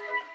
Thank you.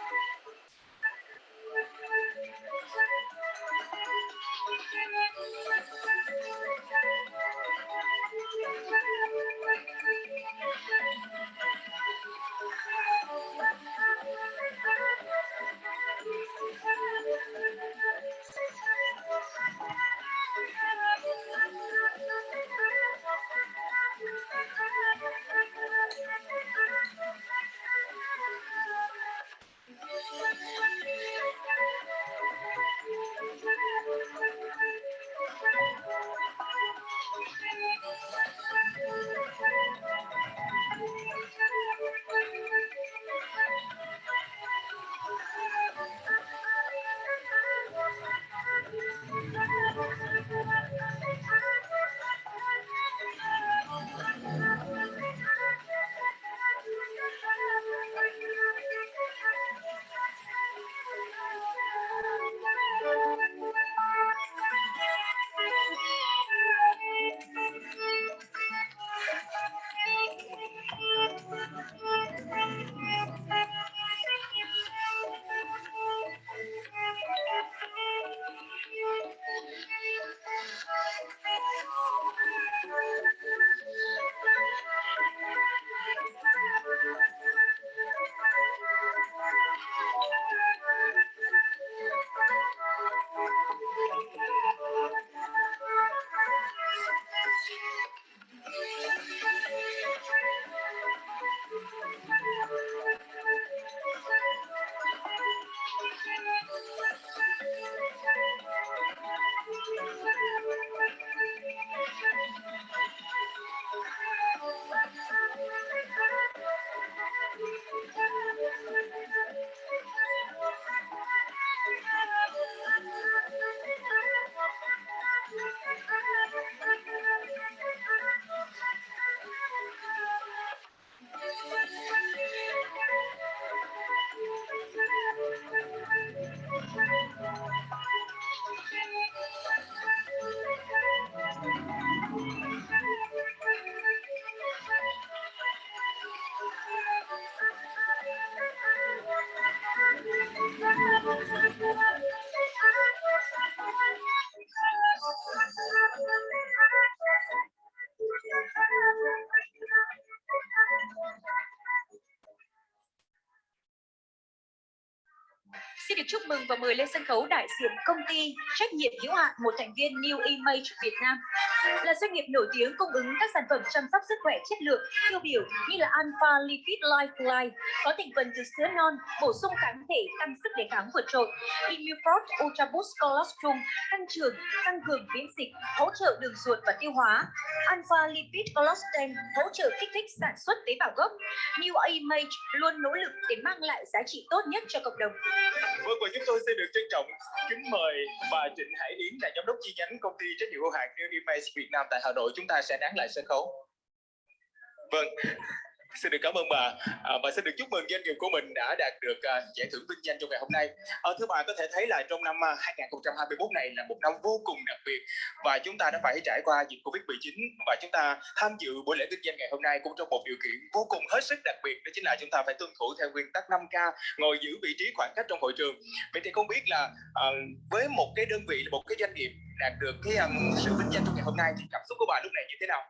Xin được chúc mừng và mời lên sân khấu đại diện công ty trách nhiệm hữu hạn một thành viên New Image Việt Nam. Là doanh nghiệp nổi tiếng cung ứng các sản phẩm chăm sóc sức khỏe chất lượng, tiêu biểu như là Alpha Lipid Lifeline có thành phần từ sữa non, bổ sung kháng thể, tăng sức đề kháng vượt trội. Immuprot Ultra Boost Colostrum tăng trưởng, tăng cường miễn dịch, hỗ trợ đường ruột và tiêu hóa. Alpha Lipid Collagen hỗ trợ kích thích sản xuất tế bào gốc. New Image luôn nỗ lực để mang lại giá trị tốt nhất cho cộng đồng. Vâng và chúng tôi xin được trân trọng kính mời bà Trịnh Hải Yến là giám đốc chi nhánh công ty trách nhiệm hữu hạn New Image Việt Nam tại Hà Nội. Chúng ta sẽ đón lại sân khấu. Vâng, xin được cảm ơn bà à, và xin được chúc mừng doanh nghiệp của mình đã đạt được à, giải thưởng vinh danh trong ngày hôm nay. À, thưa bà có thể thấy là trong năm à, 2021 này là một năm vô cùng đặc biệt và chúng ta đã phải trải qua dịch Covid-19 và chúng ta tham dự buổi lễ vinh danh ngày hôm nay cũng trong một điều kiện vô cùng hết sức đặc biệt đó chính là chúng ta phải tuân thủ theo nguyên tắc 5K ngồi giữ vị trí khoảng cách trong hội trường. Vậy thì không biết là à, với một cái đơn vị một cái doanh nghiệp đạt được cái um, sự vinh danh trong ngày hôm nay thì cảm xúc của bà lúc này như thế nào?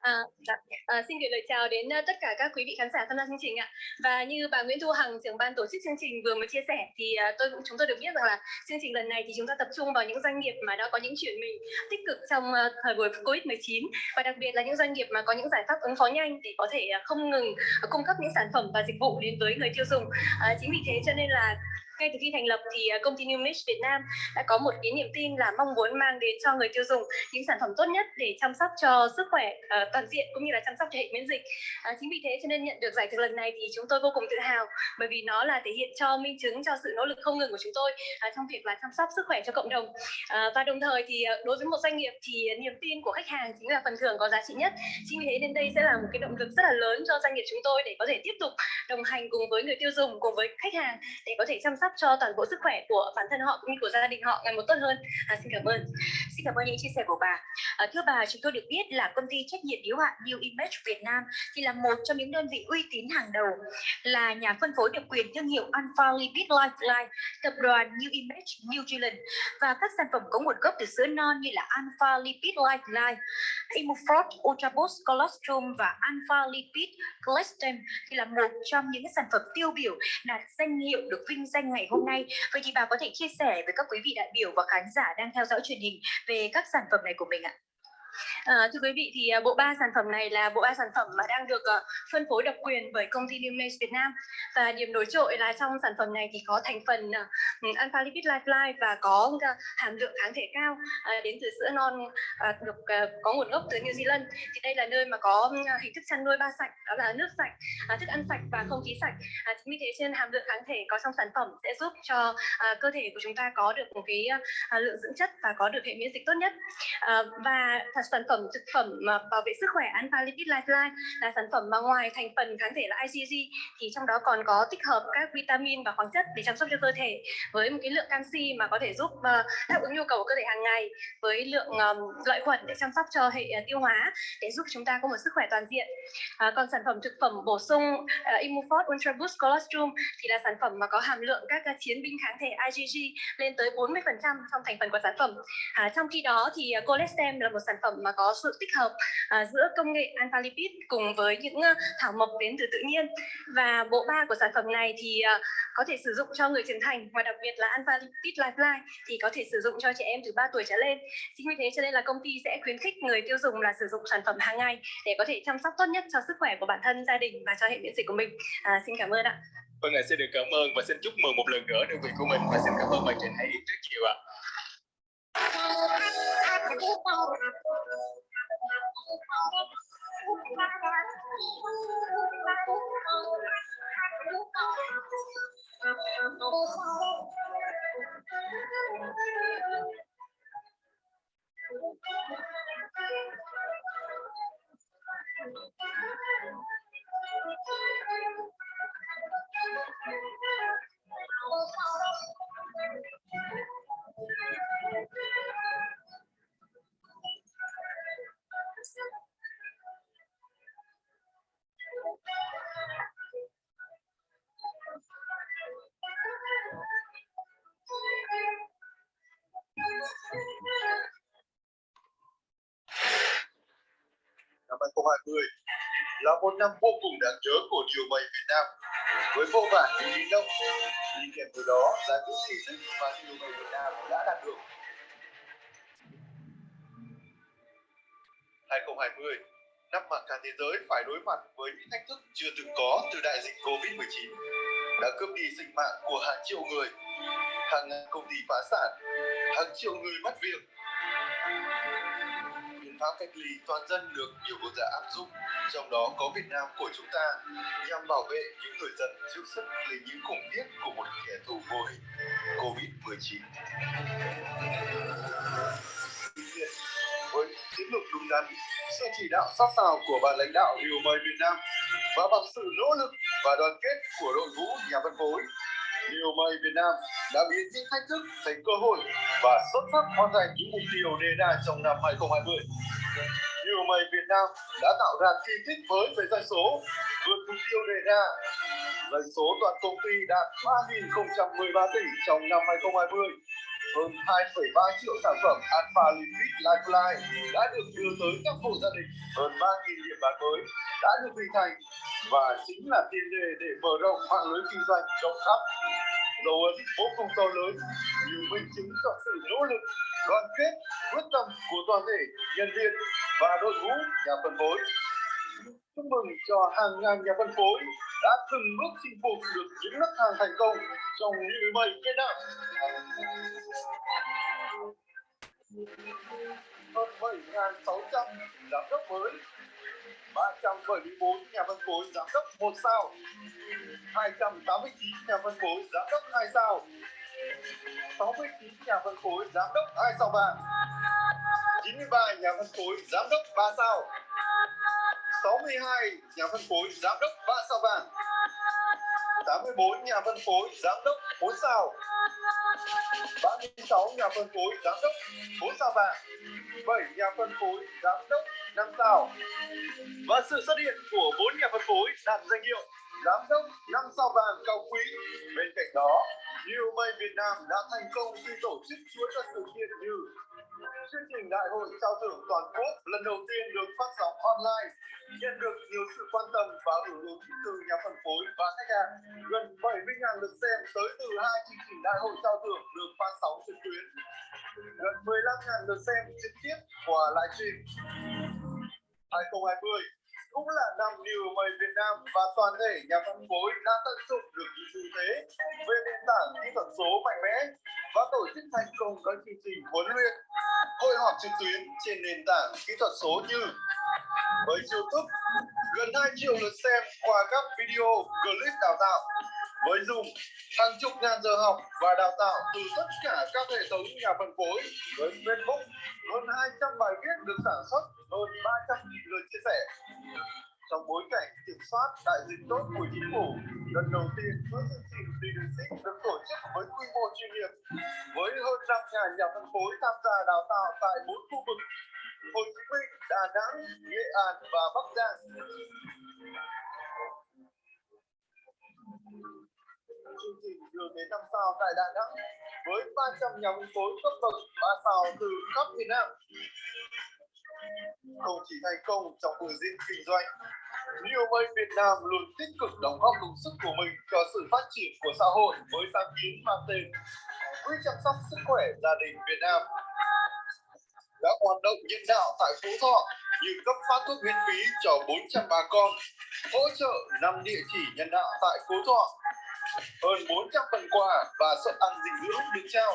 À, dạ. à, xin gửi lời chào đến uh, tất cả các quý vị khán giả tham gia chương trình ạ. Và như bà Nguyễn Thu Hằng, trưởng ban tổ chức chương trình vừa mới chia sẻ thì uh, tôi cũng chúng tôi được biết rằng là chương trình lần này thì chúng ta tập trung vào những doanh nghiệp mà đã có những chuyển mình tích cực trong uh, thời buổi Covid-19 và đặc biệt là những doanh nghiệp mà có những giải pháp ứng phó nhanh để có thể uh, không ngừng uh, cung cấp những sản phẩm và dịch vụ đến với người tiêu dùng. Uh, chính vì thế cho nên là ngay từ khi thành lập thì à, công ty New Mix Việt Nam đã có một cái niềm tin là mong muốn mang đến cho người tiêu dùng những sản phẩm tốt nhất để chăm sóc cho sức khỏe uh, toàn diện cũng như là chăm sóc cho hệ miễn dịch. Uh, chính vì thế cho nên nhận được giải thưởng lần này thì chúng tôi vô cùng tự hào bởi vì nó là thể hiện cho minh chứng cho sự nỗ lực không ngừng của chúng tôi uh, trong việc là chăm sóc sức khỏe cho cộng đồng. Uh, và đồng thời thì uh, đối với một doanh nghiệp thì niềm tin của khách hàng chính là phần thưởng có giá trị nhất. Chính vì thế nên đây sẽ là một cái động lực rất là lớn cho doanh nghiệp chúng tôi để có thể tiếp tục đồng hành cùng với người tiêu dùng cùng với khách hàng để có thể chăm sóc cho toàn bộ sức khỏe của bản thân họ cũng như của gia đình họ ngày một tốt hơn. À, xin cảm ơn. Xin cảm ơn những chia sẻ của bà. À, thưa bà, chúng tôi được biết là công ty trách nhiệm hữu hạn New Image Việt Nam thì là một trong những đơn vị uy tín hàng đầu, là nhà phân phối độc quyền thương hiệu Alpha Lipid Lifeline, tập đoàn New Image New Zealand và các sản phẩm có nguồn gốc từ sữa non như là Alpha Lipid Lifeline, Imufort Ultra Boost Colostrum và Alpha Lipid Colostrum thì là một trong những sản phẩm tiêu biểu đạt danh hiệu được vinh danh ngày hôm nay. Vậy thì bà có thể chia sẻ với các quý vị đại biểu và khán giả đang theo dõi truyền hình về các sản phẩm này của mình ạ? À, thưa quý vị thì à, bộ ba sản phẩm này là bộ ba sản phẩm mà đang được uh, phân phối độc quyền bởi công ty Numace Việt Nam. Và điểm nổi trội là trong sản phẩm này thì có thành phần uh, alpha lipid lifeline và có uh, hàm lượng kháng thể cao uh, đến từ sữa non uh, được uh, có nguồn gốc từ New Zealand. Thì đây là nơi mà có uh, hình thức chăn nuôi ba sạch đó là nước sạch uh, thức ăn sạch và không khí sạch. Uh, chính vì thế trên hàm lượng kháng thể có trong sản phẩm sẽ giúp cho uh, cơ thể của chúng ta có được một cái uh, lượng dưỡng chất và có được hệ miễn dịch tốt nhất. Uh, và sản phẩm phẩm thực phẩm mà bảo vệ sức khỏe Alpha Lipid Lifeline là sản phẩm mà ngoài thành phần kháng thể là IgG thì trong đó còn có tích hợp các vitamin và khoáng chất để chăm sóc cho cơ thể với một cái lượng canxi mà có thể giúp ờ, đáp ứng nhu cầu của cơ thể hàng ngày với lượng um, lợi khuẩn để chăm sóc cho hệ ờ, tiêu hóa để giúp chúng ta có một sức khỏe toàn diện. À, còn sản phẩm thực phẩm bổ sung ờ, uh, Immufort Ultra Boost Colostrum thì là sản phẩm mà có hàm lượng các uh, chiến binh kháng thể IgG lên tới 40% trong thành phần của sản phẩm. À, trong khi đó thì uh, Colestem là một sản phẩm mà có sự tích hợp uh, giữa công nghệ alpha lipid cùng với những uh, thảo mộc đến từ tự nhiên. Và bộ ba của sản phẩm này thì uh, có thể sử dụng cho người trưởng thành và đặc biệt là alpha lipid lifeline thì có thể sử dụng cho trẻ em từ 3 tuổi trở lên. Chính vì thế cho nên là công ty sẽ khuyến khích người tiêu dùng là sử dụng sản phẩm hàng ngày để có thể chăm sóc tốt nhất cho sức khỏe của bản thân gia đình và cho hệ miễn dịch của mình. À, xin cảm ơn ạ. Vâng ạ, xin được cảm ơn và xin chúc mừng một lần nữa đơn vị của mình và xin cảm ơn bạn Trịnh Hải Yến rất nhiều ạ. Năm 2020 là một năm vô cùng đáng nhớ của điều mây Việt Nam. Với vô vàn những lý động đi kèm từ đó là những gì tích mà điều mây Việt Nam đã đạt được. 2020 năm mà cả thế giới phải đối mặt với những thách thức chưa từng có từ đại dịch Covid-19 đã cướp đi sinh mạng của hàng triệu người, hàng ngàn công ty phá sản, hàng triệu người mất việc biện pháp cách ly toàn dân được nhiều quốc gia áp dụng, trong đó có Việt Nam của chúng ta, nhằm bảo vệ những người dân trước sức lây nhiễm khủng khiếp của một kẻ thù vô hình Covid-19. Tuy nhiên, với chiến lược đúng đắn, sự chỉ đạo sát sao của ban lãnh đạo điều mời Việt Nam và bằng sự nỗ lực và đoàn kết của đội ngũ nhà phân phối, điều mời Việt Nam đã biến những thách thức thành cơ hội và xuất sắc hoàn thành những mục tiêu đề ra trong năm 2020. Điều mày Việt Nam đã tạo ra kỳ tích mới về doanh số, vượt mục tiêu đề ra. Doanh số toàn công ty đạt 3.013 tỷ trong năm 2020. Hơn 2,3 triệu sản phẩm Alpha Lipid Lifeline đã được đưa tới các hộ gia đình. Hơn 3.000 điểm bán mới đã được hình thành và chính là tiền đề để mở rộng mạng lưới kinh doanh rộng khắp dấu ấn vô cùng to lớn như minh chứng cho sự nỗ lực, đoàn kết, quyết tâm của toàn thể nhân viên và đội ngũ nhà phân phối. Chúc mừng cho hàng ngàn nhà phân phối đã từng bước chinh phục được những nấc hàng thành công trong những mây Việt năm hơn 7.600 giám đốc mới 374 nhà phân phối giá cấp 1 sao. 289 nhà phân phối giá cấp 2 sao. 69 nhà phân phối giá cấp 2 sao vàng 93 nhà phân phối giám đốc 3 sao. 62 nhà phân phối giám đốc 3 sao vàng 84 nhà phân phối giám đốc 4 sao. 36 nhà phân phối giám đốc 4 sao vàng 7 nhà phân phối giám đốc năm sao và sự xuất hiện của bốn nhà phân phối đạt danh hiệu giám đốc năm sao vàng cao quý. Bên cạnh đó, New May Việt Nam đã thành công khi tổ chức chuỗi các sự kiện như chương trình đại hội trao thưởng toàn quốc lần đầu tiên được phát sóng online nhận được nhiều sự quan tâm và hưởng ứng từ nhà phân phối và khách hàng. Gần 70.000 lượt xem tới từ hai chương trình đại hội trao thưởng được phát sóng trực tuyến. Gần 15.000 lượt xem trực tiếp qua livestream. 2020 cũng là năm điều mời Việt Nam và toàn thể nhà phân phối đã tận dụng được những ưu thế về nền tảng kỹ thuật số mạnh mẽ và tổ chức thành công các chương trình huấn luyện, hội họp trực tuyến trên nền tảng kỹ thuật số như với YouTube gần 2 triệu lượt xem qua các video clip đào tạo với Zoom hàng chục ngàn giờ học và đào tạo từ tất cả các hệ thống nhà phân phối với Facebook hơn 200 bài viết được sản xuất hơn 300 nghìn lượt chia sẻ trong bối cảnh kiểm soát đại dịch tốt của chính phủ lần đầu tiên chuỗi chương trình leadership được tổ chức với quy mô chuyên nghiệp với hơn 5 nhà phân phối tham gia đào tạo tại bốn khu vực Hồ Chí Minh, Đà Nẵng, Nghệ An và Bắc Giang. Chương trình đường đến năm sao tại Đà Nẵng với 300 nhà phân phối cấp bậc 3 sao từ khắp miền Nam. Không chỉ thành công trong buổi diễn kinh doanh, New Way Việt Nam luôn tích cực đóng góp công sức của mình cho sự phát triển của xã hội với sáng kiến mang tên Quỹ chăm sóc sức khỏe gia đình Việt Nam đã hoạt động nhân đạo tại Phú Thọ như cấp phát thuốc miễn phí cho 400 bà con, hỗ trợ 5 địa chỉ nhân đạo tại Phú Thọ, hơn 400 phần quà và suất ăn dinh dưỡng được trao.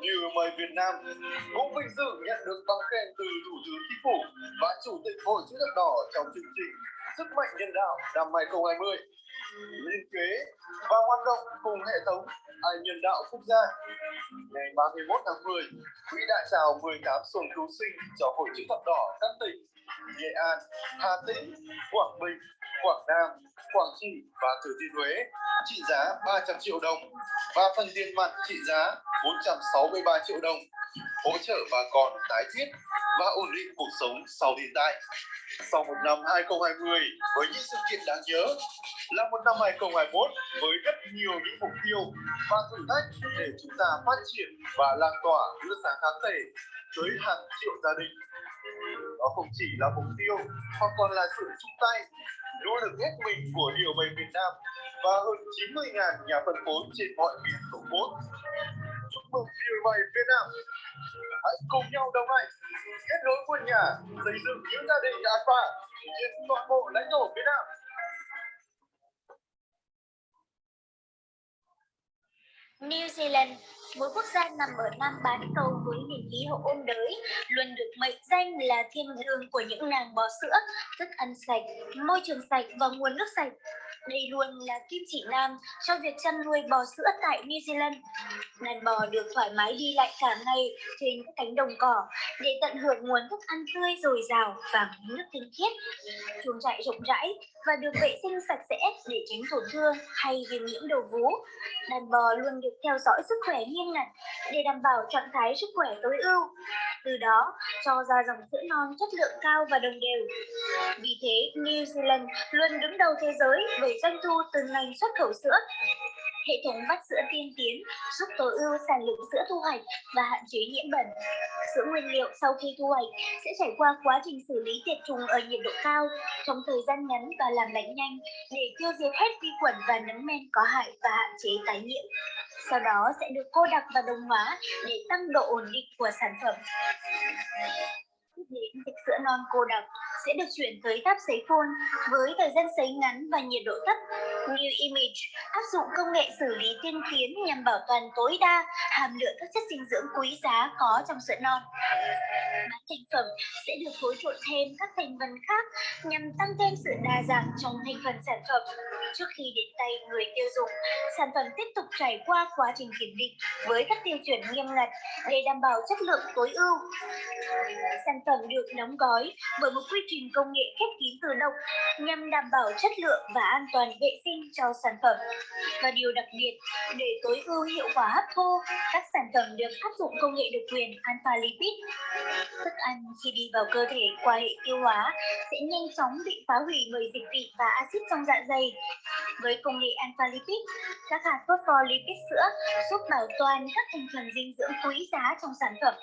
Như mời Việt Nam cũng vinh dự nhận được bằng khen từ Thủ tướng Chính phủ và Chủ tịch Hội chữ thập đỏ trong chương trình Sức mạnh nhân đạo năm 2020 liên kế và hoạt động cùng hệ thống ai nhân đạo quốc gia. Ngày 31 tháng 10, Quỹ đã trao 18 xuồng cứu sinh cho Hội chữ thập đỏ các tỉnh Nghệ An, Hà Tĩnh, Quảng Bình, Quảng Nam, Quảng Trị và Thừa Thiên Huế trị giá 300 triệu đồng và phần tiền mặt trị giá 463 triệu đồng hỗ trợ bà con tái thiết và ổn định cuộc sống sau thiên tai. Sau một năm 2020 với những sự kiện đáng nhớ là một năm 2021 với rất nhiều những mục tiêu và thử thách để chúng ta phát triển và lan tỏa đưa sáng kháng thể tới hàng triệu gia đình. Đó không chỉ là mục tiêu mà còn là sự chung tay, nỗ lực hết mình của điều bày Việt Nam và hơn 90.000 nhà phân phối trên mọi miền tổ quốc. Chúc mừng điều bày Việt Nam! Hãy cùng nhau đồng hành, kết nối quân nhà, xây dựng những gia đình an toàn trên toàn bộ lãnh thổ Việt Nam. New Zealand, một quốc gia nằm ở Nam bán cầu với nền khí hậu ôn đới, luôn được mệnh danh là thiên đường của những nàng bò sữa, thức ăn sạch, môi trường sạch và nguồn nước sạch. Đây luôn là kim chỉ nam cho việc chăn nuôi bò sữa tại New Zealand. Đàn bò được thoải mái đi lại cả ngày trên các cánh đồng cỏ để tận hưởng nguồn thức ăn tươi dồi dào và nước tinh khiết. Chuồng trại rộng rãi và được vệ sinh sạch sẽ để tránh tổn thương hay viêm nhiễm đầu vú. Đàn bò luôn được theo dõi sức khỏe nghiêm ngặt để đảm bảo trạng thái sức khỏe tối ưu. Từ đó, cho ra dòng sữa non chất lượng cao và đồng đều. Vì thế, New Zealand luôn đứng đầu thế giới về doanh thu từ ngành xuất khẩu sữa. Hệ thống vắt sữa tiên tiến giúp tối ưu sản lượng sữa thu hoạch và hạn chế nhiễm bẩn. Sữa nguyên liệu sau khi thu hoạch sẽ trải qua quá trình xử lý tiệt trùng ở nhiệt độ cao trong thời gian ngắn và làm lạnh nhanh để tiêu diệt hết vi khuẩn và nấm men có hại và hạn chế tái nhiễm. Sau đó sẽ được cô đặc và đồng hóa để tăng độ ổn định của sản phẩm. Đến dịch sữa non cô đặc sẽ được chuyển tới tháp sấy phun với thời gian sấy ngắn và nhiệt độ thấp. New Image áp dụng công nghệ xử lý tiên tiến nhằm bảo toàn tối đa hàm lượng các chất dinh dưỡng quý giá có trong sữa non. Bán thành phẩm sẽ được phối trộn thêm các thành phần khác nhằm tăng thêm sự đa dạng trong thành phần sản phẩm. trước khi đến tay người tiêu dùng. Sản phẩm tiếp tục trải qua quá trình kiểm định với các tiêu chuẩn nghiêm ngặt để đảm bảo chất lượng tối ưu. Sản phẩm được đóng gói bởi một quy trình công nghệ khép kín từ động nhằm đảm bảo chất lượng và an toàn vệ sinh cho sản phẩm. Và điều đặc biệt, để tối ưu hiệu quả hấp thu, các sản phẩm được áp dụng công nghệ độc quyền alpha lipid. Thức ăn khi đi vào cơ thể qua hệ tiêu hóa sẽ nhanh chóng bị phá hủy bởi dịch vị và axit trong dạ dày. Với công nghệ alpha lipid, các hạt phospholipid sữa giúp bảo toàn các thành phần dinh dưỡng quý giá trong sản phẩm,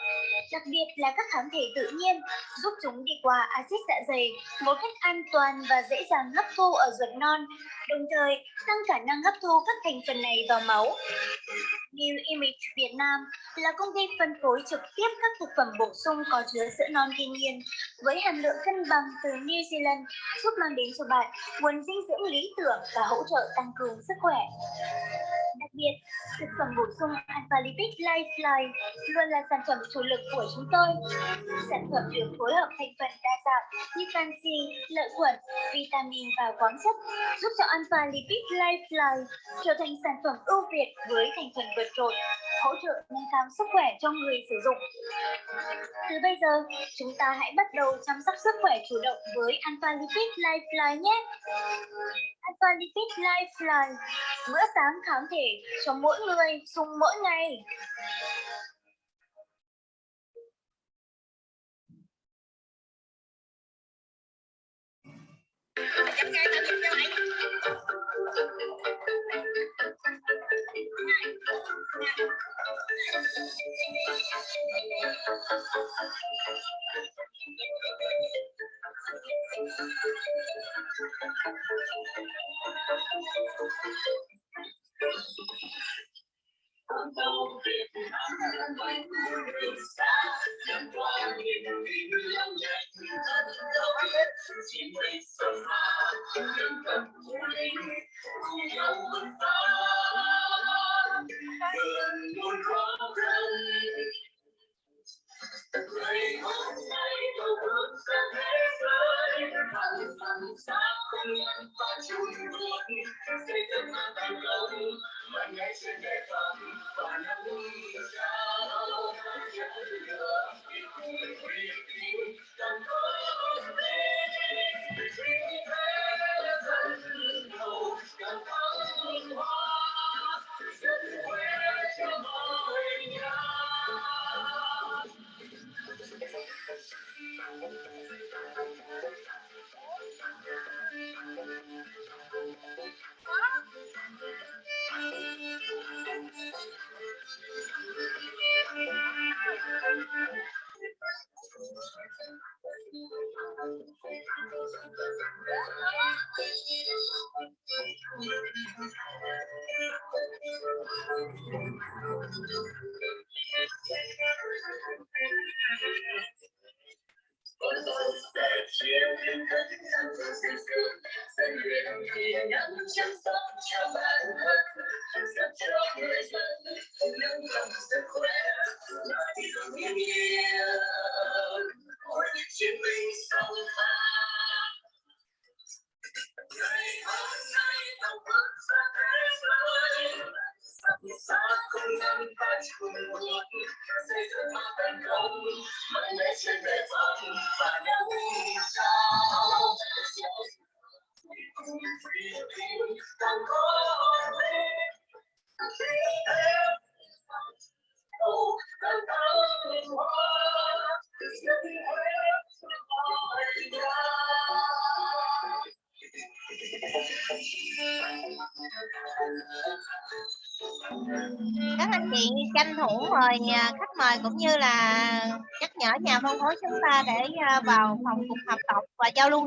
đặc biệt là các kháng thể tự nhiên giúp chúng đi qua axit dạ dày một cách an toàn và dễ dàng hấp thu ở ruột non, đồng thời tăng khả năng hấp thu các thành phần này vào máu. New Image Việt Nam là công ty phân phối trực tiếp các thực phẩm bổ sung có chứa sữa non thiên nhiên với hàm lượng cân bằng từ New Zealand giúp mang đến cho bạn nguồn dinh dưỡng lý tưởng và hỗ trợ tăng cường sức khỏe. Đặc biệt, thực phẩm bổ sung Alpha Lipid Lifeline luôn là sản phẩm chủ lực của chúng tôi. Sản phẩm được phối hợp thành phần đa dạng như canxi, lợi khuẩn, vitamin và khoáng chất giúp cho Alpha Lipid Lifeline trở thành sản phẩm ưu việt với thành phần vượt trội, hỗ trợ nâng cao sức khỏe cho người sử dụng. Từ bây giờ, chúng ta hãy bắt đầu chăm sóc sức khỏe chủ động với Alpha Lipid Lifeline nhé. Alpha Lipid Lifeline, bữa sáng kháng thể cho mỗi người dùng mỗi ngày. các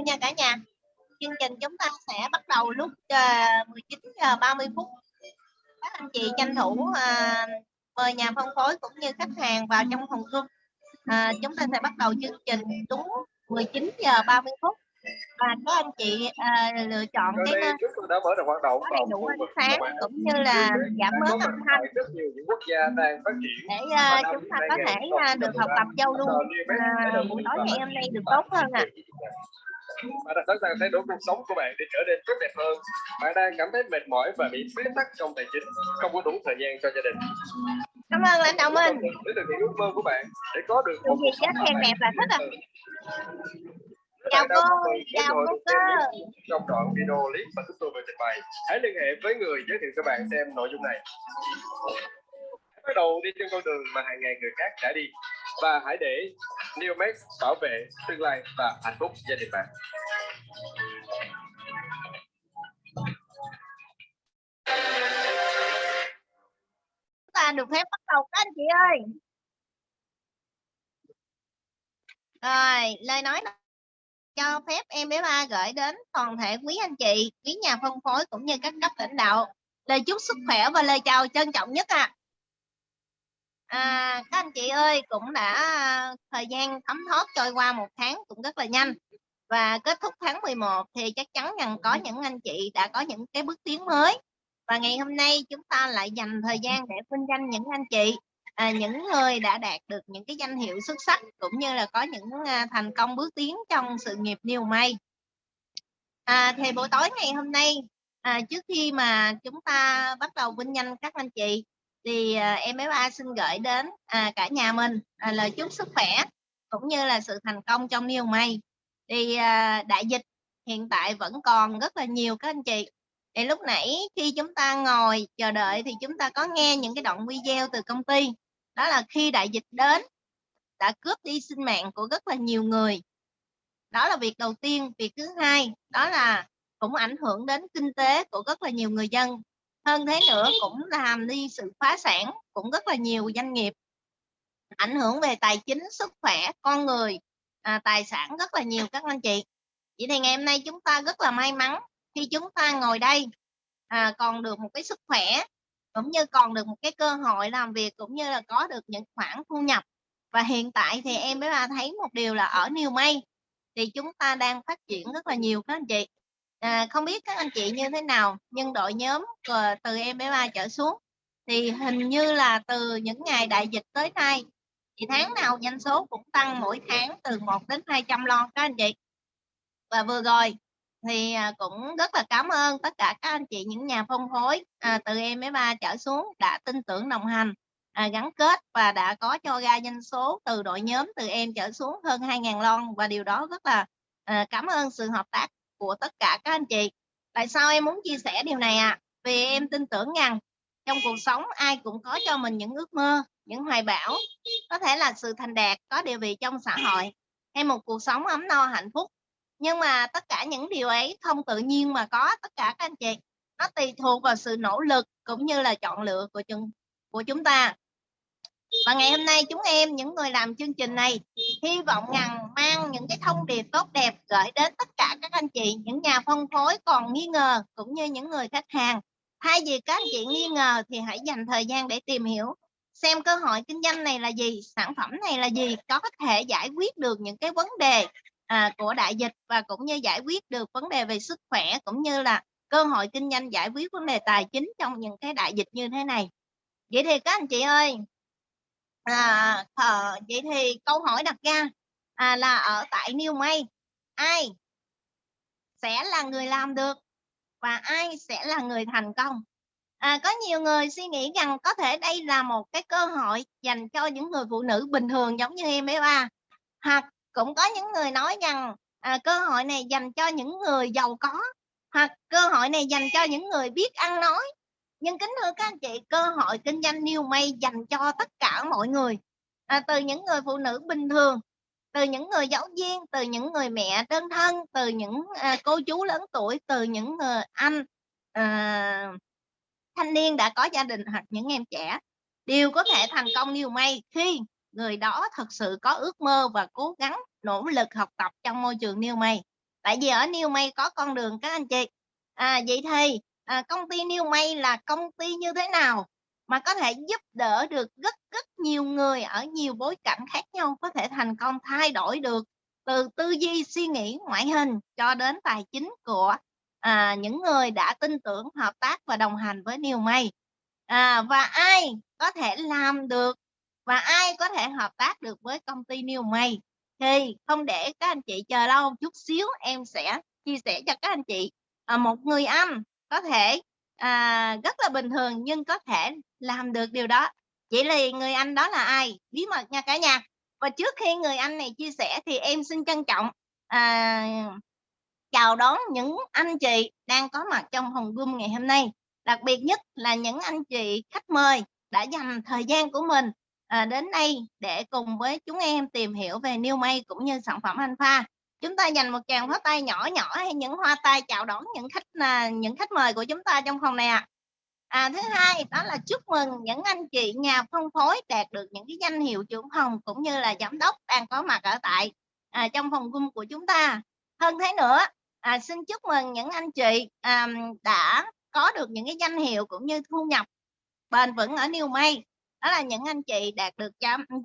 nha cả nhà. Chương trình chúng ta sẽ bắt đầu lúc uh, 19 giờ 30 phút. Các anh chị tranh thủ à, mời nhà phân phối cũng như khách hàng vào trong phòng room à, chúng ta sẽ bắt đầu chương trình đúng 19 giờ 30 phút. Và các anh chị à, lựa chọn Ở cái chúng tôi đã mở rộng hoạt động có đầy đủ ánh sáng cũng như là giảm bớt âm thanh. tại rất nhiều những quốc gia đang phát triển. Để à, chúng ta có thể à, được học tập giao lưu à, buổi tối ngày hôm nay được tốt hơn ạ bạn đã sẵn sàng thay đổi cuộc sống của bạn để trở nên tốt đẹp hơn. Bạn đang cảm thấy mệt mỏi và bị bế tắc trong tài chính không có đủ thời gian cho gia đình. Cảm ơn lãnh đạo minh để thực hiện ước mơ của bạn để có được Được việc chết khen đẹp là thích à. Chào cô, chào cô cơ. trong đoạn video clip mà chúng tôi vừa trình bày. Hãy liên hệ với người giới thiệu cho bạn xem nội dung này. Hãy bắt đầu đi trên con đường mà hàng ngàn người khác đã đi. Và hãy để Neomax bảo vệ tương lai và hạnh phúc gia đình bạn. Chúng ta được phép bắt đầu các anh chị ơi. Rồi, lời nói cho phép em bé ba gửi đến toàn thể quý anh chị, quý nhà phân phối cũng như các cấp lãnh đạo. Lời chúc sức khỏe và lời chào trân trọng nhất ạ. à à, các anh chị ơi cũng đã à, thời gian thấm thoát trôi qua một tháng cũng rất là nhanh. Và kết thúc tháng 11 thì chắc chắn rằng có những anh chị đã có những cái bước tiến mới. Và ngày hôm nay chúng ta lại dành thời gian để vinh danh những anh chị à, những người đã đạt được những cái danh hiệu xuất sắc cũng như là có những à, thành công bước tiến trong sự nghiệp New May à, thì buổi tối ngày hôm nay à, trước khi mà chúng ta bắt đầu vinh danh các anh chị thì à, em bé ba xin gửi đến à, cả nhà mình à, lời chúc sức khỏe cũng như là sự thành công trong New May. Thì à, đại dịch hiện tại vẫn còn rất là nhiều các anh chị. Thì lúc nãy khi chúng ta ngồi chờ đợi thì chúng ta có nghe những cái đoạn video từ công ty. Đó là khi đại dịch đến đã cướp đi sinh mạng của rất là nhiều người. Đó là việc đầu tiên. Việc thứ hai đó là cũng ảnh hưởng đến kinh tế của rất là nhiều người dân hơn thế nữa cũng làm đi sự phá sản cũng rất là nhiều doanh nghiệp. Ảnh hưởng về tài chính sức khỏe con người à, tài sản rất là nhiều các anh chị. Vậy thì ngày hôm nay chúng ta rất là may mắn khi chúng ta ngồi đây à, còn được một cái sức khỏe cũng như còn được một cái cơ hội làm việc cũng như là có được những khoản thu nhập. Và hiện tại thì em mới ba thấy một điều là ở New May thì chúng ta đang phát triển rất là nhiều các anh chị à, không biết các anh chị như thế nào nhưng đội nhóm từ em bé ba trở xuống thì hình như là từ những ngày đại dịch tới nay thì tháng nào doanh số cũng tăng mỗi tháng từ 1 đến 200 lon các anh chị. Và vừa rồi thì à, cũng rất là cảm ơn tất cả các anh chị những nhà phân phối à, từ em bé ba trở xuống đã tin tưởng đồng hành à, gắn kết và đã có cho ra doanh số từ đội nhóm từ em trở xuống hơn 2.000 lon. Và điều đó rất là à, cảm ơn sự hợp tác của tất cả các anh chị. Tại sao em muốn chia sẻ điều này ạ? À? vì em tin tưởng rằng trong cuộc sống ai cũng có cho mình những ước mơ, những hoài bão. Có thể là sự thành đạt, có địa vị trong xã hội, hay một cuộc sống ấm no, hạnh phúc. Nhưng mà tất cả những điều ấy không tự nhiên mà có tất cả các anh chị. Nó tùy thuộc vào sự nỗ lực cũng như là chọn lựa của chúng của chúng ta và ngày hôm nay chúng em những người làm chương trình này hy vọng rằng mang những cái thông điệp tốt đẹp gửi đến tất cả các anh chị những nhà phân phối còn nghi ngờ cũng như những người khách hàng. Thay vì các anh chị nghi ngờ thì hãy dành thời gian để tìm hiểu xem cơ hội kinh doanh này là gì sản phẩm này là gì có thể giải quyết được những cái vấn đề à, của đại dịch và cũng như giải quyết được vấn đề về sức khỏe cũng như là cơ hội kinh doanh giải quyết vấn đề tài chính trong những cái đại dịch như thế này. Vậy thì các anh chị ơi à, à, vậy thì câu hỏi đặt ra à, là ở tại New May ai sẽ là người làm được và ai sẽ là người thành công? À, có nhiều người suy nghĩ rằng có thể đây là một cái cơ hội dành cho những người phụ nữ bình thường giống như em bé ba. Hoặc cũng có những người nói rằng à, cơ hội này dành cho những người giàu có. Hoặc cơ hội này dành cho những người biết ăn nói nhưng kính thưa các anh chị cơ hội kinh doanh new may dành cho tất cả mọi người à, từ những người phụ nữ bình thường từ những người giáo viên từ những người mẹ đơn thân từ những à, cô chú lớn tuổi từ những người anh à, thanh niên đã có gia đình hoặc những em trẻ đều có thể thành công new may khi người đó thật sự có ước mơ và cố gắng nỗ lực học tập trong môi trường New May. Tại vì ở New May có con đường các anh chị. À, vậy thì à, công ty New May là công ty như thế nào mà có thể giúp đỡ được rất rất nhiều người ở nhiều bối cảnh khác nhau có thể thành công thay đổi được từ tư duy suy nghĩ ngoại hình cho đến tài chính của à, những người đã tin tưởng hợp tác và đồng hành với New May? À, và ai có thể làm được và ai có thể hợp tác được với công ty New May? Thì không để các anh chị chờ lâu chút xíu em sẽ chia sẻ cho các anh chị. À, một người anh có thể à, rất là bình thường nhưng có thể làm được điều đó. Chỉ là người anh đó là ai? Bí mật nha cả nhà. Và trước khi người anh này chia sẻ thì em xin trân trọng à, chào đón những anh chị đang có mặt trong phòng Zoom ngày hôm nay. Đặc biệt nhất là những anh chị khách mời đã dành thời gian của mình à, đến đây để cùng với chúng em tìm hiểu về New May cũng như sản phẩm Alpha chúng ta dành một tràng pháo tay nhỏ nhỏ hay những hoa tay chào đón những khách là những khách mời của chúng ta trong phòng này ạ. À. à, thứ hai đó là chúc mừng những anh chị nhà phân phối đạt được những cái danh hiệu trưởng phòng cũng như là giám đốc đang có mặt ở tại à, trong phòng cung của chúng ta. Hơn thế nữa à, xin chúc mừng những anh chị à, đã có được những cái danh hiệu cũng như thu nhập bền vững ở New May. Đó là những anh chị đạt được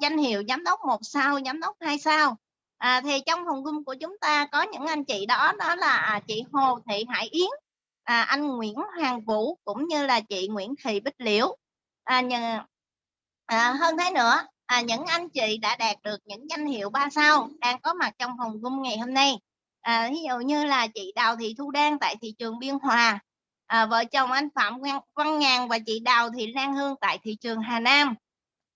danh hiệu giám đốc một sao giám đốc hai sao à, thì trong phòng cung của chúng ta có những anh chị đó đó là à, chị Hồ Thị Hải Yến à, anh Nguyễn Hoàng Vũ cũng như là chị Nguyễn Thị Bích Liễu. À, nhờ, à, hơn thế nữa à, những anh chị đã đạt được những danh hiệu ba sao đang có mặt trong phòng cung ngày hôm nay. À, ví dụ như là chị Đào Thị Thu Đan tại thị trường Biên Hòa à, vợ chồng anh Phạm Văn Ngàn và chị Đào Thị Lan Hương tại thị trường Hà Nam.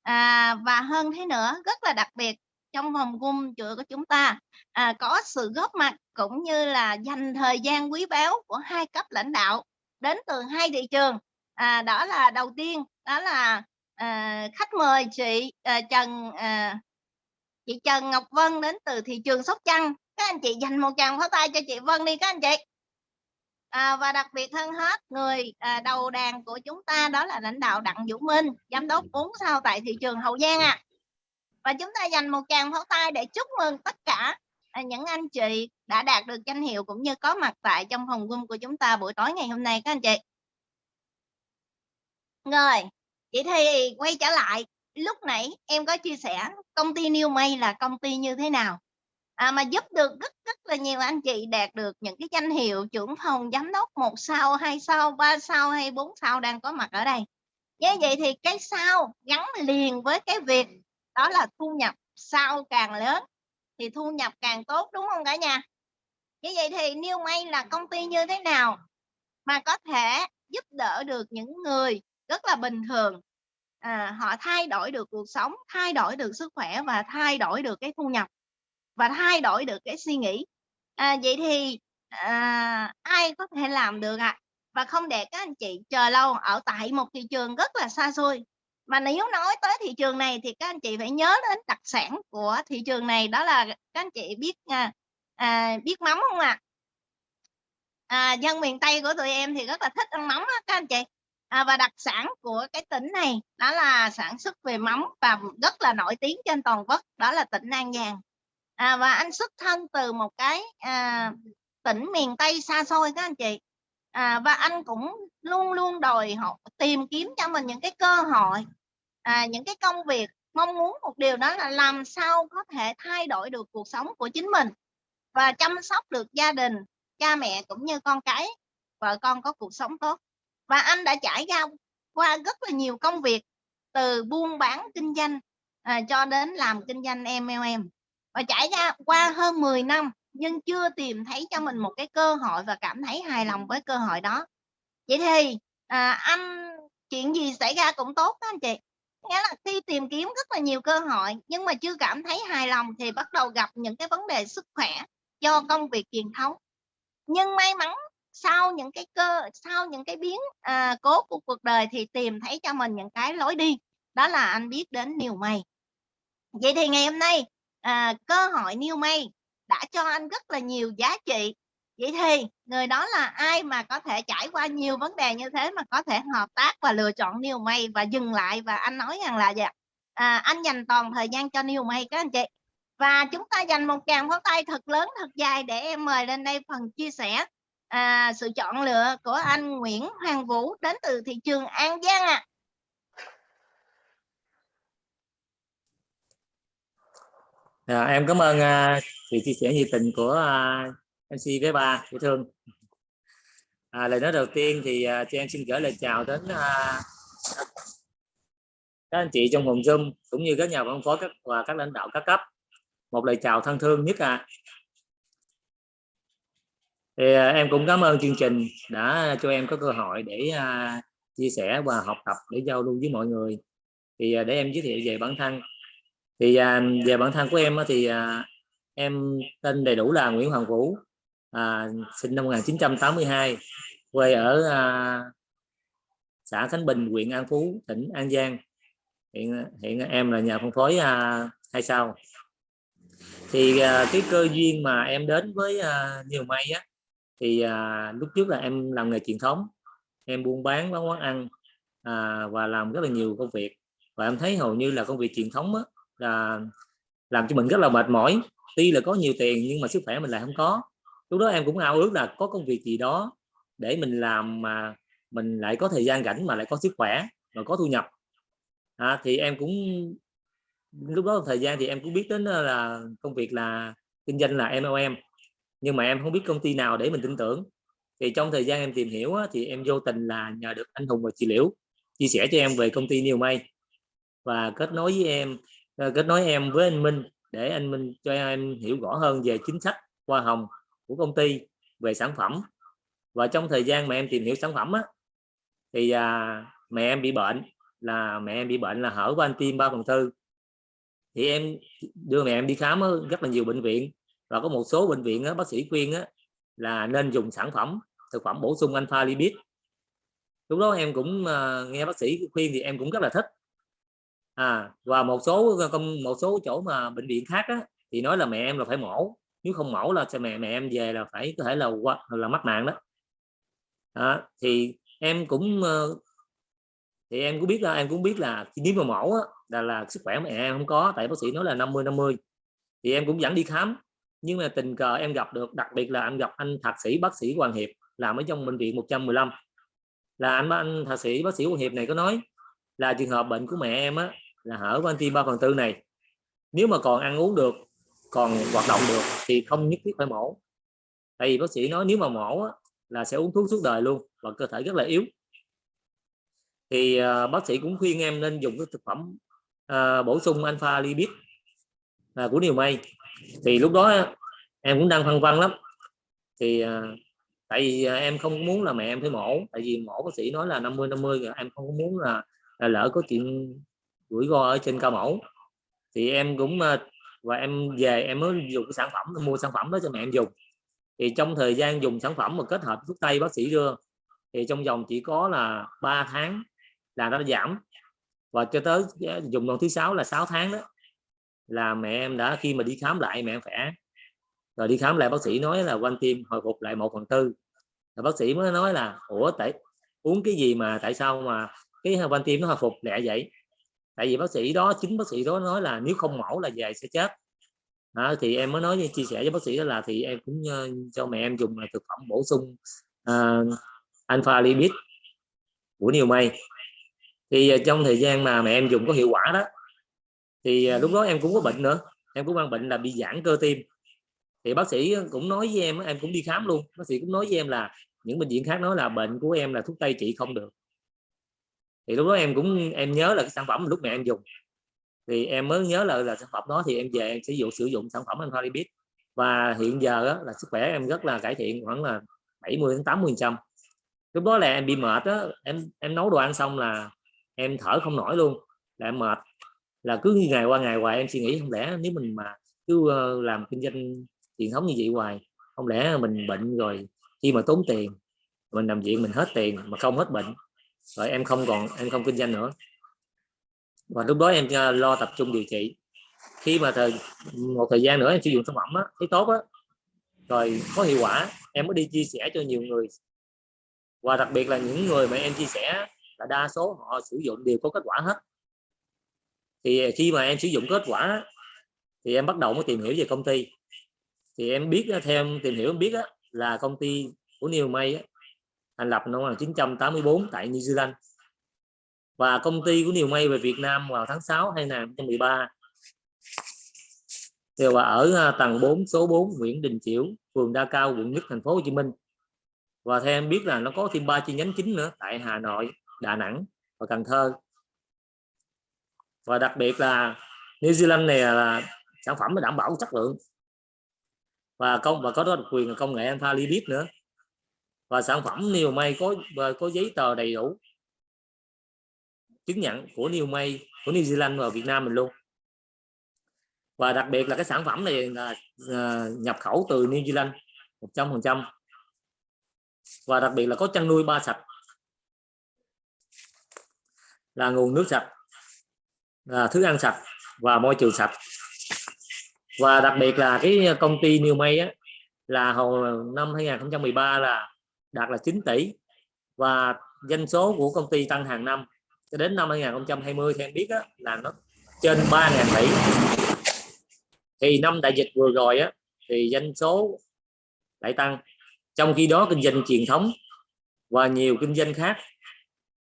À, và hơn thế nữa rất là đặc biệt trong vòng cung chùa của chúng ta. À, có sự góp mặt cũng như là dành thời gian quý báu của hai cấp lãnh đạo đến từ hai thị trường. À, đó là đầu tiên đó là à, khách mời chị à, Trần à, chị Trần Ngọc Vân đến từ thị trường Sóc Trăng. Các anh chị dành một tràng pháo tay cho chị Vân đi các anh chị. À, và đặc biệt hơn hết người à, đầu đàn của chúng ta đó là lãnh đạo Đặng Vũ Minh giám đốc 4 sao tại thị trường Hậu Giang ạ. à và chúng ta dành một tràng pháo tay để chúc mừng tất cả à, những anh chị đã đạt được danh hiệu cũng như có mặt tại trong phòng quân của chúng ta buổi tối ngày hôm nay các anh chị. Rồi vậy thì quay trở lại. Lúc nãy em có chia sẻ công ty New May là công ty như thế nào? À, mà giúp được rất rất là nhiều anh chị đạt được những cái danh hiệu trưởng phòng giám đốc một sao hai sao ba sao hay bốn sao đang có mặt ở đây. Như vậy thì cái sao gắn liền với cái việc đó là thu nhập sau càng lớn thì thu nhập càng tốt đúng không cả nhà? Như vậy thì New May là công ty như thế nào mà có thể giúp đỡ được những người rất là bình thường? À, họ thay đổi được cuộc sống thay đổi được sức khỏe và thay đổi được cái thu nhập và thay đổi được cái suy nghĩ. À, vậy thì à, ai có thể làm được ạ? À? và không để các anh chị chờ lâu ở tại một thị trường rất là xa xôi mà nếu nói tới thị trường này thì các anh chị phải nhớ đến đặc sản của thị trường này đó là các anh chị biết à, à, biết mắm không ạ? À? à, dân miền tây của tụi em thì rất là thích ăn mắm đó, các anh chị. À, và đặc sản của cái tỉnh này đó là sản xuất về mắm và rất là nổi tiếng trên toàn quốc đó là tỉnh An Giang. À, và anh xuất thân từ một cái à, tỉnh miền Tây xa xôi các anh chị. À, và anh cũng luôn luôn đòi họ tìm kiếm cho mình những cái cơ hội à, những cái công việc mong muốn một điều đó là làm sao có thể thay đổi được cuộc sống của chính mình và chăm sóc được gia đình cha mẹ cũng như con cái. Vợ con có cuộc sống tốt. Và anh đã trải ra qua rất là nhiều công việc từ buôn bán kinh doanh à, cho đến làm kinh doanh MLM và trải ra qua hơn 10 năm nhưng chưa tìm thấy cho mình một cái cơ hội và cảm thấy hài lòng với cơ hội đó. Vậy thì à, anh chuyện gì xảy ra cũng tốt đó anh chị? Nghĩa là khi tìm kiếm rất là nhiều cơ hội nhưng mà chưa cảm thấy hài lòng thì bắt đầu gặp những cái vấn đề sức khỏe do công việc truyền thống. Nhưng may mắn sau những cái cơ sau những cái biến à, cố của cuộc đời thì tìm thấy cho mình những cái lối đi. Đó là anh biết đến nhiều mây. Vậy thì ngày hôm nay à, cơ hội New May đã cho anh rất là nhiều giá trị vậy thì người đó là ai mà có thể trải qua nhiều vấn đề như thế mà có thể hợp tác và lựa chọn New May và dừng lại và anh nói rằng là gì à, anh dành toàn thời gian cho New May các anh chị và chúng ta dành một tràng pháo tay thật lớn thật dài để em mời lên đây phần chia sẻ à, sự chọn lựa của anh Nguyễn Hoàng Vũ đến từ thị trường An Giang ạ à. À, em cảm ơn uh, sự chia sẻ nhiệt tình của uh, MC với ba dễ thương. À, lời nói đầu tiên thì à, uh, cho em xin gửi lời chào đến uh, các anh chị trong phòng Zoom cũng như các nhà phân phối các và các lãnh đạo các cấp. một lời chào thân thương nhất à thì uh, em cũng cảm ơn chương trình đã cho em có cơ hội để uh, chia sẻ và học tập để giao lưu với mọi người thì uh, để em giới thiệu về bản thân thì uh, về bản thân của em thì uh, em tên đầy đủ là Nguyễn Hoàng Vũ à, sinh năm 1982 quê ở à, xã Khánh Bình huyện An Phú tỉnh An Giang. Hiện hiện em là nhà phân phối à, hai sao? Thì à, cái cơ duyên mà em đến với à, nhiều may á thì à, lúc trước là em làm nghề truyền thống em buôn bán bán quán ăn à, và làm rất là nhiều công việc. Và em thấy hầu như là công việc truyền thống á, là làm cho mình rất là mệt mỏi. Tuy là có nhiều tiền nhưng mà sức khỏe mình lại không có lúc đó em cũng ao ước là có công việc gì đó để mình làm mà mình lại có thời gian rảnh mà lại có sức khỏe và có thu nhập. À, thì em cũng lúc đó thời gian thì em cũng biết đến là công việc là kinh doanh là MLM nhưng mà em không biết công ty nào để mình tin tưởng. Thì trong thời gian em tìm hiểu thì em vô tình là nhờ được anh Hùng và chị Liễu chia sẻ cho em về công ty Nhiều May và kết nối với em kết nối em với anh Minh để anh Minh cho em hiểu rõ hơn về chính sách hoa hồng của công ty về sản phẩm. Và trong thời gian mà em tìm hiểu sản phẩm á, thì à, mẹ em bị bệnh là mẹ em bị bệnh là hở van tim ba phần tư. Thì em đưa mẹ em đi khám ở rất là nhiều bệnh viện và có một số bệnh viện á, bác sĩ khuyên á, là nên dùng sản phẩm thực phẩm bổ sung alpha lipid. Lúc đó em cũng à, nghe bác sĩ khuyên thì em cũng rất là thích. À và một số một số chỗ mà bệnh viện khác á, thì nói là mẹ em là phải mổ nếu không mổ là cho mẹ mẹ em về là phải có thể là là mắc mạng đó. À, thì em cũng ờ, thì em cũng biết là em cũng biết là nếu mà mổ á, là là sức khỏe mẹ em không có tại bác sĩ nói là 50 50 thì em cũng dẫn đi khám nhưng mà tình cờ em gặp được đặc biệt là em gặp anh thạc sĩ bác sĩ Hoàng Hiệp làm ở trong bệnh viện 115 là anh anh thạc sĩ bác sĩ Hoàng Hiệp này có nói là trường hợp bệnh của mẹ em á là hở van tim 3 phần tư này. Nếu mà còn ăn uống được còn hoạt động được thì không nhất thiết phải mổ. Tại vì bác sĩ nói nếu mà mổ á, là sẽ uống thuốc suốt đời luôn và cơ thể rất là yếu. Thì uh, bác sĩ cũng khuyên em nên dùng cái thực phẩm uh, bổ sung alpha lipid uh, của điều may. Thì lúc đó em cũng đang phân vân lắm. Thì uh, tại vì em không muốn là mẹ em phải mổ tại vì mổ bác sĩ nói là 50 50 em không muốn là, là lỡ có chuyện rủi ro ở trên ca mổ. Thì em cũng uh, và em về em mới dùng cái sản phẩm mua sản phẩm đó cho mẹ em dùng. Thì trong thời gian dùng sản phẩm mà kết hợp thuốc tây, bác sĩ đưa, thì trong vòng chỉ có là 3 tháng là nó giảm. Và cho tới ờ, dùng lần thứ sáu là 6 tháng đó, là mẹ em đã, khi mà đi khám lại mẹ em khỏe. Rồi đi khám lại, bác sĩ nói là quanh tim hồi phục lại một phần tư. Rồi bác sĩ mới nói là, ủa, tại, uống cái gì mà, tại sao mà cái quanh tim nó hồi phục lẹ vậy? Tại vì bác sĩ đó chính bác sĩ đó nói là nếu không mổ là về sẽ chết. À, thì em mới nói chia sẻ với bác sĩ đó là thì em cũng uh, cho mẹ em dùng là thực phẩm bổ sung uh, alpha lipid. Của nhiều mây thì uh, trong thời gian mà mẹ em dùng có hiệu quả đó thì uh, lúc đó em cũng có bệnh nữa. Em cũng mang bệnh là bị giãn cơ tim. Thì bác sĩ cũng nói với em em cũng đi khám luôn. Bác sĩ cũng nói với em là những bệnh viện khác nói là bệnh của em là thuốc tây trị không được thì lúc đó em cũng em nhớ là cái sản phẩm lúc mẹ em dùng. Thì em mới nhớ là là sản phẩm đó thì em về em sử dụng sử dụng sản phẩm anh lipid và hiện giờ đó, là sức khỏe em rất là cải thiện khoảng là 70 đến 80 trăm. Lúc đó là em bị mệt đó em em nấu đồ ăn xong là em thở không nổi luôn là em mệt. Là cứ ngày qua ngày hoài em suy nghĩ không lẽ nếu mình mà cứ ờ, làm kinh doanh truyền thống như vậy hoài không lẽ mình bệnh rồi khi mà tốn tiền mình nằm viện mình hết tiền mà không hết bệnh rồi em không còn em không kinh doanh nữa. Và lúc đó em lo tập trung điều trị. Khi mà thời một thời gian nữa em sử dụng sản phẩm á, thấy tốt á rồi có hiệu quả em mới đi chia sẻ cho nhiều người. Và đặc biệt là những người mà em chia sẻ là đa số họ sử dụng đều có kết quả hết. Thì khi mà em sử dụng kết quả thì em bắt đầu mới tìm hiểu về công ty. Thì em biết theo em tìm hiểu em biết là công ty của Neil May thành lập năm 1984 tại New Zealand. Và công ty của nhiều May về Việt Nam vào tháng 6 2013 và ở à, tầng 4 số 4 Nguyễn Đình Chiểu, phường Đa Cao, quận Nhất thành phố Hồ Chí Minh. Và theo em biết là nó có thêm ba chi nhánh chính nữa, tại Hà Nội, Đà Nẵng và Cần Thơ. Và đặc biệt là New Zealand này là sản phẩm nó đảm bảo chất lượng. Và công, và có độc quyền là công nghệ alpha Libit nữa và sản phẩm New May có có giấy tờ đầy đủ. Chứng nhận của New May của New Zealand và Việt Nam mình luôn. Và đặc biệt là cái sản phẩm này là à, nhập khẩu từ New Zealand 100% và đặc biệt là có chăn nuôi ba sạch. Là nguồn nước sạch là thức ăn sạch và môi trường sạch. Và đặc biệt là cái công ty New May á, là hồi năm 2013 là đạt là 9 tỷ và doanh số của công ty tăng hàng năm. Cho đến năm 2020 thì em biết đó, là nó trên 3.000 tỷ. Thì năm đại dịch vừa rồi á, thì doanh số lại tăng. Trong khi đó kinh doanh truyền thống và nhiều kinh doanh khác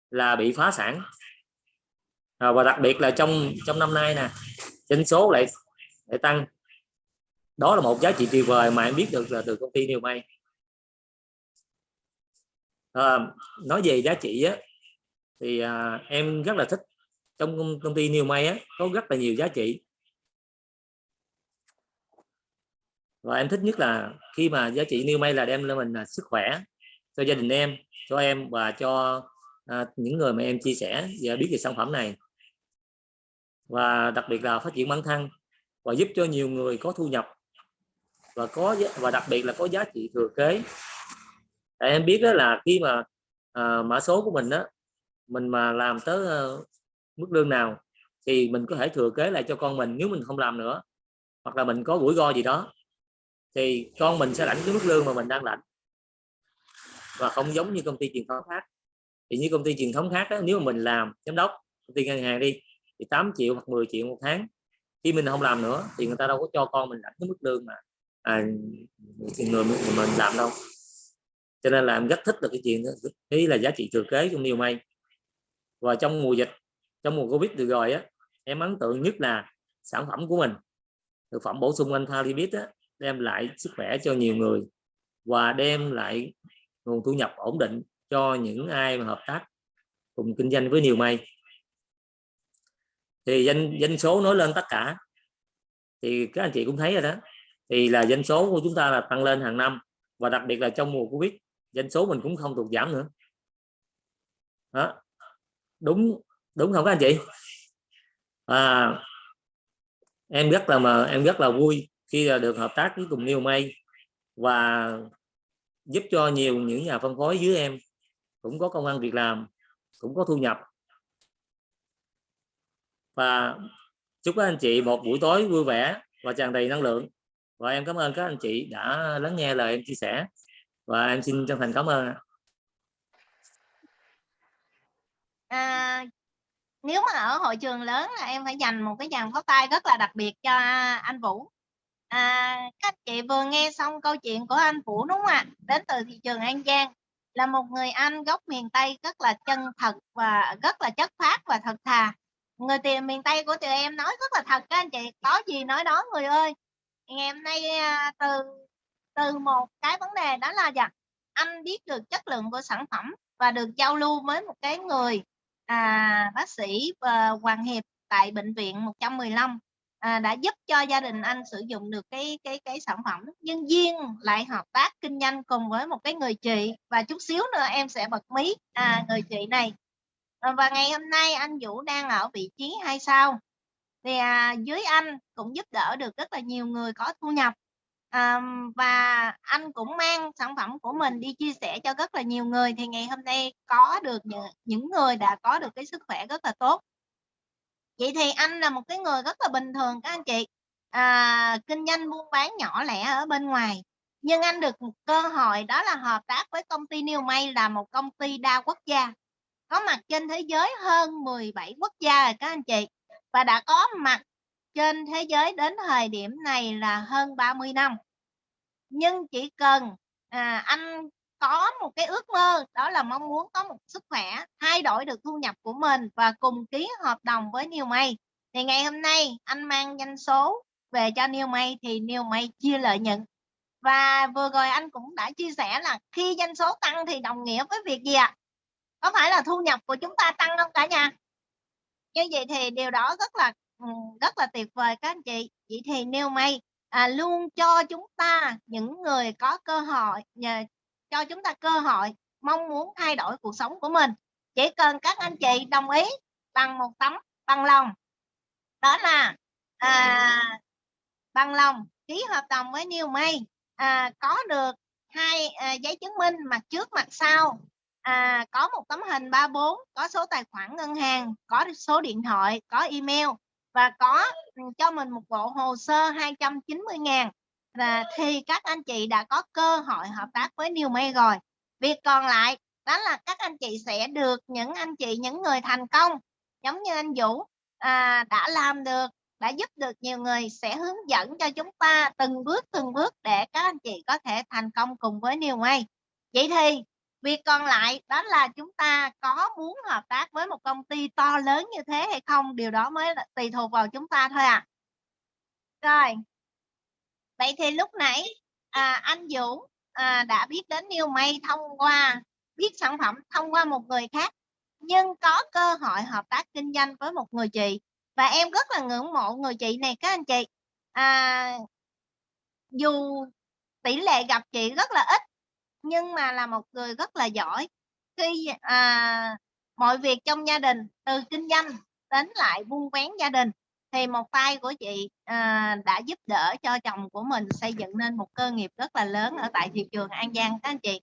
là bị phá sản. À, và đặc biệt là trong trong năm nay nè doanh số lại lại tăng. Đó là một giá trị tuyệt vời mà em biết được là từ công ty New May à, nói về giá trị á, thì à, em rất là thích trong công, công ty New May á, có rất là nhiều giá trị. Và em thích nhất là khi mà giá trị New May là đem lên mình là sức khỏe cho gia đình em cho em và cho à, những người mà em chia sẻ và biết về sản phẩm này. Và đặc biệt là phát triển bản thân và giúp cho nhiều người có thu nhập và có và đặc biệt là có giá trị thừa kế. Tại em biết đó là khi mà à, mã số của mình đó mình mà làm tới uh, mức lương nào thì mình có thể thừa kế lại cho con mình nếu mình không làm nữa hoặc là mình có rủi ro gì đó thì con mình sẽ lãnh cái mức lương mà mình đang lãnh. Và không giống như công ty truyền thống khác. Thì như công ty truyền thống khác đó, nếu mà mình làm giám đốc công ty ngân hàng đi thì 8 triệu hoặc 10 triệu một tháng. Khi mình không làm nữa thì người ta đâu có cho con mình lãnh cái mức lương mà à, người mình làm đâu cho nên là em rất thích được cái chuyện đó. Ý là giá trị thừa kế trong nhiều may. Và trong mùa dịch, trong mùa covid vừa rồi á, em ấn tượng nhất là sản phẩm của mình. Thực phẩm bổ sung anh Thalibit á, đem lại sức khỏe cho nhiều người và đem lại nguồn thu nhập ổn định cho những ai mà hợp tác cùng kinh doanh với nhiều may. Thì danh danh số nói lên tất cả. Thì các anh chị cũng thấy rồi đó. Thì là dân số của chúng ta là tăng lên hàng năm và đặc biệt là trong mùa covid doanh số mình cũng không tụt giảm nữa. Đó. đúng đúng không các anh chị? À, em rất là mà em rất là vui khi là được hợp tác với cùng New May và giúp cho nhiều những nhà phân phối dưới em. Cũng có công ăn việc làm cũng có thu nhập. Và chúc các anh chị một buổi tối vui vẻ và tràn đầy năng lượng. Và em cảm ơn các anh chị đã lắng nghe lời em chia sẻ và em xin chân thành cảm ơn à, nếu mà ở hội trường lớn là em phải dành một cái dàn pháo tay rất là đặc biệt cho anh Vũ. À, các chị vừa nghe xong câu chuyện của anh Vũ đúng không ạ? Đến từ thị trường An Giang. Là một người Anh gốc miền Tây rất là chân thật và rất là chất phát và thật thà. Người tiền miền Tây của tụi em nói rất là thật các anh chị. Có gì nói đó người ơi. Ngày hôm nay à, từ từ một cái vấn đề đó là gì anh biết được chất lượng của sản phẩm và được giao lưu với một cái người à, bác sĩ uh, Hoàng Hiệp tại bệnh viện 115 à, đã giúp cho gia đình anh sử dụng được cái cái cái sản phẩm. Nhưng duyên lại hợp tác kinh doanh cùng với một cái người chị. Và chút xíu nữa em sẽ bật mí à, người chị này. À, và ngày hôm nay anh Vũ đang ở vị trí hay sao? Thì à, dưới anh cũng giúp đỡ được rất là nhiều người có thu nhập à, và anh cũng mang sản phẩm của mình đi chia sẻ cho rất là nhiều người thì ngày hôm nay có được những, những người đã có được cái sức khỏe rất là tốt. Vậy thì anh là một cái người rất là bình thường các anh chị. À, kinh doanh buôn bán nhỏ lẻ ở bên ngoài. Nhưng anh được một cơ hội đó là hợp tác với công ty New May là một công ty đa quốc gia. Có mặt trên thế giới hơn 17 quốc gia rồi các anh chị. Và đã có mặt trên thế giới đến thời điểm này là hơn 30 năm. Nhưng chỉ cần à, anh có một cái ước mơ đó là mong muốn có một sức khỏe thay đổi được thu nhập của mình và cùng ký hợp đồng với New May thì ngày hôm nay anh mang danh số về cho New May thì New May chia lợi nhuận. Và vừa rồi anh cũng đã chia sẻ là khi doanh số tăng thì đồng nghĩa với việc gì ạ? Có phải là thu nhập của chúng ta tăng không cả nhà? Như vậy thì điều đó rất là ừ, rất là tuyệt vời các anh chị. Vậy thì nêu may à, luôn cho chúng ta những người có cơ hội nhờ cho chúng ta cơ hội mong muốn thay đổi cuộc sống của mình chỉ cần các anh chị đồng ý bằng một tấm bằng lòng. Đó là à, bằng lòng ký hợp đồng với New May. À, có được hai à, giấy chứng minh mặt trước mặt sau à, có một tấm hình 34 có số tài khoản ngân hàng có số điện thoại có email và có cho mình một bộ hồ sơ 290 ngàn. Và thì các anh chị đã có cơ hội hợp tác với New May rồi. Việc còn lại đó là các anh chị sẽ được những anh chị những người thành công. Giống như anh Vũ à, đã làm được đã giúp được nhiều người sẽ hướng dẫn cho chúng ta từng bước từng bước để các anh chị có thể thành công cùng với New May. Vậy thì việc còn lại đó là chúng ta có muốn hợp tác với một công ty to lớn như thế hay không? Điều đó mới là tùy thuộc vào chúng ta thôi à rồi. Vậy thì lúc nãy à, anh Dũng à, đã biết đến New May thông qua biết sản phẩm thông qua một người khác nhưng có cơ hội hợp tác kinh doanh với một người chị. Và em rất là ngưỡng mộ người chị này các anh chị. À, dù tỷ lệ gặp chị rất là ít nhưng mà là một người rất là giỏi. Khi à, mọi việc trong gia đình từ kinh doanh đến lại buôn vén gia đình thì một tay của chị à, đã giúp đỡ cho chồng của mình xây dựng nên một cơ nghiệp rất là lớn ở tại thị trường An Giang các anh chị.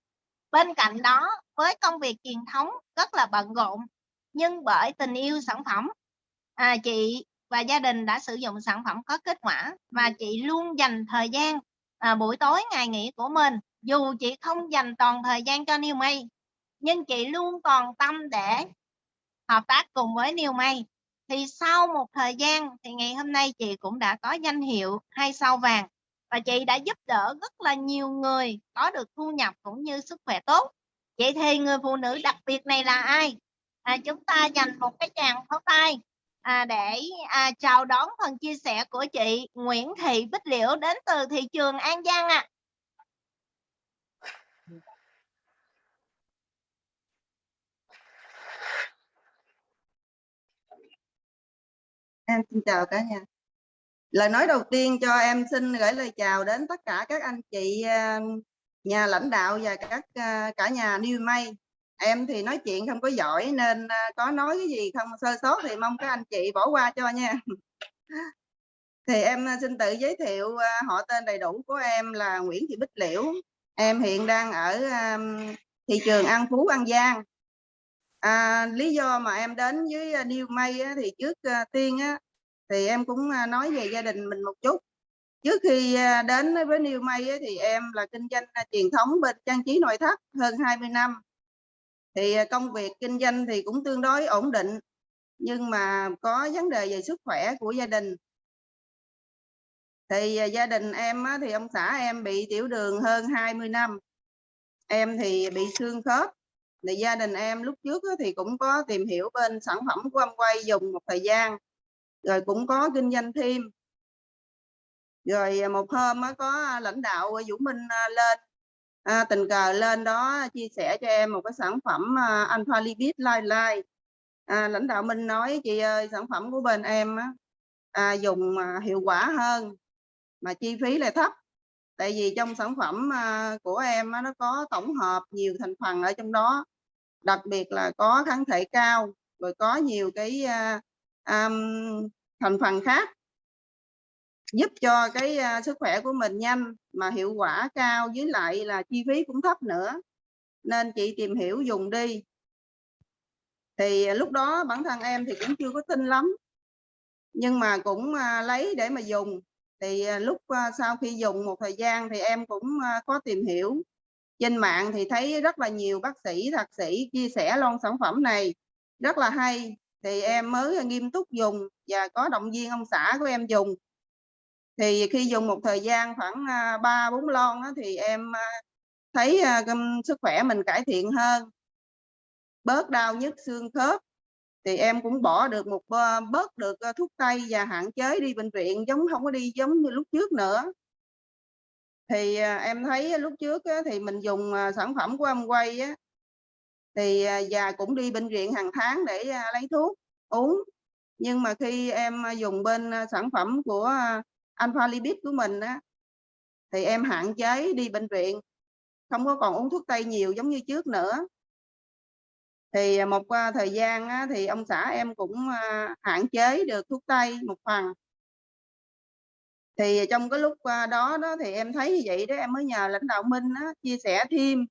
Bên cạnh đó với công việc truyền thống rất là bận rộn nhưng bởi tình yêu sản phẩm à, chị và gia đình đã sử dụng sản phẩm có kết quả và chị luôn dành thời gian à, buổi tối ngày nghỉ của mình dù chị không dành toàn thời gian cho New May nhưng chị luôn còn tâm để hợp tác cùng với New May thì sau một thời gian thì ngày hôm nay chị cũng đã có danh hiệu hai sao vàng và chị đã giúp đỡ rất là nhiều người có được thu nhập cũng như sức khỏe tốt vậy thì người phụ nữ đặc biệt này là ai à, chúng ta dành một cái tràng pháo tay à, để à, chào đón phần chia sẻ của chị Nguyễn Thị Bích Liễu đến từ thị trường An Giang ạ. À. Em xin chào cả nhà. Lời nói đầu tiên cho em xin gửi lời chào đến tất cả các anh chị ờ, nhà lãnh đạo và các ờ, cả nhà New May. Em thì nói chuyện không có giỏi nên ờ, có nói cái gì không sơ sót thì mong các anh chị bỏ qua cho nha. Thì em xin tự giới thiệu họ tên đầy đủ của em là Nguyễn Thị Bích Liễu. Em hiện đang ở thị trường An Phú, An Giang à, lý do mà em đến với à, New May thì trước à, tiên á, thì em cũng à, nói về gia đình mình một chút. Trước khi đến với New May thì em là kinh doanh truyền thống bên trang trí nội thất hơn 20 năm. Thì công việc kinh doanh thì cũng tương đối ổn định nhưng mà có vấn đề về sức khỏe của gia đình. Thì gia đình em á, thì ông xã em bị tiểu đường hơn 20 năm. Em thì bị xương khớp thì gia đình em lúc trước thì cũng có tìm hiểu bên sản phẩm của ông quay dùng một thời gian rồi cũng có kinh doanh thêm. Rồi à, một hôm có à, lãnh đạo Vũ Minh à, lên à, tình cờ lên đó chia sẻ cho em một cái sản phẩm alpha lipid Light Light à, lãnh đạo minh nói chị ơi sản phẩm của bên em à, dùng hiệu quả hơn mà chi phí lại thấp. Tại vì trong sản phẩm của em nó có tổng hợp nhiều thành phần ở trong đó đặc biệt là có kháng thể cao rồi có nhiều cái uh, um, thành phần khác giúp cho cái uh, sức khỏe của mình nhanh mà hiệu quả cao với lại là chi phí cũng thấp nữa. Nên chị tìm hiểu dùng đi. Thì lúc đó bản thân em thì cũng chưa có tin lắm nhưng mà cũng uh, lấy để mà dùng. Thì uh, lúc uh, sau khi dùng một thời gian thì em cũng uh, có tìm hiểu trên mạng thì thấy rất là nhiều bác sĩ thạc sĩ chia sẻ lon sản phẩm này rất là hay. Thì em mới nghiêm túc dùng và có động viên ông xã của em dùng. Thì khi dùng một thời gian khoảng à, ba bốn lon đó, thì em à, thấy à, sức khỏe mình cải thiện hơn. Bớt đau nhức xương khớp thì em cũng bỏ được một bớt được à, thuốc tây và hạn chế đi bệnh viện giống không có đi giống như lúc trước nữa thì à, em thấy lúc trước thì mình dùng à, sản phẩm của ông quay thì à, già cũng đi bệnh viện hàng tháng để lấy thuốc uống. Nhưng mà khi em dùng bên sản phẩm của Alpha Lipid của mình á thì em hạn chế đi bệnh viện không có còn uống thuốc tây nhiều giống như trước nữa. Thì một thời gian á, thì ông xã em cũng hạn chế được thuốc tây một phần thì trong cái lúc à, đó đó thì em thấy như vậy đó em mới nhờ lãnh đạo Minh á, chia sẻ thêm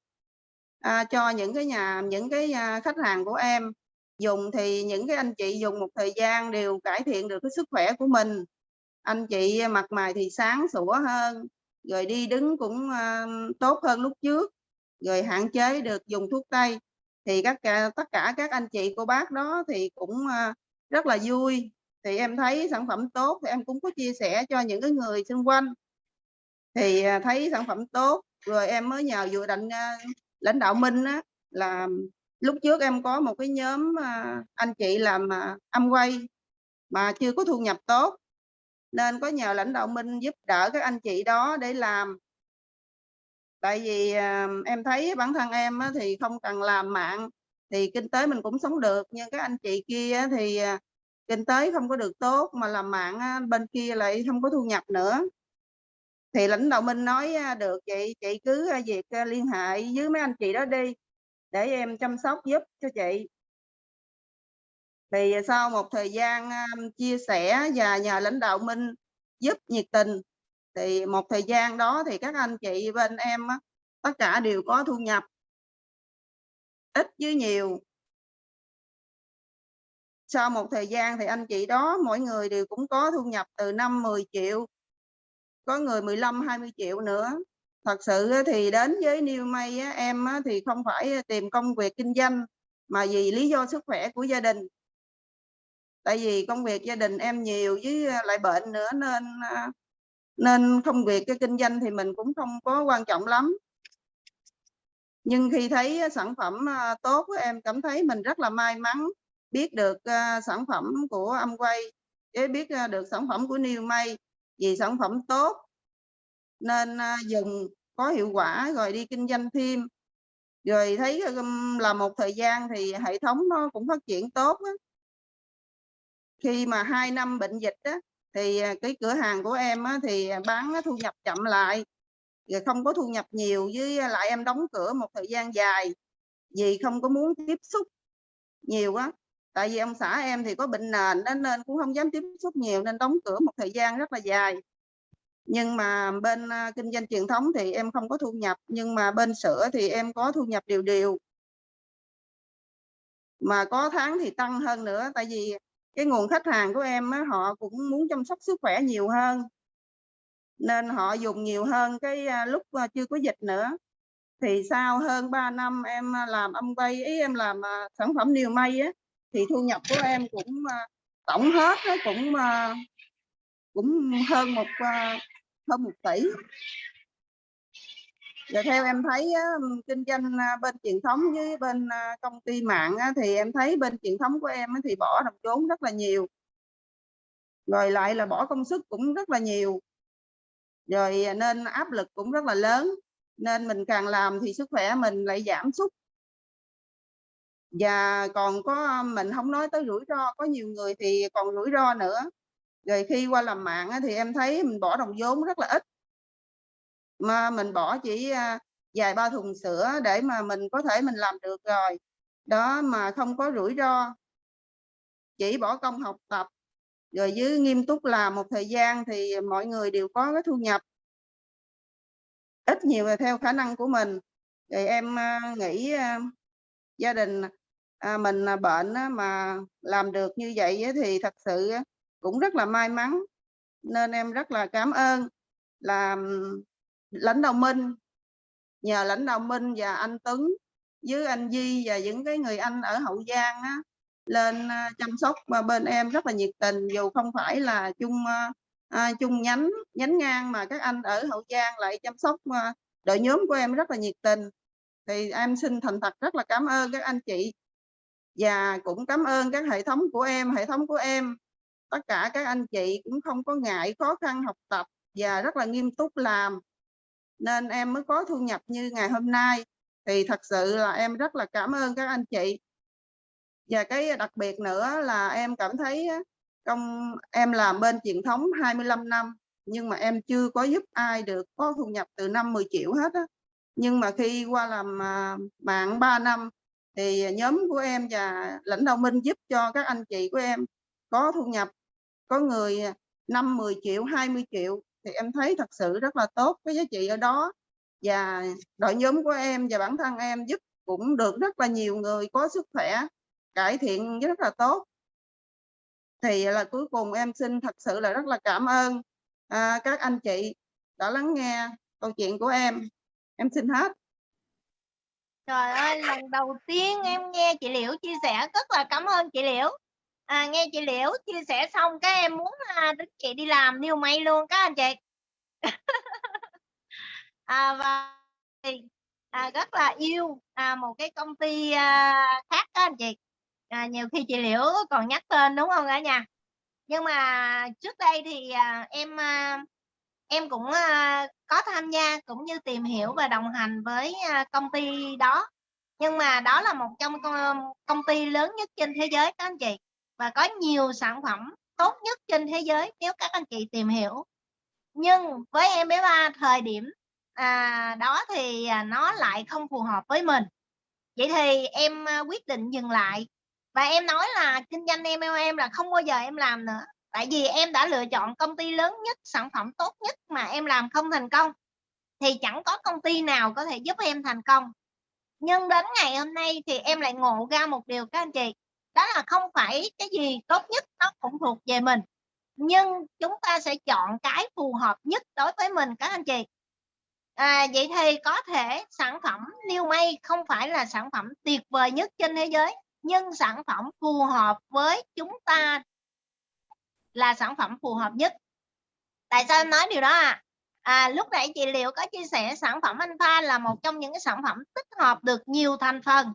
à, cho những cái nhà những cái à, khách hàng của em. Dùng thì những cái anh chị dùng một thời gian đều cải thiện được cái sức khỏe của mình. Anh chị mặt mày thì sáng sủa hơn rồi đi đứng cũng à, tốt hơn lúc trước rồi hạn chế được dùng thuốc tây. Thì các tất cả các anh chị cô bác đó thì cũng rất là vui thì em thấy sản phẩm tốt thì em cũng có chia sẻ cho những cái người xung quanh. Thì à, thấy sản phẩm tốt rồi em mới nhờ vừa định à, lãnh đạo Minh á, là lúc trước em có một cái nhóm à, anh chị làm âm quay mà chưa có thu nhập tốt. Nên có nhờ lãnh đạo Minh giúp đỡ các anh chị đó để làm. Tại vì em thấy bản thân em á, thì không cần làm mạng thì kinh tế mình cũng sống được. Nhưng các anh chị kia thì kinh tế không có được tốt mà làm mạng bên kia lại không có thu nhập nữa. Thì lãnh đạo Minh nói được chị chị cứ à, việc à, liên hệ với mấy anh chị đó đi, để em chăm sóc giúp cho chị. Thì sau một thời gian à, chia sẻ và nhờ lãnh đạo Minh giúp nhiệt tình, thì một thời gian đó thì các anh chị bên em tất cả đều có thu nhập. Ít với nhiều sau một thời gian thì anh chị đó, mỗi người đều cũng có thu nhập từ 5 10 triệu, có người 15 20 triệu nữa. Thật sự thì đến với New May em thì không phải tìm công việc kinh doanh, mà vì lý do sức khỏe của gia đình. Tại vì công việc gia đình em nhiều với à, lại bệnh nữa nên à, nên công việc cái kinh doanh thì mình cũng không có quan trọng lắm. Nhưng khi thấy sản phẩm à, tốt em cảm thấy mình rất là may mắn biết được ờ, sản phẩm của âm quay để biết ờ, được sản phẩm của New May vì sản phẩm tốt nên ờ, dùng có hiệu quả rồi đi kinh doanh thêm rồi thấy là một thời gian thì hệ thống nó cũng phát triển tốt đó. khi mà hai năm bệnh dịch đó, thì cái cửa hàng của em á, thì bán thu nhập chậm lại rồi không có thu nhập nhiều với lại em đóng cửa một thời gian dài vì không có muốn tiếp xúc nhiều quá tại vì ông xã em thì có bệnh nền nên, nên cũng không dám tiếp xúc nhiều nên đóng cửa một thời gian rất là dài. Nhưng mà bên à, kinh doanh truyền thống thì em không có thu nhập nhưng mà bên sữa thì em có thu nhập đều đều. Mà có tháng thì tăng hơn nữa tại vì cái nguồn khách hàng của em á, họ cũng muốn chăm sóc sức khỏe nhiều hơn. Nên họ dùng nhiều hơn cái à, lúc à, chưa có dịch nữa. Thì sau hơn 3 năm em làm âm quay ý em làm sản phẩm niêu may á thì thu nhập của em cũng à, tổng hết nó cũng à, cũng hơn một à, hơn một tỷ. Và theo em thấy kinh doanh bên truyền thống với bên công ty mạng thì em thấy bên truyền thống của em thì bỏ đồng vốn rất là nhiều. Rồi lại là bỏ công sức cũng rất là nhiều. Rồi nên áp lực cũng rất là lớn. Nên mình càng làm thì sức khỏe mình lại giảm sút và còn có, mình không nói tới rủi ro, có nhiều người thì còn rủi ro nữa. Rồi khi qua làm mạng thì em thấy mình bỏ đồng vốn rất là ít. Mà mình bỏ chỉ à, vài ba thùng sữa để mà mình có thể mình làm được rồi. Đó, mà không có rủi ro. Chỉ bỏ công học tập. Rồi với nghiêm túc làm một thời gian thì mọi người đều có cái thu nhập. Ít nhiều là theo khả năng của mình. Rồi em à, nghĩ à, gia đình à, mình bệnh mà làm được như vậy thì thật sự cũng rất là may mắn. Nên em rất là cảm ơn là lãnh đạo Minh nhờ lãnh đạo Minh và anh Tuấn với anh Di và những cái người anh ở Hậu Giang á, lên à, chăm sóc mà bên em rất là nhiệt tình. Dù không phải là chung à, à chung nhánh nhánh ngang mà các anh ở Hậu Giang lại chăm sóc đội nhóm của em rất là nhiệt tình thì em xin thành thật rất là cảm ơn các anh chị và cũng cảm ơn các hệ thống của em. Hệ thống của em, tất cả các anh chị cũng không có ngại khó khăn học tập và rất là nghiêm túc làm. Nên em mới có thu nhập như ngày hôm nay. Thì thật sự là em rất là cảm ơn các anh chị. Và cái đặc biệt nữa là em cảm thấy công, em làm bên truyền thống 25 năm, nhưng mà em chưa có giúp ai được có thu nhập từ năm 10 triệu hết á nhưng mà khi qua làm à, bạn 3 năm thì nhóm của em và lãnh đạo Minh giúp cho các anh chị của em có thu nhập có người 5 10 triệu 20 triệu thì em thấy thật sự rất là tốt cái giá trị ở đó. Và đội nhóm của em và bản thân em giúp cũng được rất là nhiều người có sức khỏe cải thiện rất là tốt. Thì là cuối cùng em xin thật sự là rất là cảm ơn à, các anh chị đã lắng nghe câu chuyện của em em xin hết Trời ơi, lần đầu tiên em nghe chị Liễu chia sẻ rất là cảm ơn chị Liễu. À, nghe chị Liễu chia sẻ xong các em muốn à, đứng chị đi làm niêu may luôn các anh chị. à, và à, rất là yêu à, một cái công ty à, khác các anh chị. À, nhiều khi chị Liễu còn nhắc tên đúng không cả nhà? Nhưng mà trước đây thì à, em à, em cũng uh, có tham gia cũng như tìm hiểu và đồng hành với uh, công ty đó. Nhưng mà đó là một trong công, công ty lớn nhất trên thế giới các anh chị và có nhiều sản phẩm tốt nhất trên thế giới nếu các anh chị tìm hiểu. Nhưng với em bé ba thời điểm à, đó thì à, nó lại không phù hợp với mình. Vậy thì em ờ, quyết định dừng lại và em nói là kinh doanh em em là không bao giờ em làm nữa tại vì em đã lựa chọn công ty lớn nhất sản phẩm tốt nhất mà em làm không thành công thì chẳng có công ty nào có thể giúp em thành công. Nhưng đến ngày hôm nay thì em lại ngộ ra một điều các anh chị đó là không phải cái gì tốt nhất nó cũng thuộc về mình nhưng chúng ta sẽ chọn cái phù hợp nhất đối với mình các anh chị. À, vậy thì có thể sản phẩm New May không phải là sản phẩm tuyệt vời nhất trên thế giới nhưng sản phẩm phù hợp với chúng ta là sản phẩm phù hợp nhất. Tại sao em nói điều đó à À, lúc nãy chị Liệu có chia sẻ sản phẩm Alpha là một trong những cái sản phẩm tích hợp được nhiều thành phần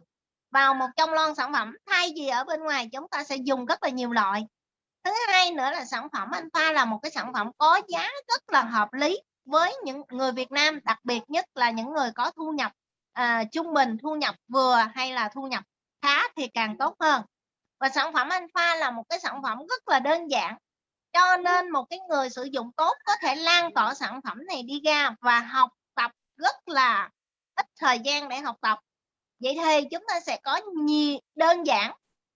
vào một trong lon sản phẩm. Thay vì ở bên ngoài chúng ta sẽ dùng rất là nhiều loại. Thứ hai nữa là sản phẩm Alpha là một cái sản phẩm có giá rất là hợp lý với những người Việt Nam đặc biệt nhất là những người có thu nhập à, trung bình thu nhập vừa hay là thu nhập khá thì càng tốt hơn. Và sản phẩm Alpha là một cái sản phẩm rất là đơn giản cho nên một cái người sử dụng tốt có thể lan tỏa sản phẩm này đi ra và học tập rất là ít thời gian để học tập. Vậy thì chúng ta sẽ có nhiều đơn giản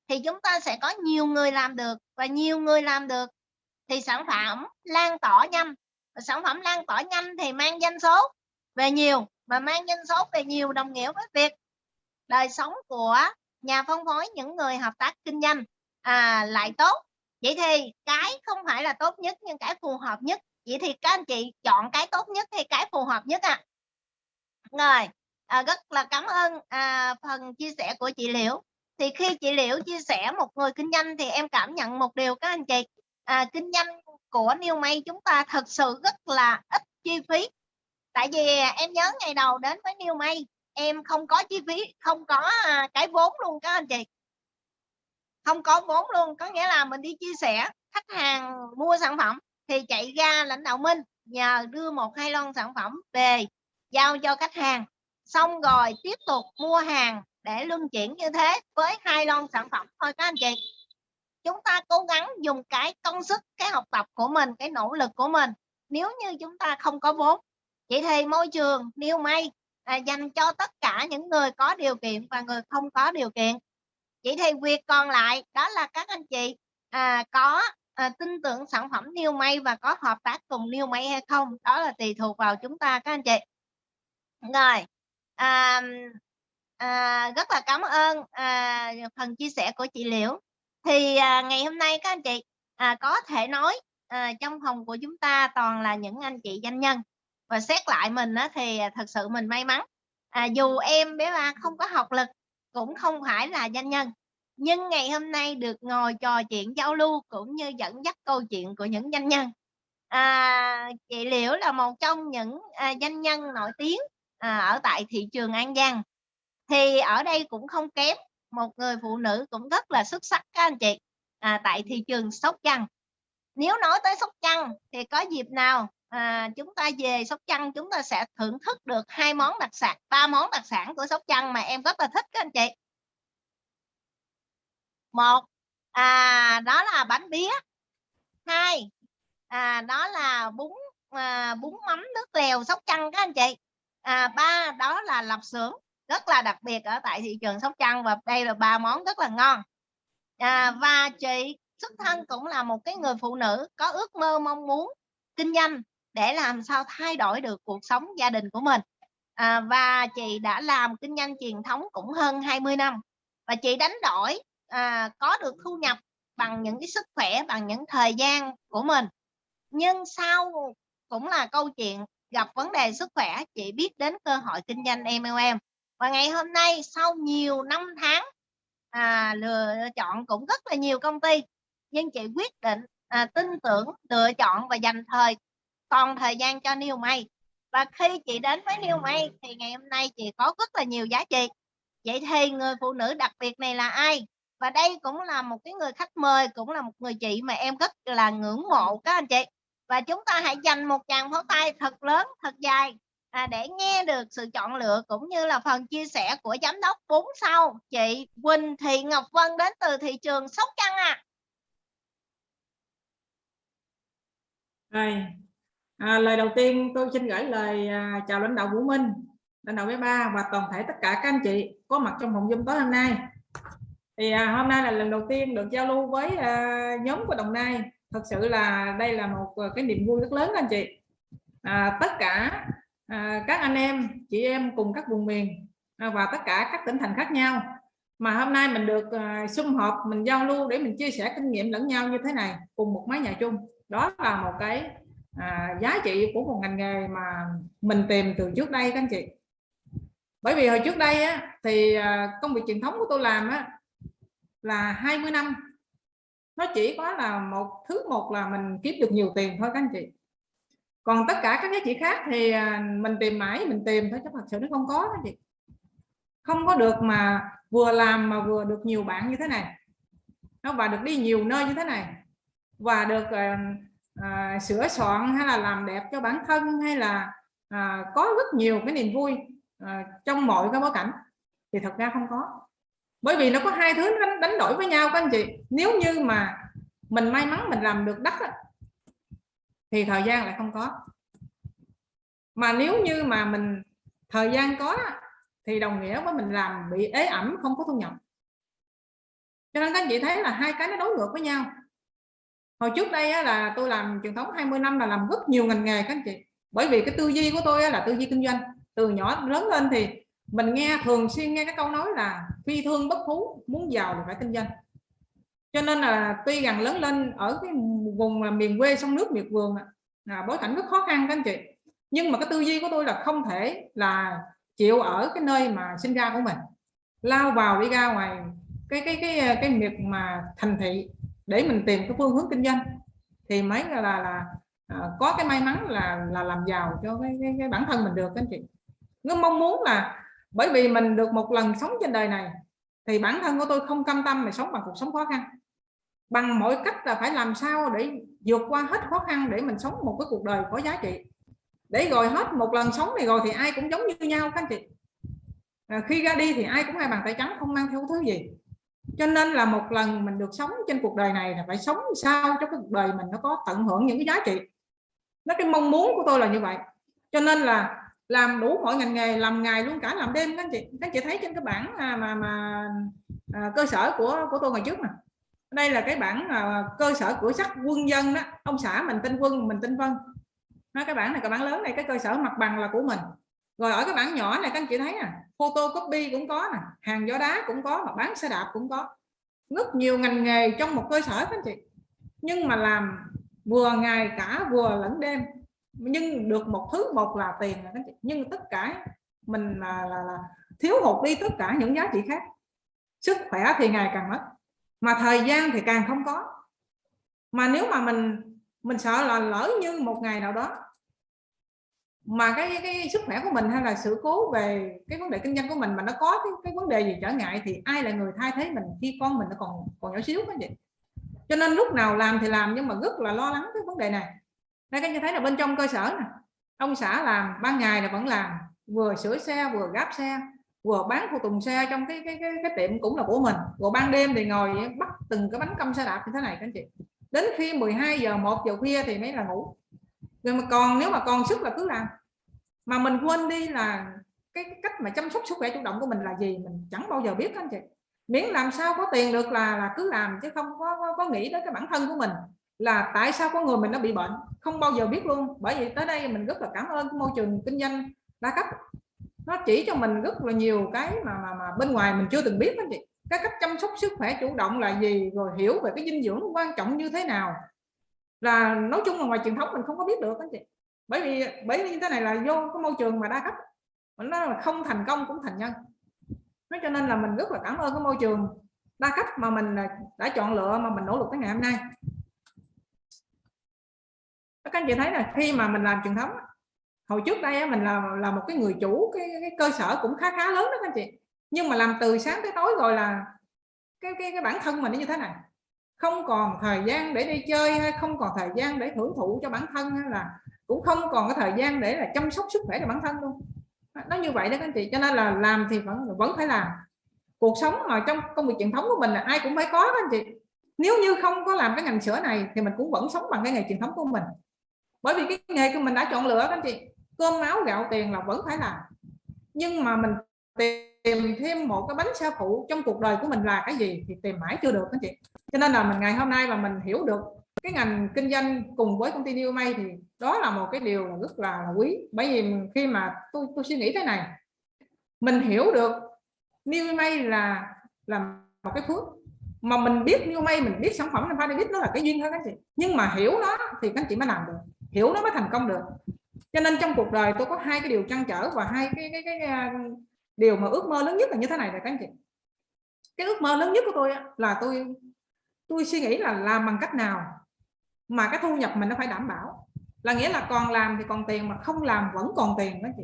thì chúng ta sẽ có nhiều người làm được và nhiều người làm được. Thì sản phẩm lan tỏa nhanh và sản phẩm lan tỏa nhanh thì mang doanh số về nhiều và mang doanh số về nhiều đồng nghĩa với việc đời sống của nhà phân phối những người hợp tác kinh doanh à, lại tốt vậy thì cái không phải là tốt nhất nhưng cái phù hợp nhất. Vậy thì các anh chị chọn cái tốt nhất hay cái phù hợp nhất à rồi à, rất là cảm ơn à, phần chia sẻ của chị Liễu. Thì khi chị Liễu chia sẻ một người kinh doanh thì em cảm nhận một điều các anh chị. À, kinh doanh của New May chúng ta thật sự rất là ít chi phí. Tại vì em nhớ ngày đầu đến với New May em không có chi phí không có à, cái vốn luôn các anh chị không có vốn luôn có nghĩa là mình đi chia sẻ khách hàng mua sản phẩm thì chạy ra lãnh đạo minh nhờ đưa một hai lon sản phẩm về giao cho khách hàng. Xong rồi tiếp tục mua hàng để luân chuyển như thế với hai lon sản phẩm thôi các anh chị. Chúng ta cố gắng dùng cái công sức cái học tập của mình cái nỗ lực của mình. Nếu như chúng ta không có vốn vậy thì môi trường new may à, dành cho tất cả những người có điều kiện và người không có điều kiện vậy thì việc còn lại đó là các anh chị à, có à, tin tưởng sản phẩm New May và có hợp tác cùng New May hay không đó là tùy thuộc vào chúng ta các anh chị. Rồi à, à, rất là cảm ơn à, phần chia sẻ của chị Liễu. Thì à, ngày hôm nay các anh chị à, có thể nói à, trong phòng của chúng ta toàn là những anh chị doanh nhân. Và xét lại mình á, thì thật sự mình may mắn. À, dù em bé ba không có học lực cũng không phải là doanh nhân. Nhưng ngày hôm nay được ngồi trò chuyện giao lưu cũng như dẫn dắt câu chuyện của những doanh nhân. À, chị Liễu là một trong những à, doanh nhân nổi tiếng à, ở tại thị trường An Giang. Thì ở đây cũng không kém một người phụ nữ cũng rất là xuất sắc các anh chị à, tại thị trường Sóc Trăng. Nếu nói tới Sóc Trăng thì có dịp nào à, chúng ta về Sóc Trăng chúng ta sẽ thưởng thức được hai món đặc sản ba món đặc sản của Sóc Trăng mà em rất là thích các anh chị. Một à, đó là bánh bía. Hai à, đó là bún à, bún mắm nước lèo sóc trăng các anh chị. À, ba đó là lạp xưởng rất là đặc biệt ở tại thị trường sóc trăng và đây là ba món rất là ngon. À, và chị xuất thân cũng là một cái người phụ nữ có ước mơ mong muốn kinh doanh để làm sao thay đổi được cuộc sống gia đình của mình. À, và chị đã làm kinh doanh truyền thống cũng hơn 20 năm và chị đánh đổi à, có được thu nhập bằng những cái sức khỏe bằng những thời gian của mình. Nhưng sau cũng là câu chuyện gặp vấn đề sức khỏe chị biết đến cơ hội kinh doanh MLM và ngày hôm nay sau nhiều năm tháng à, lựa chọn cũng rất là nhiều công ty nhưng chị quyết định à, tin tưởng lựa chọn và dành thời còn thời gian cho New May và khi chị đến với New May thì ngày hôm nay chị có rất là nhiều giá trị. Vậy thì người phụ nữ đặc biệt này là ai? Và đây cũng là một cái người khách mời cũng là một người chị mà em rất là ngưỡng mộ các anh chị. Và chúng ta hãy dành một tràng pháo tay thật lớn thật dài à, để nghe được sự chọn lựa cũng như là phần chia sẻ của giám đốc. 4 sau chị Quỳnh Thị Ngọc Vân đến từ thị trường Sóc Trăng à. Rồi, à, lời đầu tiên tôi xin gửi lời à, chào lãnh đạo Vũ Minh, lãnh đạo bé ba và toàn thể tất cả các anh chị có mặt trong phòng Zoom tối hôm nay. Thì à, hôm nay là lần đầu tiên được giao lưu với à, nhóm của Đồng Nai. Thật sự là đây là một à, cái niềm vui rất lớn anh chị. À, tất cả à, các anh em, chị em cùng các vùng miền à, và tất cả các tỉnh thành khác nhau mà hôm nay mình được à, sum họp mình giao lưu để mình chia sẻ kinh nghiệm lẫn nhau như thế này cùng một mái nhà chung đó là một cái à, giá trị của một ngành nghề mà mình tìm từ trước đây các anh chị. Bởi vì hồi trước đây á, thì à, công việc truyền thống của tôi làm á, là 20 năm. Nó chỉ có là một thứ một là mình kiếm được nhiều tiền thôi các anh chị. Còn tất cả các giá trị khác thì à, mình tìm mãi mình tìm thôi chứ thật sự nó không có các chị. Không có được mà vừa làm mà vừa được nhiều bạn như thế này. Nó và được đi nhiều nơi như thế này. Và được à, à, sửa soạn hay là làm đẹp cho bản thân hay là à, có rất nhiều cái niềm vui à, trong mọi cái bối cảnh thì thật ra không có. Bởi vì nó có hai thứ đánh, đánh đổi với nhau các anh chị. Nếu như mà mình may mắn mình làm được đất thì thời gian lại không có. Mà nếu như mà mình thời gian có thì đồng nghĩa với mình làm bị ế ẩm không có thu nhập. Cho nên các anh chị thấy là hai cái nó đối ngược với nhau hồi trước đây á, là tôi làm truyền thống 20 năm là làm rất nhiều ngành nghề các anh chị. Bởi vì cái tư duy của tôi á, là tư duy kinh doanh. Từ nhỏ lớn lên thì mình nghe thường xuyên nghe cái câu nói là phi thương bất phú muốn giàu thì phải kinh doanh. Cho nên là tuy rằng lớn lên ở cái vùng là miền quê sông nước miệt vườn là bối cảnh rất khó khăn các anh chị. Nhưng mà cái tư duy của tôi là không thể là chịu ở cái nơi mà sinh ra của mình. Lao vào đi ra ngoài cái cái cái cái miệt mà thành thị để mình tìm cái phương hướng kinh doanh. Thì mới là là, là à, có cái may mắn là là làm giàu cho cái, cái, cái bản thân mình được các anh chị. Nó mong muốn là bởi vì mình được một lần sống trên đời này thì bản thân của tôi không cam tâm mà sống bằng cuộc sống khó khăn. Bằng mọi cách là phải làm sao để vượt qua hết khó khăn để mình sống một cái cuộc đời có giá trị. Để rồi hết một lần sống này rồi thì ai cũng giống như nhau các anh chị. À, khi ra đi thì ai cũng hai bàn tay trắng không mang theo thứ gì cho nên là một lần mình được sống trên cuộc đời này là phải sống sao cho cái cuộc đời mình nó có tận hưởng những cái giá trị. Nó cái mong muốn của tôi là như vậy. Cho nên là làm đủ mọi ngành nghề làm ngày luôn cả làm đêm các anh chị. Các anh chị thấy trên cái bảng mà mà, mà à, cơ sở của của tôi ngày trước nè. Đây là cái bảng à, cơ sở của sắc quân dân đó. Ông xã mình tên quân mình tên vân. Nó cái bảng này cái bảng lớn này cái cơ sở mặt bằng là của mình rồi ở cái bảng nhỏ này các anh chị thấy nè photocopy cũng có nè hàng gió đá cũng có mà bán xe đạp cũng có. Rất nhiều ngành nghề trong một cơ sở các anh chị. Nhưng mà làm vừa ngày cả vừa lẫn đêm nhưng được một thứ một là tiền các anh chị. Nhưng tất cả mình là, là, là thiếu hụt đi tất cả những giá trị khác. Sức khỏe thì ngày càng mất mà thời gian thì càng không có. Mà nếu mà mình mình sợ là lỡ như một ngày nào đó mà cái, cái sức khỏe của mình hay là sự cố về cái vấn đề kinh doanh của mình mà nó có cái, cái vấn đề gì trở ngại thì ai là người thay thế mình khi con mình nó còn còn nhỏ xíu cái vậy cho nên lúc nào làm thì làm nhưng mà rất là lo lắng cái vấn đề này. Đây các anh thấy là bên trong cơ sở này, ông xã làm ban ngày là vẫn làm vừa sửa xe vừa gáp xe vừa bán phụ tùng xe trong cái cái, cái cái tiệm cũng là của mình rồi ban đêm thì ngồi bắt từng cái bánh cơm xe đạp như thế này các anh chị. Đến khi 12 giờ 1 giờ khuya thì mới là ngủ rồi mà còn nếu mà còn sức là cứ làm. Mà mình quên đi là cái, cái cách mà chăm sóc sức khỏe chủ động của mình là gì mình chẳng bao giờ biết anh chị. Miễn làm sao có tiền được là là cứ làm chứ không có, có, có nghĩ đến cái bản thân của mình là tại sao có người mình nó bị bệnh. Không bao giờ biết luôn. Bởi vì tới đây mình rất là cảm ơn môi trường kinh doanh đa cấp. Nó chỉ cho mình rất là nhiều cái mà mà, mà bên ngoài mình chưa từng biết anh chị. Cái cách chăm sóc sức khỏe chủ động là gì rồi hiểu về cái dinh dưỡng quan trọng như thế nào là nói chung là ngoài truyền thống mình không có biết được anh chị. Bởi vì bởi vì như thế này là vô cái môi trường mà đa cấp. Mình nói là không thành công cũng thành nhân. Nói cho nên là mình rất là cảm ơn cái môi trường đa cấp mà mình à, đã chọn lựa mà mình nỗ lực tới ngày hôm nay. Các anh chị thấy là khi mà mình làm truyền thống hồi trước đây mình là là một cái người chủ cái, cái cơ sở cũng khá khá lớn đó các anh chị. Nhưng mà làm từ sáng tới tối rồi là cái cái cái bản thân mình nó như thế này không còn thời gian để đi chơi hay không còn thời gian để hưởng thụ cho bản thân hay là cũng không còn cái thời gian để là chăm sóc sức khỏe cho bản thân luôn. Nó như vậy đó các anh chị, cho nên là làm thì vẫn vẫn phải làm. Cuộc sống mà trong công việc truyền thống của mình là ai cũng phải có các anh chị. Nếu như không có làm cái ngành sữa này thì mình cũng vẫn sống bằng cái nghề truyền thống của mình. Bởi vì cái nghề của mình đã chọn lựa các anh chị, cơm máu gạo tiền là vẫn phải làm. Nhưng mà mình tìm thêm một cái bánh xe phụ trong cuộc đời của mình là cái gì thì tìm mãi chưa được anh chị cho nên là mình ngày hôm nay mà mình hiểu được cái ngành kinh doanh cùng với công ty New May thì đó là một cái điều rất là quý. Bởi vì khi mà tôi tôi suy nghĩ thế này mình hiểu được New May là là một cái phước. Mà mình biết New May mình biết sản phẩm là biết nó là cái duyên thôi các chị. Nhưng mà hiểu nó thì các chị mới làm được. Hiểu nó mới thành công được. Cho nên trong cuộc đời tôi có hai cái điều trăn trở và hai cái cái, cái, cái điều mà ước mơ lớn nhất là như thế này là các anh chị. Cái ước mơ lớn nhất của tôi là tôi tôi suy nghĩ là làm bằng cách nào mà cái thu nhập mình nó phải đảm bảo? Là nghĩa là còn làm thì còn tiền mà không làm vẫn còn tiền đó chị.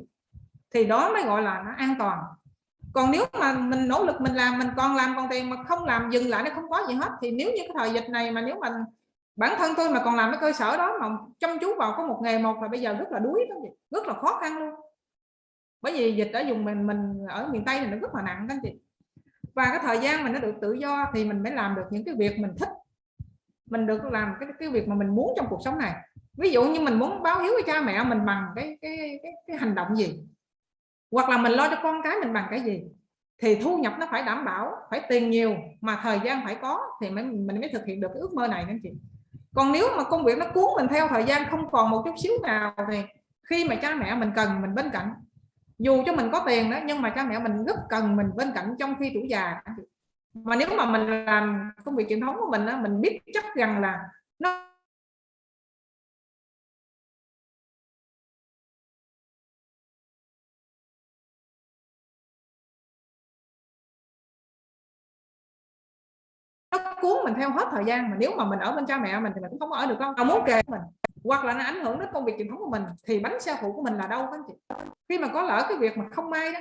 Thì đó mới gọi là nó an toàn. Còn nếu mà mình nỗ lực mình làm, mình còn làm còn tiền mà không làm, dừng lại nó không có gì hết, thì nếu như cái thời dịch này mà nếu mà bản thân tôi mà còn làm cái cơ sở đó mà chăm chú vào có một nghề một là bây giờ rất là đuối đó chị, rất là khó khăn luôn. Bởi vì dịch ở dùng mình mình ở miền tây thì nó rất là nặng các chị và cái thời gian mình nó được tự do thì mình mới làm được những cái việc mình thích. Mình được làm cái cái việc mà mình muốn trong cuộc sống này. Ví dụ như mình muốn báo hiếu với cha mẹ mình bằng cái cái cái, cái hành động gì? Hoặc là mình lo cho con cái mình bằng cái gì? Thì thu nhập nó phải đảm bảo phải tiền nhiều mà thời gian phải có thì mới mình mới thực hiện được cái ước mơ này anh chị. Còn nếu mà công việc nó cuốn mình theo thời gian không còn một chút xíu nào thì khi mà cha mẹ mình cần mình bên cạnh dù cho mình có tiền đó nhưng mà cha mẹ mình rất cần mình bên cạnh trong khi tuổi già. Mà nếu mà mình làm công việc truyền thống của mình đó, mình biết chắc rằng là nó nó cuốn mình theo hết thời gian. Mà nếu mà mình ở bên cha mẹ mình thì mình cũng không ở được con. Tao muốn kề mình hoặc là nó ảnh hưởng đến công việc truyền thống của mình, thì bánh xe phụ của mình là đâu các anh chị? Khi mà có lỡ cái việc mà không may đó,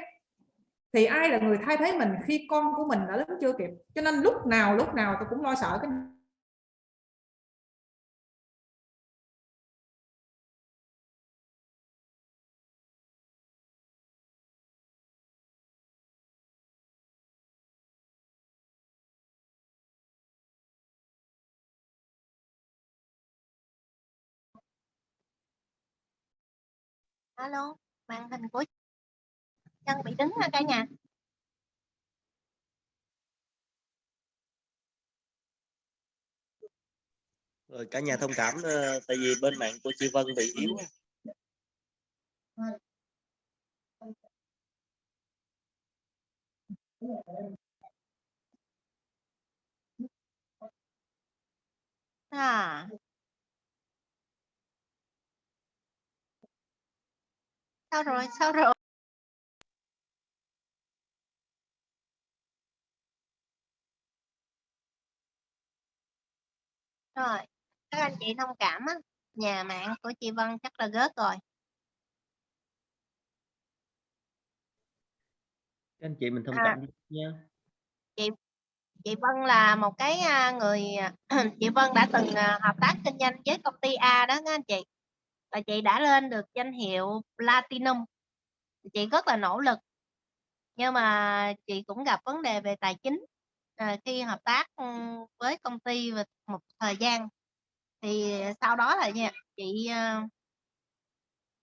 thì ai là người thay thế mình khi con của mình đã lớn chưa kịp? Cho nên lúc nào lúc nào tôi cũng lo sợ cái alo màn hình của chân bị đứng ha cả nhà. Rồi cả nhà thông cảm uh, tại vì bên mạng của chị Vân bị yếu à sao rồi? Sao rồi? Rồi các anh chị thông cảm á nhà mạng của chị Vân chắc là gớt rồi. Các anh chị mình thông À. cảm nha. Chị chị Vân là một cái à, người chị Vân đã từng à, hợp tác kinh doanh với công ty A đó các anh chị và chị đã lên được danh hiệu Platinum. Chị rất là nỗ lực. Nhưng mà chị cũng gặp vấn đề về tài chính. À, khi hợp tác ừ, với công ty và một thời gian thì sau đó là nha chị ờ,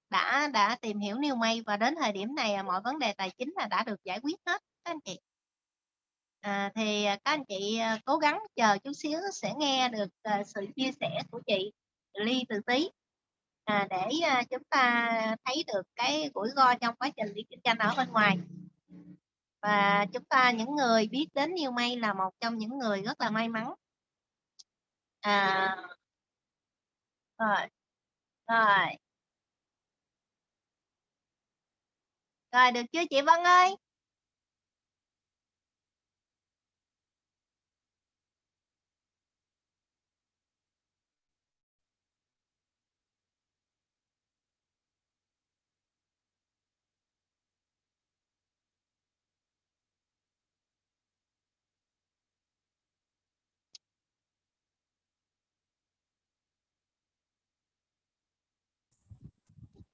đã đã tìm hiểu New May và đến thời điểm này mọi vấn đề tài chính là đã được giải quyết hết các anh chị. À, thì các anh chị ờ, cố gắng chờ chút xíu sẽ nghe được ờ, sự chia sẻ của chị Ly từ tí à, để à, chúng ta thấy được cái rủi ro trong quá trình đi kinh doanh ở bên ngoài. Và chúng ta những người biết đến yêu May là một trong những người rất là may mắn. À, rồi rồi. Rồi được chưa chị Vân ơi?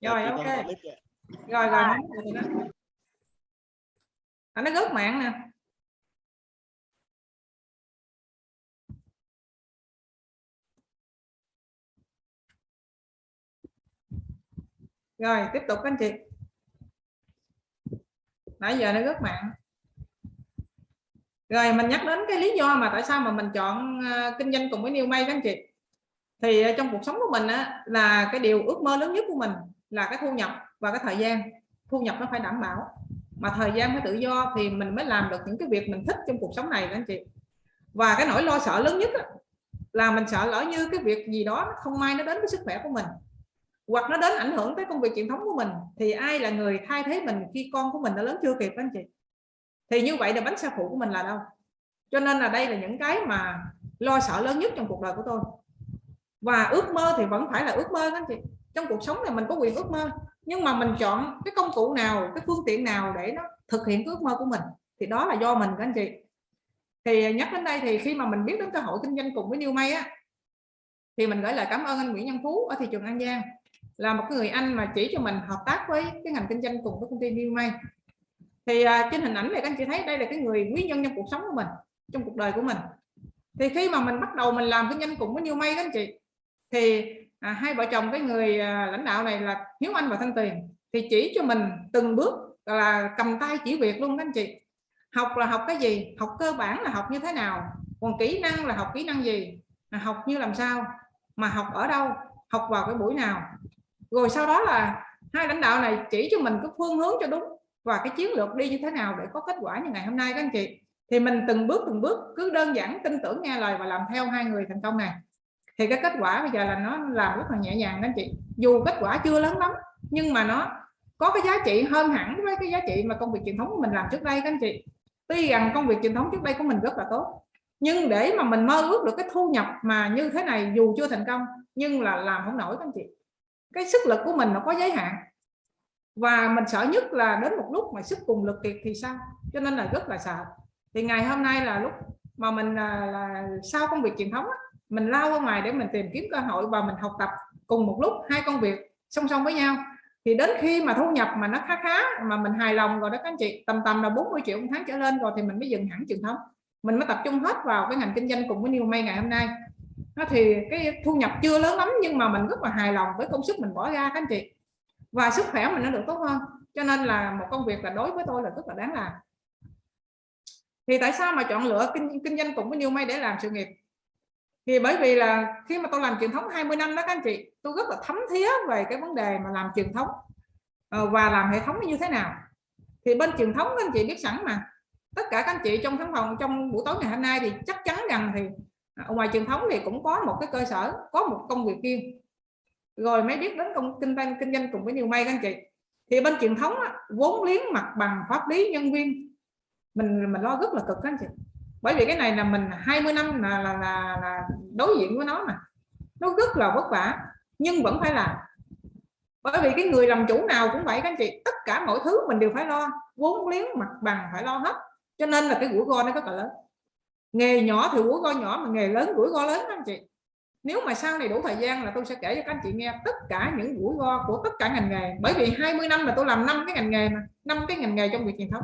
Rồi ok. rồi rồi. À, nó rớt mạng nè. Rồi tiếp tục các anh chị. Nãy giờ nó rớt mạng. Rồi mình nhắc đến cái lý do mà tại sao mà mình chọn ờ, kinh doanh cùng với New May các anh chị. Thì ờ, trong cuộc sống của mình á, là cái điều ước mơ lớn nhất của mình là cái thu nhập và cái thời gian. Thu nhập nó phải đảm bảo. Mà thời gian phải tự do thì mình mới làm được những cái việc mình thích trong cuộc sống này đó anh chị. Và cái nỗi lo sợ lớn nhất là mình sợ lỡ như cái việc gì đó nó không may nó đến với sức khỏe của mình, hoặc nó đến ảnh hưởng tới công việc truyền thống của mình, thì ai là người thay thế mình khi con của mình đã lớn chưa kịp anh chị? Thì như vậy là bánh xe phụ của mình là đâu? Cho nên là đây là những cái mà lo sợ lớn nhất trong cuộc đời của tôi. Và ước mơ thì vẫn phải là ước mơ anh chị trong cuộc sống này mình có quyền ước mơ. Nhưng mà mình chọn cái công cụ nào cái phương tiện nào để nó thực hiện cái ước mơ của mình thì đó là do mình các anh chị. Thì nhắc đến đây thì khi mà mình biết đến cơ hội kinh doanh cùng với New May á thì mình gửi lời cảm ơn anh Nguyễn Nhân Phú ở thị trường An Giang là một cái người anh mà chỉ cho mình hợp tác với cái ngành kinh doanh cùng với công ty New May. Thì à, trên hình ảnh này các anh chị thấy đây là cái người quý nhân trong cuộc sống của mình trong cuộc đời của mình. Thì khi mà mình bắt đầu mình làm kinh doanh cùng với New May các anh chị thì à, hai vợ chồng cái người à, lãnh đạo này là Hiếu Anh và Thanh Tiền thì chỉ cho mình từng bước là cầm tay chỉ việc luôn các anh chị. Học là học cái gì? Học cơ bản là học như thế nào? Còn kỹ năng là học kỹ năng gì? À, học như làm sao? Mà học ở đâu? Học vào cái buổi nào? Rồi sau đó là hai lãnh đạo này chỉ cho mình cái phương hướng cho đúng và cái chiến lược đi như thế nào để có kết quả như ngày hôm nay các anh chị. Thì mình từng bước từng bước cứ đơn giản tin tưởng nghe lời và làm theo hai người thành công này thì cái kết quả bây giờ là nó làm rất là nhẹ nhàng đó anh chị. Dù kết quả chưa lớn lắm nhưng mà nó có cái giá trị hơn hẳn với cái giá trị mà công việc truyền thống của mình làm trước đây các anh chị. Tuy rằng công việc truyền thống trước đây của mình rất là tốt nhưng để mà mình mơ ước được cái thu nhập mà như thế này dù chưa thành công nhưng là làm không nổi các anh chị. Cái sức lực của mình nó có giới hạn. Và mình sợ nhất là đến một lúc mà sức cùng lực kiệt thì sao? Cho nên là rất là sợ. Thì ngày hôm nay là lúc mà mình là, là sau công việc truyền thống á, mình lao ra ngoài để mình tìm kiếm cơ hội và mình học tập cùng một lúc hai công việc song song với nhau. Thì đến khi mà thu nhập mà nó khá khá mà mình hài lòng rồi đó các anh chị tầm tầm là 40 triệu một tháng trở lên rồi thì mình mới dừng hẳn truyền thống. Mình mới tập trung hết vào cái ngành kinh doanh cùng với New May ngày hôm nay. Nó thì cái thu nhập chưa lớn lắm nhưng mà mình rất là hài lòng với công sức mình bỏ ra các anh chị. Và sức khỏe mình nó được tốt hơn. Cho nên là một công việc là đối với tôi là rất là đáng làm. Thì tại sao mà chọn lựa kinh, kinh doanh cùng với New May để làm sự nghiệp? Thì bởi vì là khi mà tôi làm truyền thống 20 năm đó các anh chị tôi rất là thấm thía về cái vấn đề mà làm truyền thống ờ, và làm hệ thống như thế nào. Thì bên truyền thống các anh chị biết sẵn mà tất cả các anh chị trong khán phòng trong buổi tối ngày hôm nay thì chắc chắn rằng thì à, ngoài truyền thống thì cũng có một cái cơ sở có một công việc riêng. Rồi mới biết đến công kinh doanh kinh doanh cùng với nhiều may các anh chị. Thì bên truyền thống á, vốn liếng mặt bằng pháp lý nhân viên mình mình lo rất là cực các anh chị bởi vì cái này là mình 20 năm là là, là, là đối diện với nó mà. Nó rất là vất vả nhưng vẫn phải làm. Bởi vì cái người làm chủ nào cũng vậy các anh chị tất cả mọi thứ mình đều phải lo vốn liếng mặt bằng phải lo hết. Cho nên là cái rủi ro nó rất là lớn. Nghề nhỏ thì rủi ro nhỏ mà nghề lớn rủi ro lớn các anh chị. Nếu mà sau này đủ thời gian là tôi sẽ kể cho các anh chị nghe tất cả những rủi ro của tất cả ngành nghề. Bởi vì 20 năm là tôi làm năm cái ngành nghề mà năm cái ngành nghề trong việc truyền thống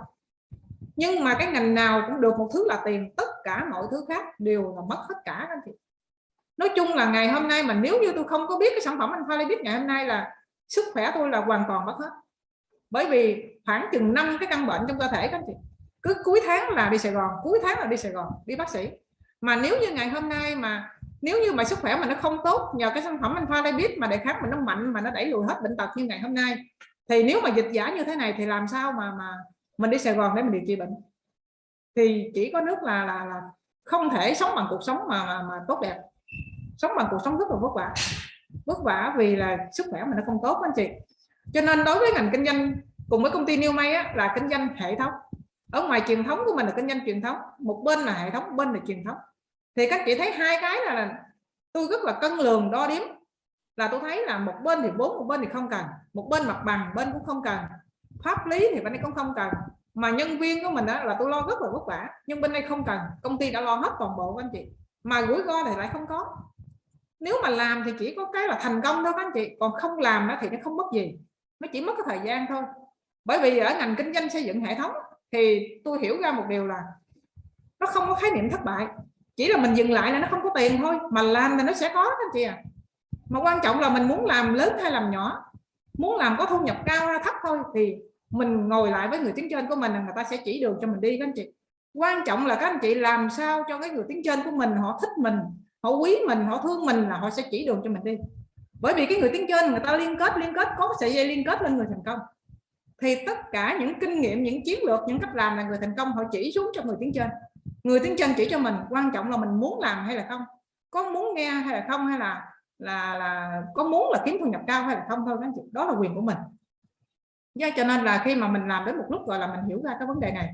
nhưng mà cái ngành nào cũng được một thứ là tiền tất cả mọi thứ khác đều là mất hết cả anh chị. Nói chung là ngày hôm nay mà nếu như tôi không có biết cái sản phẩm alpha biết ngày hôm nay là sức khỏe tôi là hoàn toàn mất hết. Bởi vì khoảng chừng năm cái căn bệnh trong cơ thể các anh chị, cứ cuối tháng là đi Sài Gòn, cuối tháng là đi Sài Gòn, đi bác sĩ. Mà nếu như ngày hôm nay mà, nếu như mà sức khỏe mà nó không tốt nhờ cái sản phẩm alpha biết mà đề kháng mình nó mạnh mà nó đẩy lùi hết bệnh tật như ngày hôm nay, thì nếu mà dịch giả như thế này thì làm sao mà mà mình đi Sài Gòn để mình điều trị bệnh. Thì chỉ có nước là là, là không thể sống bằng cuộc sống mà, mà, mà tốt đẹp. Sống bằng cuộc sống rất là vất vả. Vất vả vì là sức khỏe mình nó không tốt anh chị. Cho nên đối với ngành kinh doanh cùng với công ty New May á, là kinh doanh hệ thống. Ở ngoài truyền thống của mình là kinh doanh truyền thống. Một bên là hệ thống bên là truyền thống. Thì các chị thấy hai cái là, là tôi rất là cân lường đo đếm. Là tôi thấy là một bên thì vốn một bên thì không cần. Một bên mặt bằng bên cũng không cần pháp lý thì bên đây cũng không cần. Mà nhân viên của mình đó là tôi lo rất là vất vả. Nhưng bên đây không cần. Công ty đã lo hết toàn bộ anh chị. Mà rủi ro thì lại không có. Nếu mà làm thì chỉ có cái là thành công thôi các anh chị. Còn không làm đó thì nó không mất gì. Nó chỉ mất cái thời gian thôi. Bởi vì ở ngành kinh doanh xây dựng hệ thống thì tôi hiểu ra một điều là nó không có khái niệm thất bại. Chỉ là mình dừng lại là nó không có tiền thôi. Mà làm thì nó sẽ có các anh chị à mà quan trọng là mình muốn làm lớn hay làm nhỏ muốn làm có thu nhập cao hay thấp thôi thì mình ngồi lại với người tiếng trên của mình là người ta sẽ chỉ đường cho mình đi, các anh chị. Quan trọng là các anh chị làm sao cho cái người tiếng trên của mình, họ thích mình, họ quý mình, họ thương mình là họ sẽ chỉ đường cho mình đi. Bởi vì cái người tiếng trên người ta liên kết liên kết, có sợi dây liên kết lên người thành công. Thì tất cả những kinh nghiệm, những chiến lược, những cách làm là người thành công, họ chỉ xuống cho người tiếng trên. Người tiếng trên chỉ cho mình, quan trọng là mình muốn làm hay là không? Có muốn nghe hay là không hay là là là có muốn là kiếm thu nhập cao hay là không thôi các anh chị đó là quyền của mình. Do cho nên là khi mà mình làm đến một lúc gọi là mình hiểu ra cái vấn đề này.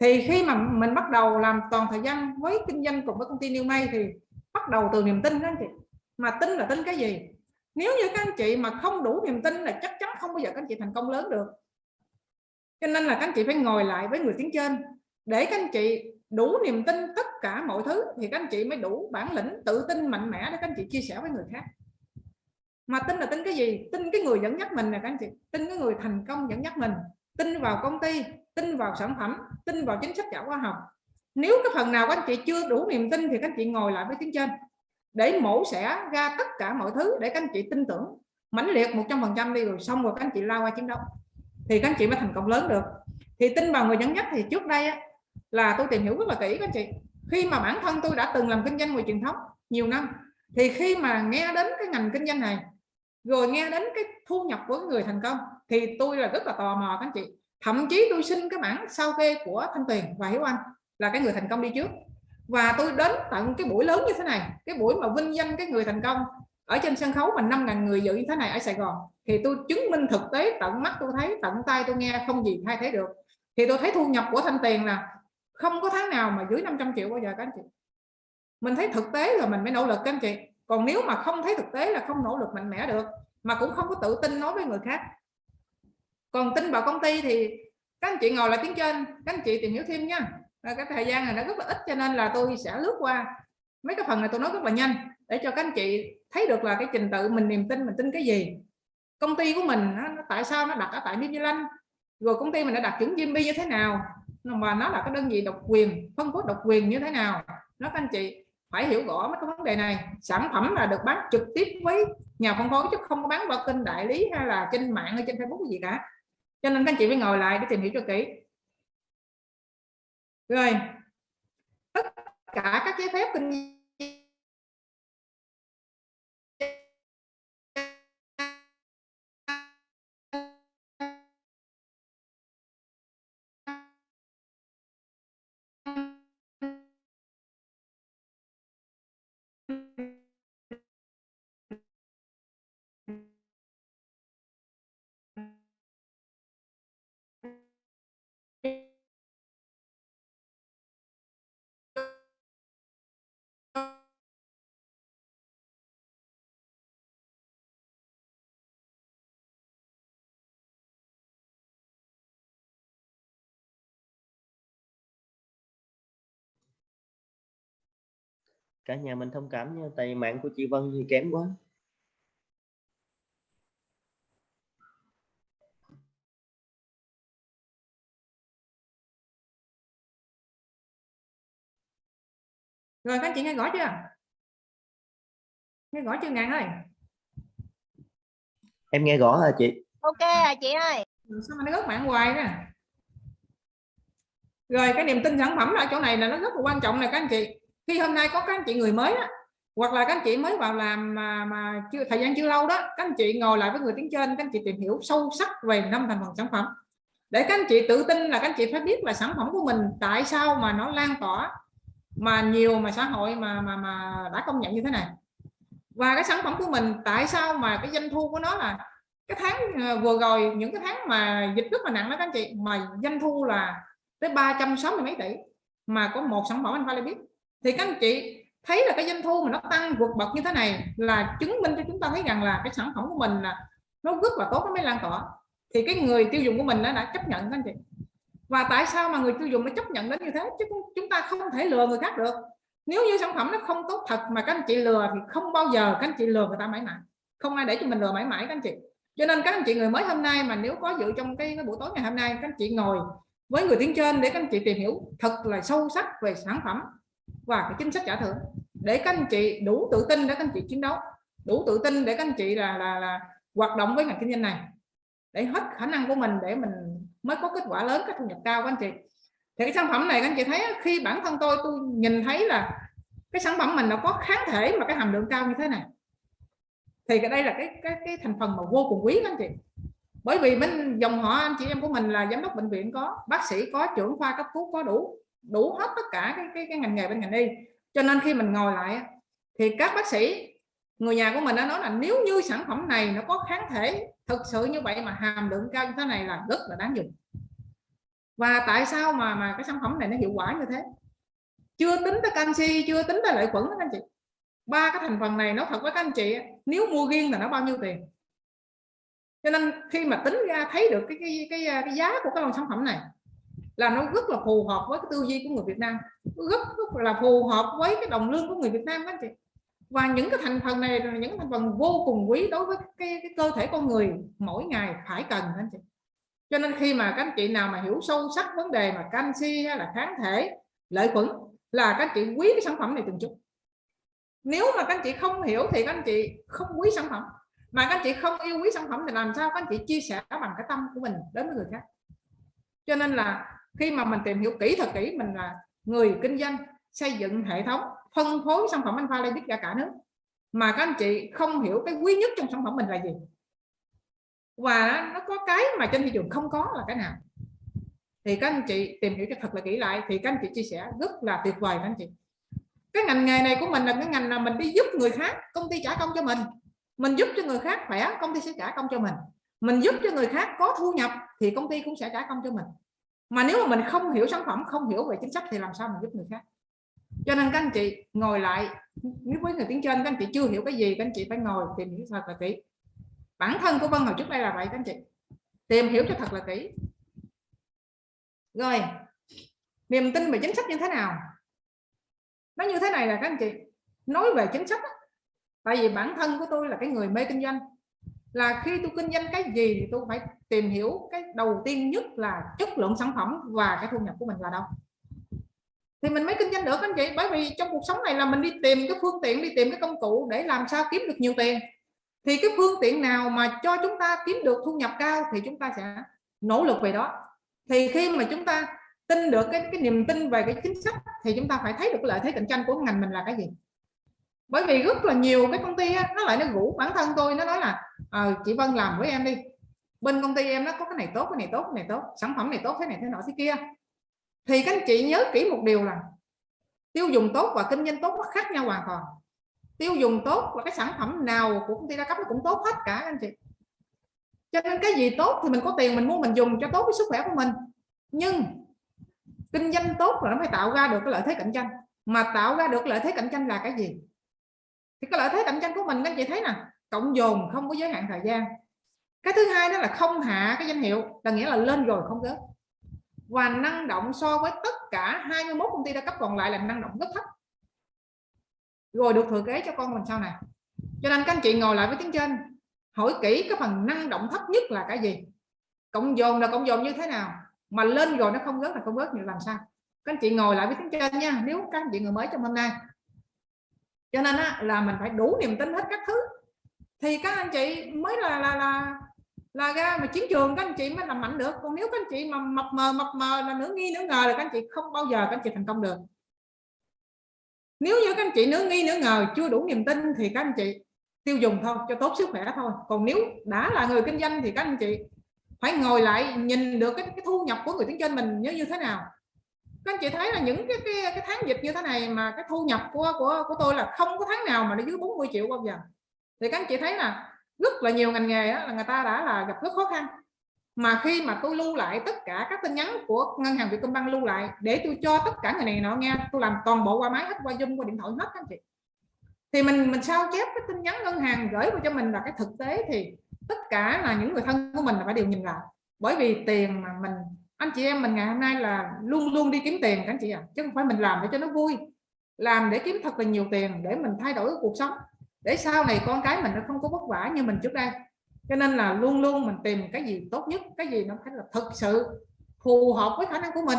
Thì khi mà mình bắt đầu làm toàn thời gian với kinh doanh cùng với công ty New May thì bắt đầu từ niềm tin các anh chị. Mà tin là tin cái gì? Nếu như các anh chị mà không đủ niềm tin là chắc chắn không bao giờ các anh chị thành công lớn được. Cho nên là các anh chị phải ngồi lại với người tiếng trên để các anh chị đủ niềm tin tất cả mọi thứ thì các anh chị mới đủ bản lĩnh tự tin mạnh mẽ để các anh chị chia sẻ với người khác. Mà tin là tin cái gì? Tin cái người dẫn dắt mình nè các anh chị. Tin cái người thành công dẫn dắt mình. Tin vào công ty tin vào sản phẩm tin vào chính sách giả khoa học. Nếu cái phần nào các anh chị chưa đủ niềm tin thì các anh chị ngồi lại với tiếng trên để mổ xẻ ra tất cả mọi thứ để các anh chị tin tưởng mãnh liệt 100% đi rồi xong rồi các anh chị lao qua chiến đấu. Thì các anh chị mới thành công lớn được. Thì tin vào người dẫn dắt thì trước đây á, là tôi tìm hiểu rất là kỹ các anh chị. Khi mà bản thân tôi đã từng làm kinh doanh ngoài truyền thống nhiều năm, thì khi mà nghe đến cái ngành kinh doanh này, rồi nghe đến cái thu nhập của người thành công, thì tôi là rất là tò mò các anh chị. Thậm chí tôi xin cái bản sao kê của thanh tuyền và hiếu anh là cái người thành công đi trước. Và tôi đến tận cái buổi lớn như thế này, cái buổi mà vinh danh cái người thành công ở trên sân khấu mà 5.000 người dự như thế này ở Sài Gòn, thì tôi chứng minh thực tế, tận mắt tôi thấy, tận tay tôi nghe không gì thay thế được. Thì tôi thấy thu nhập của thanh tiền là không có tháng nào mà dưới 500 triệu bao giờ các anh chị. Mình thấy thực tế rồi mình mới nỗ lực các anh chị. Còn nếu mà không thấy thực tế là không nỗ lực mạnh mẽ được mà cũng không có tự tin nói với người khác. Còn tin vào công ty thì các anh chị ngồi lại tiếng trên các anh chị tìm hiểu thêm nha. Cái thời gian này nó rất là ít cho nên là tôi sẽ lướt qua mấy cái phần này tôi nói rất là nhanh để cho các anh chị thấy được là cái trình tự mình niềm tin mình tin cái gì. Công ty của mình nó, tại sao nó đặt ở tại New Zealand? Rồi công ty mình đã đặt chuẩn GMP như thế nào? Mà nó là cái đơn vị độc quyền, phân phối độc quyền như thế nào? Nó các anh chị phải hiểu rõ mấy cái vấn đề này. Sản phẩm là được bán trực tiếp với nhà phân phối chứ không có bán qua kênh đại lý hay là trên mạng hay trên Facebook gì cả. Cho nên các anh chị phải ngồi lại để tìm hiểu cho kỹ. Rồi, tất cả các giấy phép kinh cả nhà mình thông cảm nha tại mạng của chị Vân thì kém quá. Rồi các chị nghe rõ chưa? Nghe rõ chưa ngàn ơi? Em nghe rõ hả chị? Ok à chị ơi. Sao mà nó rớt mạng hoài nè? Rồi cái niềm tin sản phẩm ở chỗ này là nó rất là quan trọng này các anh chị khi hôm nay có các anh chị người mới á, hoặc là các anh chị mới vào làm mà mà chưa thời gian chưa lâu đó các anh chị ngồi lại với người tiếng trên các anh chị tìm hiểu sâu sắc về năm thành phần sản phẩm. Để các anh chị tự tin là các anh chị phải biết là sản phẩm của mình tại sao mà nó lan tỏa mà nhiều mà xã hội mà mà mà đã công nhận như thế này. Và cái sản phẩm của mình tại sao mà cái doanh thu của nó là cái tháng ờ, vừa rồi những cái tháng mà dịch rất là nặng đó các anh chị mà doanh thu là tới 360 mấy tỷ mà có một sản phẩm anh phải biết thì các anh chị thấy là cái doanh thu mà nó tăng vượt bậc như thế này là chứng minh cho chúng ta thấy rằng là cái sản phẩm của mình là nó rất là tốt nó mới lan tỏa. Thì cái người tiêu dùng của mình đã, đã chấp nhận các anh chị. Và tại sao mà người tiêu dùng nó chấp nhận đến như thế? Chứ chúng ta không thể lừa người khác được. Nếu như sản phẩm nó không tốt thật mà các anh chị lừa thì không bao giờ các anh chị lừa người ta mãi mãi. Không ai để cho mình lừa mãi mãi các anh chị. Cho nên các anh chị người mới hôm nay mà nếu có dự trong cái, cái buổi tối ngày hôm nay các anh chị ngồi với người tiếng trên để các anh chị tìm hiểu thật là sâu sắc về sản phẩm và cái chính sách trả thưởng. Để các anh chị đủ tự tin để các anh chị chiến đấu đủ tự tin để các anh chị là là, là hoạt động với ngành kinh doanh này. Để hết khả năng của mình để mình mới có kết quả lớn cái thu nhập cao các anh chị. Thì cái sản phẩm này các anh chị thấy khi bản thân tôi tôi nhìn thấy là cái sản phẩm mình nó có kháng thể mà cái hàm lượng cao như thế này. Thì cái đây là cái cái cái thành phần mà vô cùng quý các anh chị. Bởi vì bên dòng họ anh chị em của mình là giám đốc bệnh viện có bác sĩ có trưởng khoa cấp cứu có đủ đủ hết tất cả cái, cái, cái ngành nghề bên ngành y. Cho nên khi mình ngồi lại thì các bác sĩ người nhà của mình đã nói là nếu như sản phẩm này nó có kháng thể thực sự như vậy mà hàm lượng cao như thế này là rất là đáng dùng. Và tại sao mà mà cái sản phẩm này nó hiệu quả như thế? Chưa tính tới canxi chưa tính tới lợi khuẩn đó anh chị. Ba cái thành phần này nó thật với các anh chị nếu mua riêng là nó bao nhiêu tiền? Cho nên khi mà tính ra thấy được cái cái cái, cái giá của cái loại sản phẩm này là nó rất là phù hợp với cái tư duy của người Việt Nam. Rất rất là phù hợp với cái đồng lương của người Việt Nam các anh chị. Và những cái thành phần này là những thành phần vô cùng quý đối với cái, cái cơ thể con người mỗi ngày phải cần anh chị. Cho nên khi mà các anh chị nào mà hiểu sâu sắc vấn đề mà canxi hay là kháng thể lợi khuẩn là các anh chị quý cái sản phẩm này từng chút. Nếu mà các anh chị không hiểu thì các anh chị không quý sản phẩm. Mà các anh chị không yêu quý sản phẩm thì làm sao các anh chị chia sẻ bằng cái tâm của mình đến với người khác. Cho nên là khi mà mình tìm hiểu kỹ thật kỹ, mình là người kinh doanh, xây dựng hệ thống, phân phối sản phẩm Alpha Libic ra cả nước, mà các anh chị không hiểu cái quý nhất trong sản phẩm mình là gì. Và nó có cái mà trên thị trường không có là cái nào. Thì các anh chị tìm hiểu cho thật là kỹ lại, thì các anh chị chia sẻ rất là tuyệt vời các anh chị. Cái ngành nghề này của mình là cái ngành là mình đi giúp người khác, công ty trả công cho mình. Mình giúp cho người khác khỏe, công ty sẽ trả công cho mình. Mình giúp cho người khác có thu nhập, thì công ty cũng sẽ trả công cho mình mà nếu mà mình không hiểu sản phẩm, không hiểu về chính sách thì làm sao mình giúp người khác? Cho nên các anh chị ngồi lại, nếu với người tiếng trên, các anh chị chưa hiểu cái gì, các anh chị phải ngồi tìm hiểu thật là kỹ. Bản thân của Vân hồi trước đây là vậy, các anh chị. Tìm hiểu cho thật là kỹ. Rồi, niềm tin về chính sách như thế nào? Nó như thế này là các anh chị. Nói về chính sách tại vì bản thân của tôi là cái người mê kinh doanh là khi tôi kinh doanh cái gì thì tôi phải tìm hiểu cái đầu tiên nhất là chất lượng sản phẩm và cái thu nhập của mình là đâu. Thì mình mới kinh doanh được anh chị, bởi vì trong cuộc sống này là mình đi tìm cái phương tiện, đi tìm cái công cụ để làm sao kiếm được nhiều tiền. Thì cái phương tiện nào mà cho chúng ta kiếm được thu nhập cao thì chúng ta sẽ nỗ lực về đó. Thì khi mà chúng ta tin được cái cái niềm tin về cái chính sách thì chúng ta phải thấy được lợi thế cạnh tranh của ngành mình là cái gì bởi vì rất là nhiều cái công ty á, nó lại nó rủ bản thân tôi nó nói là à, chị Vân làm với em đi. Bên công ty em nó có cái này tốt cái này tốt cái này tốt sản phẩm này tốt thế này thế nọ thế kia. Thì các anh chị nhớ kỹ một điều là tiêu dùng tốt và kinh doanh tốt nó khác nhau hoàn toàn. Tiêu dùng tốt và cái sản phẩm nào của công ty đa cấp nó cũng tốt hết cả anh chị. Cho nên cái gì tốt thì mình có tiền mình mua mình dùng cho tốt với sức khỏe của mình. Nhưng kinh doanh tốt là nó phải tạo ra được cái lợi thế cạnh tranh. Mà tạo ra được lợi thế cạnh tranh là cái gì? Thì cái lợi thế cạnh tranh của mình các anh chị thấy nè, cộng dồn không có giới hạn thời gian. Cái thứ hai đó là không hạ cái danh hiệu, là nghĩa là lên rồi không rớt và năng động so với tất cả 21 công ty đa cấp còn lại là năng động rất thấp. Rồi được thừa kế cho con mình sau này. Cho nên các anh chị ngồi lại với tiếng trên, hỏi kỹ cái phần năng động thấp nhất là cái gì. Cộng dồn là cộng dồn như thế nào, mà lên rồi nó không rớt là không rớt như làm sao? Các anh chị ngồi lại với tiếng trên nha, nếu các anh chị người mới trong hôm nay cho nên á, là mình phải đủ niềm tin hết các thứ. Thì các anh chị mới là là là là ra mà chiến trường các anh chị mới làm mạnh được. Còn nếu các anh chị mà mập mờ mập mờ là nửa nghi nửa ngờ là các anh chị không bao giờ các anh chị thành công được. Nếu như các anh chị nửa nghi nửa ngờ chưa đủ niềm tin thì các anh chị tiêu dùng thôi cho tốt sức khỏe thôi. Còn nếu đã là người kinh doanh thì các anh chị phải ngồi lại nhìn được cái, cái thu nhập của người kinh doanh mình như như thế nào các anh chị thấy là những cái, cái cái tháng dịch như thế này mà cái thu nhập của của của tôi là không có tháng nào mà nó dưới 40 triệu bao giờ. Thì các anh chị thấy là rất là nhiều ngành nghề đó, là người ta đã là gặp rất khó khăn. Mà khi mà tôi lưu lại tất cả các tin nhắn của ngân hàng Vietcombank lưu lại để tôi cho tất cả người này nọ nghe tôi làm toàn bộ qua máy hết qua zoom qua điện thoại hết các anh chị. Thì mình mình sao chép cái tin nhắn ngân hàng gửi vào cho mình là cái thực tế thì tất cả là những người thân của mình là phải đều nhìn lại bởi vì tiền mà mình anh chị em mình ngày hôm nay là luôn luôn đi kiếm tiền các anh chị ạ. À. chứ không phải mình làm để cho nó vui. Làm để kiếm thật là nhiều tiền để mình thay đổi cuộc sống. Để sau này con cái mình nó không có vất vả như mình trước đây. Cho nên là luôn luôn mình tìm cái gì tốt nhất cái gì nó phải là thực sự phù hợp với khả năng của mình.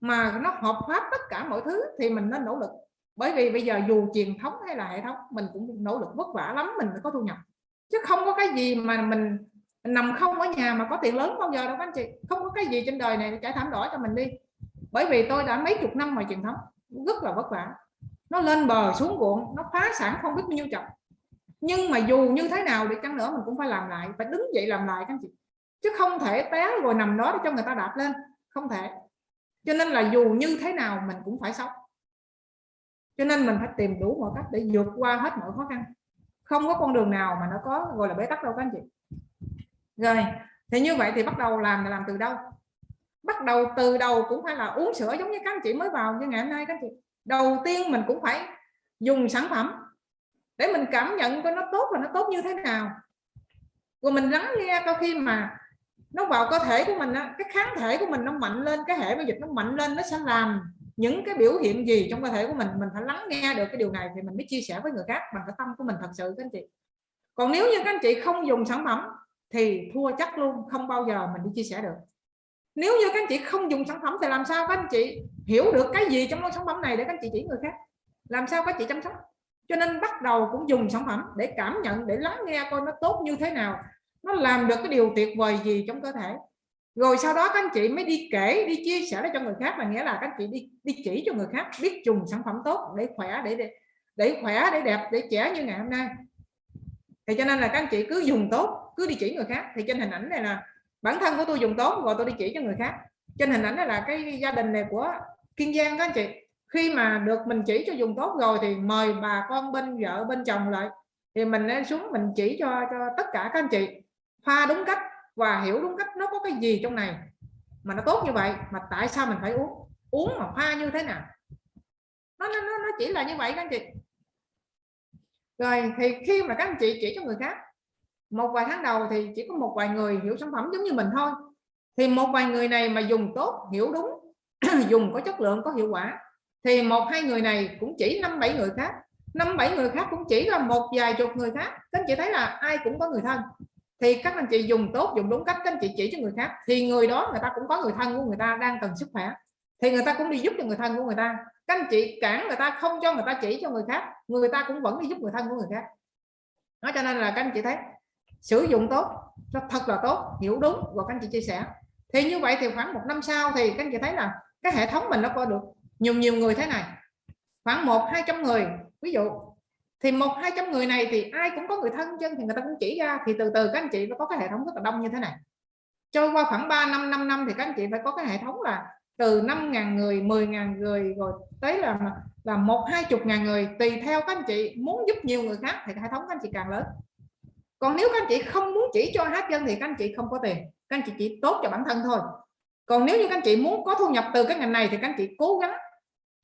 Mà nó hợp pháp tất cả mọi thứ thì mình nên nỗ lực. Bởi vì bây giờ dù truyền thống hay là hệ thống mình cũng nỗ lực vất vả lắm mình mới có thu nhập. Chứ không có cái gì mà mình, mình nằm không ở nhà mà có tiền lớn bao giờ đâu các anh chị. Không có cái gì trên đời này trải thảm đỏ cho mình đi. Bởi vì tôi đã mấy chục năm ngoài truyền thống, rất là vất vả. Nó lên bờ xuống ruộng, nó phá sản không biết bao nhiêu chồng. Nhưng mà dù như thế nào đi, chăng nữa mình cũng phải làm lại, phải đứng dậy làm lại các anh chị. Chứ không thể té rồi nằm đó để cho người ta đạp lên. Không thể. Cho nên là dù như thế nào mình cũng phải sống. Cho nên mình phải tìm đủ mọi cách để vượt qua hết mọi khó khăn. Không có con đường nào mà nó có, gọi là bế tắc đâu các anh chị rồi, thì như vậy thì bắt đầu làm là làm từ đâu? Bắt đầu từ đầu cũng phải là uống sữa giống như các anh chị mới vào như ngày hôm nay các anh chị. Đầu tiên mình cũng phải dùng sản phẩm để mình cảm nhận coi nó tốt và nó tốt như thế nào. Rồi mình lắng nghe coi khi mà nó vào cơ thể của mình cái kháng thể của mình nó mạnh lên, cái hệ miễn dịch nó mạnh lên, nó sẽ làm những cái biểu hiện gì trong cơ thể của mình mình phải lắng nghe được cái điều này thì mình mới chia sẻ với người khác bằng cái tâm của mình thật sự các anh chị. Còn nếu như các anh chị không dùng sản phẩm thì thua chắc luôn không bao giờ mình đi chia sẻ được. Nếu như các anh chị không dùng sản phẩm thì làm sao các anh chị hiểu được cái gì trong sản phẩm này để các anh chị chỉ người khác? Làm sao các chị chăm sóc? Cho nên bắt đầu cũng dùng sản phẩm để cảm nhận để lắng nghe coi nó tốt như thế nào. Nó làm được cái điều tuyệt vời gì trong cơ thể. Rồi sau đó các anh chị mới đi kể đi chia sẻ cho người khác là nghĩa là các anh chị đi đi chỉ cho người khác biết dùng sản phẩm tốt để khỏe để để, để khỏe để đẹp để trẻ như ngày hôm nay thì cho nên là các anh chị cứ dùng tốt, cứ đi chỉ người khác. Thì trên hình ảnh này là bản thân của tôi dùng tốt rồi tôi đi chỉ cho người khác. Trên hình ảnh này là cái gia đình này của kiên giang các anh chị. Khi mà được mình chỉ cho dùng tốt rồi thì mời bà con bên vợ, bên chồng lại. Thì mình lên xuống mình chỉ cho cho tất cả các anh chị. Pha đúng cách và hiểu đúng cách nó có cái gì trong này. Mà nó tốt như vậy, mà tại sao mình phải uống? Uống mà pha như thế nào? Nó nó nó chỉ là như vậy các anh chị rồi thì khi mà các anh chị chỉ cho người khác, một vài tháng đầu thì chỉ có một vài người hiểu sản phẩm giống như mình thôi. Thì một vài người này mà dùng tốt, hiểu đúng, dùng có chất lượng, có hiệu quả, thì một hai người này cũng chỉ năm bảy người khác. Năm bảy người khác cũng chỉ là một vài chục người khác. Các anh chị thấy là ai cũng có người thân. Thì các anh chị dùng tốt, dùng đúng cách, các anh chị chỉ cho người khác. Thì người đó người ta cũng có người thân của người ta đang cần sức khỏe. Thì người ta cũng đi giúp cho người thân của người ta các anh chị cản người ta, không cho người ta chỉ cho người khác, người ta cũng vẫn đi giúp người thân của người khác. Nói cho nên là các anh chị thấy, sử dụng tốt nó thật là tốt, hiểu đúng, và các anh chị chia sẻ. Thì như vậy thì khoảng một năm sau thì các anh chị thấy là cái hệ thống mình nó có được nhiều nhiều người thế này. Khoảng một, hai trăm người, ví dụ. Thì một, hai trăm người này thì ai cũng có người thân chân thì người ta cũng chỉ ra, thì từ từ các anh chị nó có cái hệ thống rất là đông như thế này. Trôi qua khoảng 3 năm 5 năm thì các anh chị phải có cái hệ thống là từ 5.000 người 10.000 người rồi tới là là một hai chục ngàn người tùy theo các anh chị muốn giúp nhiều người khác thì hệ thống các anh chị càng lớn còn nếu các anh chị không muốn chỉ cho hát dân thì các anh chị không có tiền các anh chị chỉ tốt cho bản thân thôi còn nếu như các anh chị muốn có thu nhập từ cái ngành này thì các anh chị cố gắng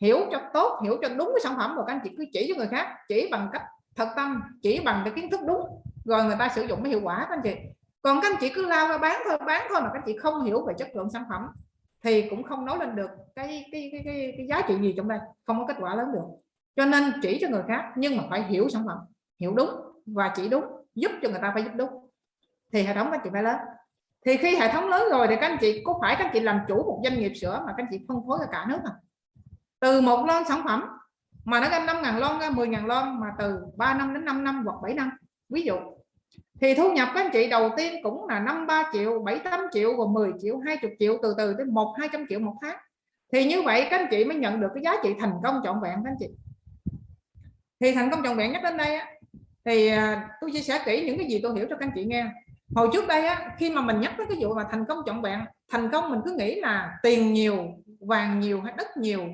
hiểu cho tốt hiểu cho đúng cái sản phẩm rồi các anh chị cứ chỉ cho người khác chỉ bằng cách thật tâm chỉ bằng cái kiến thức đúng rồi người ta sử dụng mới hiệu quả các anh chị còn các anh chị cứ lao ra bán thôi bán thôi mà các anh chị không hiểu về chất lượng sản phẩm thì cũng không nói lên được cái cái cái cái, cái giá trị gì trong đây không có kết quả lớn được. Cho nên chỉ cho người khác nhưng mà phải hiểu sản phẩm hiểu đúng và chỉ đúng giúp cho người ta phải giúp đúng. Thì hệ thống các chị phải lớn. Thì khi hệ thống lớn rồi thì các anh chị có phải các anh chị làm chủ một doanh nghiệp sữa mà các anh chị phân phối cho cả nước à từ một lon sản phẩm mà nó ra 5 ngàn lon ra 10 ngàn lon mà từ 3 năm đến 5 năm hoặc 7 năm ví dụ thì thu nhập các anh chị đầu tiên cũng là 5 3 triệu 7 8 triệu và 10 triệu 20 triệu từ từ tới 1 200 triệu một tháng. Thì như vậy các anh chị mới nhận được cái giá trị thành công trọn vẹn các anh chị. Thì thành công trọn vẹn nhất đến đây á, thì à, tôi chia sẻ kỹ những cái gì tôi hiểu cho các anh chị nghe. Hồi trước đây á, khi mà mình nhắc tới cái vụ mà thành công trọn vẹn thành công mình cứ nghĩ là tiền nhiều vàng nhiều hay đất nhiều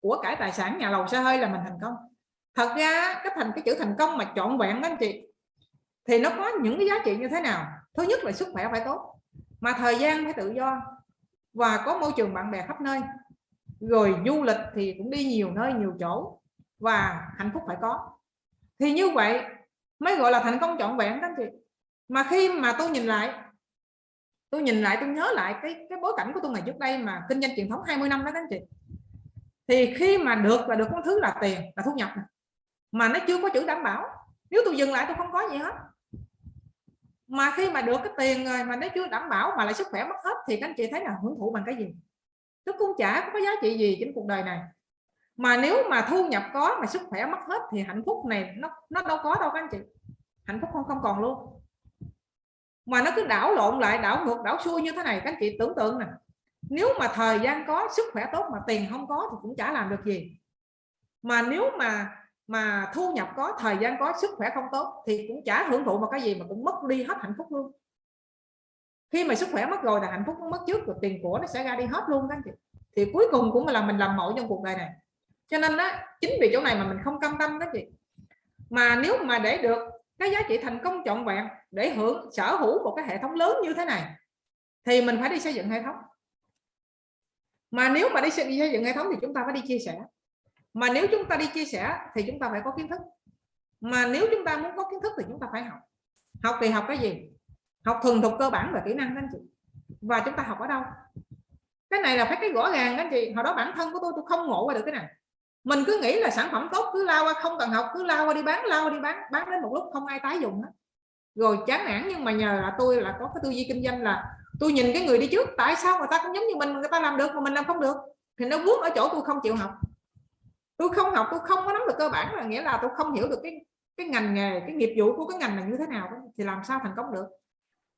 của cải tài sản nhà lầu xe hơi là mình thành công. Thật ra cái thành cái chữ thành công mà trọn vẹn đó anh chị thì nó có những cái giá trị như thế nào? Thứ nhất là sức khỏe phải tốt. Mà thời gian phải tự do. Và có môi trường bạn bè khắp nơi. Rồi du lịch thì cũng đi nhiều nơi, nhiều chỗ. Và hạnh phúc phải có. Thì như vậy mới gọi là thành công trọn vẹn đó anh chị. Mà khi mà tôi nhìn lại, tôi nhìn lại, tôi nhớ lại cái cái bối cảnh của tôi ngày trước đây mà kinh doanh truyền thống 20 năm đó các anh chị. Thì khi mà được là được có thứ là tiền, là thu nhập mà nó chưa có chữ đảm bảo nếu tôi dừng lại tôi không có gì hết. Mà khi mà được cái tiền rồi mà nó chưa đảm bảo mà lại sức khỏe mất hết thì các anh chị thấy là hưởng thụ bằng cái gì? Nó cũng chả có giá trị gì trên cuộc đời này. Mà nếu mà thu nhập có mà sức khỏe mất hết thì hạnh phúc này nó nó đâu có đâu các anh chị. Hạnh phúc không không còn luôn. Mà nó cứ đảo lộn lại, đảo ngược, đảo xuôi như thế này, các anh chị tưởng tượng nè. Nếu mà thời gian có, sức khỏe tốt mà tiền không có thì cũng chả làm được gì. Mà nếu mà mà thu nhập có, thời gian có, sức khỏe không tốt thì cũng chả hưởng thụ một cái gì mà cũng mất đi hết hạnh phúc luôn. Khi mà sức khỏe mất rồi là hạnh phúc mất trước, rồi tiền của nó sẽ ra đi hết luôn các anh chị. Thì cuối cùng cũng là mình làm mẫu trong cuộc đời này. Cho nên đó chính vì chỗ này mà mình không cam tâm đó chị. Mà nếu mà để được cái giá trị thành công trọn vẹn để hưởng sở hữu một cái hệ thống lớn như thế này, thì mình phải đi xây dựng hệ thống. Mà nếu mà đi xây dựng hệ thống thì chúng ta phải đi chia sẻ mà nếu chúng ta đi chia sẻ thì chúng ta phải có kiến thức. Mà nếu chúng ta muốn có kiến thức thì chúng ta phải học. Học thì học cái gì? Học thuần thục cơ bản và kỹ năng anh chị. Và chúng ta học ở đâu? Cái này là phải cái rõ ràng anh chị. Hồi đó bản thân của tôi tôi không ngộ qua được cái này. Mình cứ nghĩ là sản phẩm tốt, cứ lao qua, không cần học, cứ lao qua đi bán, lao qua đi bán. Bán đến một lúc không ai tái dùng hết. Rồi chán nản nhưng mà nhờ là tôi là có cái tư duy kinh doanh là tôi nhìn cái người đi trước, tại sao người ta cũng giống như mình, người ta làm được mà mình làm không được? Thì nó vướng ở chỗ tôi không chịu học tôi không học, tôi không có nắm được cơ bản là nghĩa là tôi không hiểu được cái cái ngành nghề, cái nghiệp vụ của cái ngành này như thế nào thì làm sao thành công được?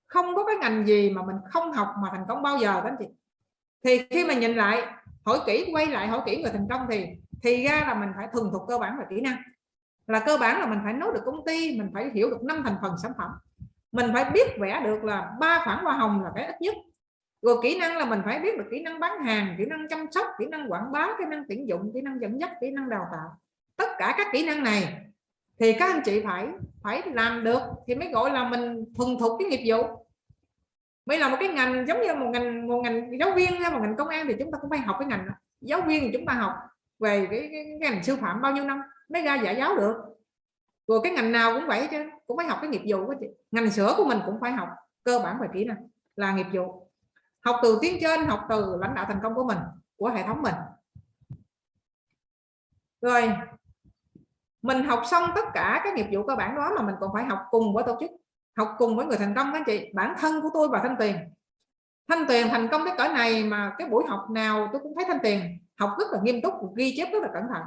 Không có cái ngành gì mà mình không học mà thành công bao giờ đó anh chị. Thì khi mà nhìn lại, hỏi kỹ, quay lại hỏi kỹ người thành công thì thì ra là mình phải thuần thục cơ bản và kỹ năng. Là cơ bản là mình phải nấu được công ty, mình phải hiểu được năm thành phần sản phẩm. Mình phải biết vẽ được là ba khoản hoa hồng là cái ít nhất rồi kỹ năng là mình phải biết được kỹ năng bán hàng kỹ năng chăm sóc kỹ năng quảng bá kỹ năng tuyển dụng kỹ năng dẫn dắt kỹ năng đào tạo. Tất cả các kỹ năng này thì các anh chị phải phải làm được thì mới gọi là mình thuần thục cái nghiệp vụ. Mới là một cái ngành giống như một ngành một ngành giáo viên hay một ngành công an thì chúng ta cũng phải học cái ngành giáo viên thì chúng ta học về cái, cái, cái ngành sư phạm bao nhiêu năm mới ra dạy giáo được. Rồi cái ngành nào cũng vậy chứ cũng phải học cái nghiệp vụ của chị. Ngành sữa của mình cũng phải học cơ bản về kỹ năng là nghiệp vụ học từ tiếng trên, học từ lãnh đạo thành công của mình, của hệ thống mình. Rồi, mình học xong tất cả các nghiệp vụ cơ bản đó mà mình còn phải học cùng với tổ chức, học cùng với người thành công, các chị. Bản thân của tôi và thanh tiền thanh tiền thành công cái cỡ này mà cái buổi học nào tôi cũng thấy thanh tiền học rất là nghiêm túc, ghi chép rất là cẩn thận.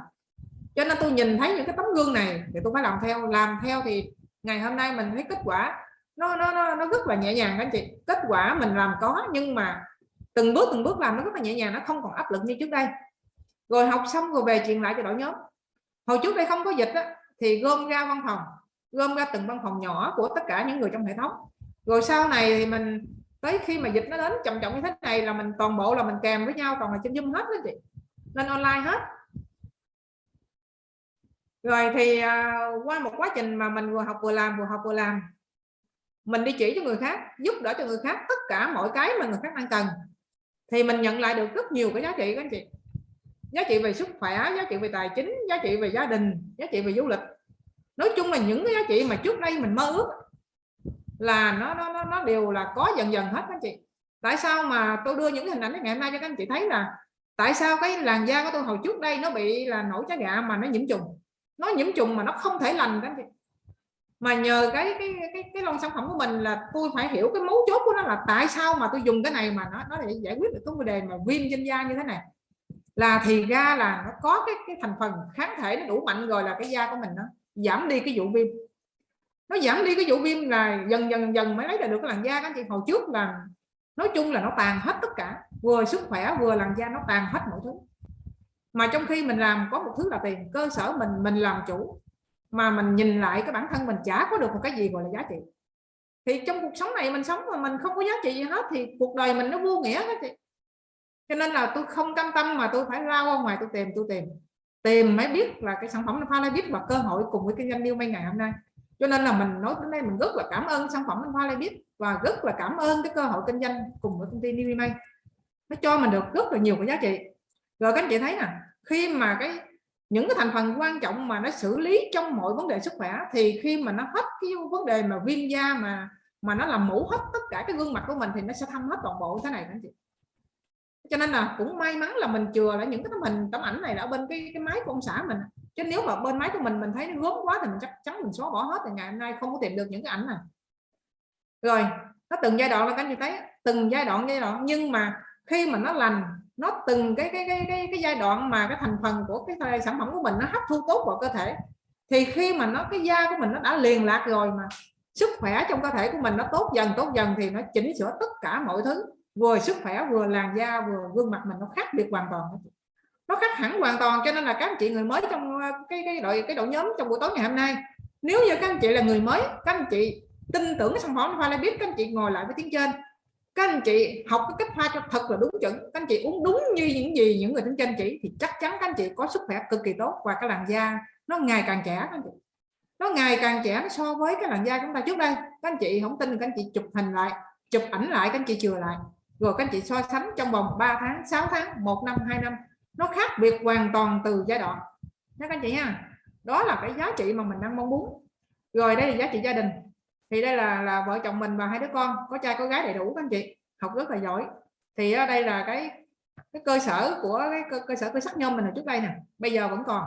Cho nên tôi nhìn thấy những cái tấm gương này thì tôi phải làm theo. Làm theo thì ngày hôm nay mình thấy kết quả nó nó nó, nó rất là nhẹ nhàng anh chị. Kết quả mình làm có nhưng mà từng bước từng bước làm nó rất là nhẹ nhàng nó không còn áp lực như trước đây. Rồi học xong rồi về truyền lại cho đội nhóm. Hồi trước đây không có dịch á, thì gom ra văn phòng gom ra từng văn phòng nhỏ của tất cả những người trong hệ thống. Rồi sau này thì mình tới khi mà dịch nó đến chậm chậm như thế này là mình toàn bộ là mình kèm với nhau còn là trên zoom hết đó chị. Lên online hết. Rồi thì uh, qua một quá trình mà mình vừa học vừa làm vừa học vừa làm mình đi chỉ cho người khác, giúp đỡ cho người khác, tất cả mọi cái mà người khác đang cần. Thì mình nhận lại được rất nhiều cái giá trị các anh chị. Giá trị về sức khỏe, giá trị về tài chính, giá trị về gia đình, giá trị về du lịch. Nói chung là những cái giá trị mà trước đây mình mơ ước là nó nó nó nó đều là có dần dần hết các anh chị. Tại sao mà tôi đưa những hình ảnh ngày hôm nay cho các anh chị thấy là tại sao cái làn da của tôi hồi trước đây nó bị là nổi trái gạ mà nó nhiễm trùng? Nó nhiễm trùng mà nó không thể lành các anh chị mà nhờ cái cái cái cái lon sản phẩm của mình là tôi phải hiểu cái mấu chốt của nó là tại sao mà tôi dùng cái này mà nó nó để giải quyết được cái vấn đề mà viêm trên da như thế này. Là thì ra là nó có cái cái thành phần kháng thể nó đủ mạnh rồi là cái da của mình nó giảm đi cái vụ viêm. Nó giảm đi cái vụ viêm là dần dần dần mới lấy được cái làn da các anh chị. Hồi trước là nói chung là nó tàn hết tất cả, vừa sức khỏe vừa làn da nó tàn hết mọi thứ. Mà trong khi mình làm có một thứ là tiền, cơ sở mình mình làm chủ mà mình nhìn lại cái bản thân mình chả có được một cái gì gọi là giá trị. Thì trong cuộc sống này mình sống mà mình không có giá trị gì hết thì cuộc đời mình nó vô nghĩa hết chị. Cho nên là tôi không cam tâm mà tôi phải lao ra ngoài tôi tìm tôi tìm. Tìm mới biết là cái sản phẩm pha lai biết và cơ hội cùng với kinh doanh new may ngày hôm nay. Cho nên là mình nói đến đây mình rất là cảm ơn sản phẩm pha lai biết và rất là cảm ơn cái cơ hội kinh doanh cùng với công ty new may. Nó cho mình được rất là nhiều cái giá trị. Rồi các anh chị thấy nè, khi mà cái những cái thành phần quan trọng mà nó xử lý trong mọi vấn đề sức khỏe thì khi mà nó hết cái vấn đề mà viêm da mà mà nó làm mũ hết tất cả cái gương mặt của mình thì nó sẽ thâm hết toàn bộ thế này anh chị. Cho nên là cũng may mắn là mình chừa lại những cái tấm hình, tấm ảnh này ở bên cái cái máy của ông xã mình. Chứ nếu mà bên máy của mình mình thấy nó gớm quá thì mình chắc chắn mình xóa bỏ hết thì ngày hôm nay không có tìm được những cái ảnh này. Rồi, nó từng giai đoạn là các anh chị thấy? Từng giai đoạn giai đoạn. Nhưng mà khi mà nó lành nó từng cái cái cái cái, cái giai đoạn mà cái thành phần của cái sản phẩm của mình nó hấp thu tốt vào cơ thể. Thì khi mà nó cái da của mình nó đã liền lạc rồi mà sức khỏe trong cơ thể của mình nó tốt dần tốt dần thì nó chỉnh sửa tất cả mọi thứ vừa sức khỏe vừa làn da vừa gương mặt mình nó khác biệt hoàn toàn. Nó khác hẳn hoàn toàn cho nên là các anh chị người mới trong ờ, cái cái đội cái đội nhóm trong buổi tối ngày hôm nay nếu như các anh chị là người mới các anh chị tin tưởng cái sản phẩm pha biết các anh chị ngồi lại với tiếng trên các anh chị học cái cách pha cho thật là đúng chuẩn. Các anh chị uống đúng như những gì những người tính cho anh chỉ, thì chắc chắn các anh chị có sức khỏe cực kỳ tốt. Và cái làn da nó ngày càng trẻ các anh chị. Nó ngày càng trẻ so với cái làn da chúng ta trước đây. Các anh chị không tin, các anh chị chụp hình lại, chụp ảnh lại, các anh chị chừa lại. Rồi các anh chị so sánh trong vòng 3 tháng 6 tháng, một năm, hai năm, nó khác biệt hoàn toàn từ giai đoạn. Đó các anh chị ha. Đó là cái giá trị mà mình đang mong muốn. Rồi đây là giá trị gia đình thì đây là là vợ chồng mình và hai đứa con có trai có gái đầy đủ các anh chị học rất là giỏi. Thì ở đây là cái cái cơ sở của cái cơ, cơ sở cơ sắc nhôm mình ở trước đây nè bây giờ vẫn còn.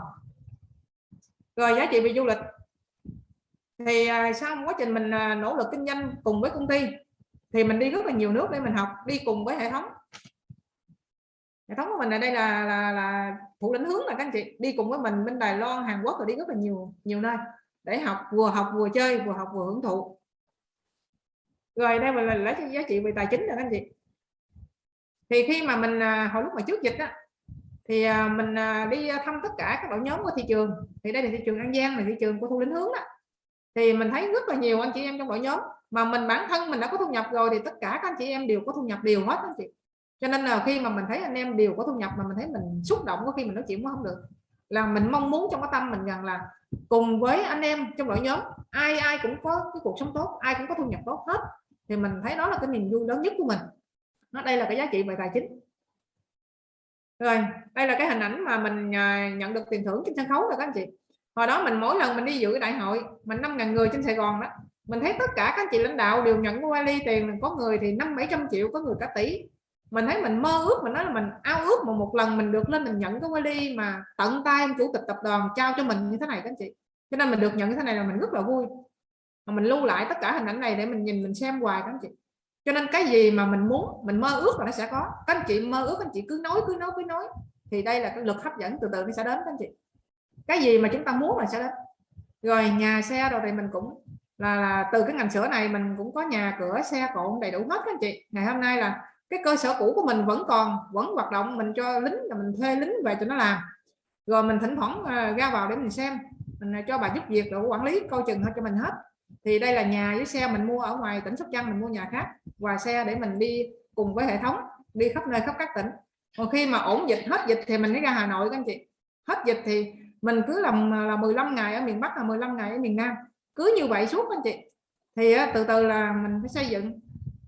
Rồi giá trị về du lịch. Thì à, sau quá trình mình à, nỗ lực kinh doanh cùng với công ty thì mình đi rất là nhiều nước để mình học đi cùng với hệ thống. Hệ thống của mình ở đây là là, là thủ lĩnh hướng là các anh chị đi cùng với mình bên Đài Loan Hàn Quốc rồi đi rất là nhiều nhiều nơi để học, vừa học vừa chơi, vừa học vừa hưởng thụ. Rồi, đây là lấy giá trị về tài chính rồi anh chị. Thì khi mà mình à, hồi lúc mà trước dịch á, thì à, mình à, đi thăm tất cả các đội nhóm của thị trường. Thì đây là thị trường An Giang, là thị trường của thu lĩnh hướng đó. Thì mình thấy rất là nhiều anh chị em trong đội nhóm, mà mình, bản thân mình đã có thu nhập rồi thì tất cả các anh chị em đều có thu nhập đều hết anh chị. Cho nên là khi mà mình thấy anh em đều có thu nhập mà mình thấy mình xúc động có khi mình nói chuyện cũng không được là mình mong muốn trong cái tâm mình rằng là cùng với anh em trong đội nhóm, ai ai cũng có cái cuộc sống tốt, ai cũng có thu nhập tốt hết, thì mình thấy đó là cái niềm vui lớn nhất của mình. Nó, đây là cái giá trị về tài chính. Rồi, đây là cái hình ảnh mà mình à, nhận được tiền thưởng trên sân khấu rồi các anh chị. Hồi đó mình mỗi lần mình đi dự cái đại hội, mình năm ngàn người trên Sài Gòn đó, mình thấy tất cả các anh chị lãnh đạo đều nhận qua ly tiền, có người thì năm bảy trăm triệu, có người cả tỷ mình thấy mình mơ ước mình nói là mình ao ước mà một lần mình được lên mình nhận cái vali mà tận tay ông chủ tịch tập đoàn trao cho mình như thế này các anh chị. Cho nên mình được nhận như thế này là mình rất là vui. Mà mình lưu lại tất cả hình ảnh này để mình nhìn mình xem hoài các anh chị. Cho nên cái gì mà mình muốn mình mơ ước là nó sẽ có. Các anh chị mơ ước các anh chị cứ nói cứ nói cứ nói. Thì đây là cái lực hấp dẫn từ từ nó sẽ đến các anh chị. Cái gì mà chúng ta muốn là sẽ đến. Rồi nhà xe rồi thì mình cũng là, là từ cái ngành sữa này mình cũng có nhà cửa xe cộ đầy đủ hết các anh chị. Ngày hôm nay là cái cơ sở cũ của mình vẫn còn, vẫn hoạt động, mình cho lính là mình thuê lính về cho nó làm. Rồi mình thỉnh thoảng ờ, ra vào để mình xem, mình ờ, cho bà giúp việc rồi quản lý coi chừng hết cho mình hết. Thì đây là nhà với xe mình mua ở ngoài tỉnh Sóc Trăng, mình mua nhà khác, và xe để mình đi cùng với hệ thống, đi khắp nơi khắp các tỉnh. Còn khi mà ổn dịch, hết dịch thì mình mới ra Hà Nội các anh chị. Hết dịch thì mình cứ làm ờ, là 15 ngày ở miền Bắc, là 15 ngày ở miền Nam. Cứ như vậy suốt anh chị. Thì từ từ là mình phải xây dựng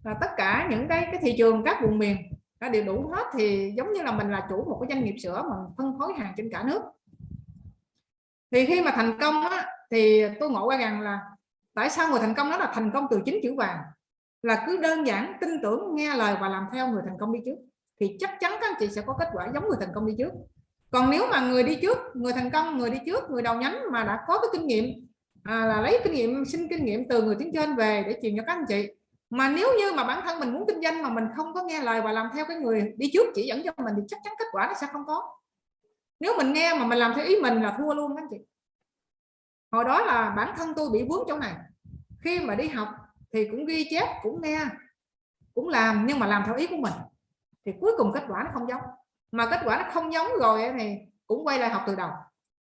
là tất cả những cái cái thị trường các vùng miền đã đều đủ hết thì giống như là mình là chủ một cái doanh nghiệp sữa mà phân phối hàng trên cả nước. Thì khi mà thành công á, thì tôi ngộ ra rằng là tại sao người thành công đó là thành công từ chính chữ vàng? Là cứ đơn giản tin tưởng nghe lời và làm theo người thành công đi trước. Thì chắc chắn các anh chị sẽ có kết quả giống người thành công đi trước. Còn nếu mà người đi trước người thành công người đi trước người đầu nhánh mà đã có cái kinh nghiệm à, là lấy kinh nghiệm xin kinh nghiệm từ người tiến trên về để truyền cho các anh chị mà nếu như mà bản thân mình muốn kinh doanh mà mình không có nghe lời và làm theo cái người đi trước chỉ dẫn cho mình thì chắc chắn kết quả nó sẽ không có. Nếu mình nghe mà mình làm theo ý mình là thua luôn anh chị. Hồi đó là bản thân tôi bị vướng chỗ này. Khi mà đi học thì cũng ghi chép, cũng nghe, cũng làm nhưng mà làm theo ý của mình. Thì cuối cùng kết quả nó không giống. Mà kết quả nó không giống rồi thì cũng quay lại học từ đầu.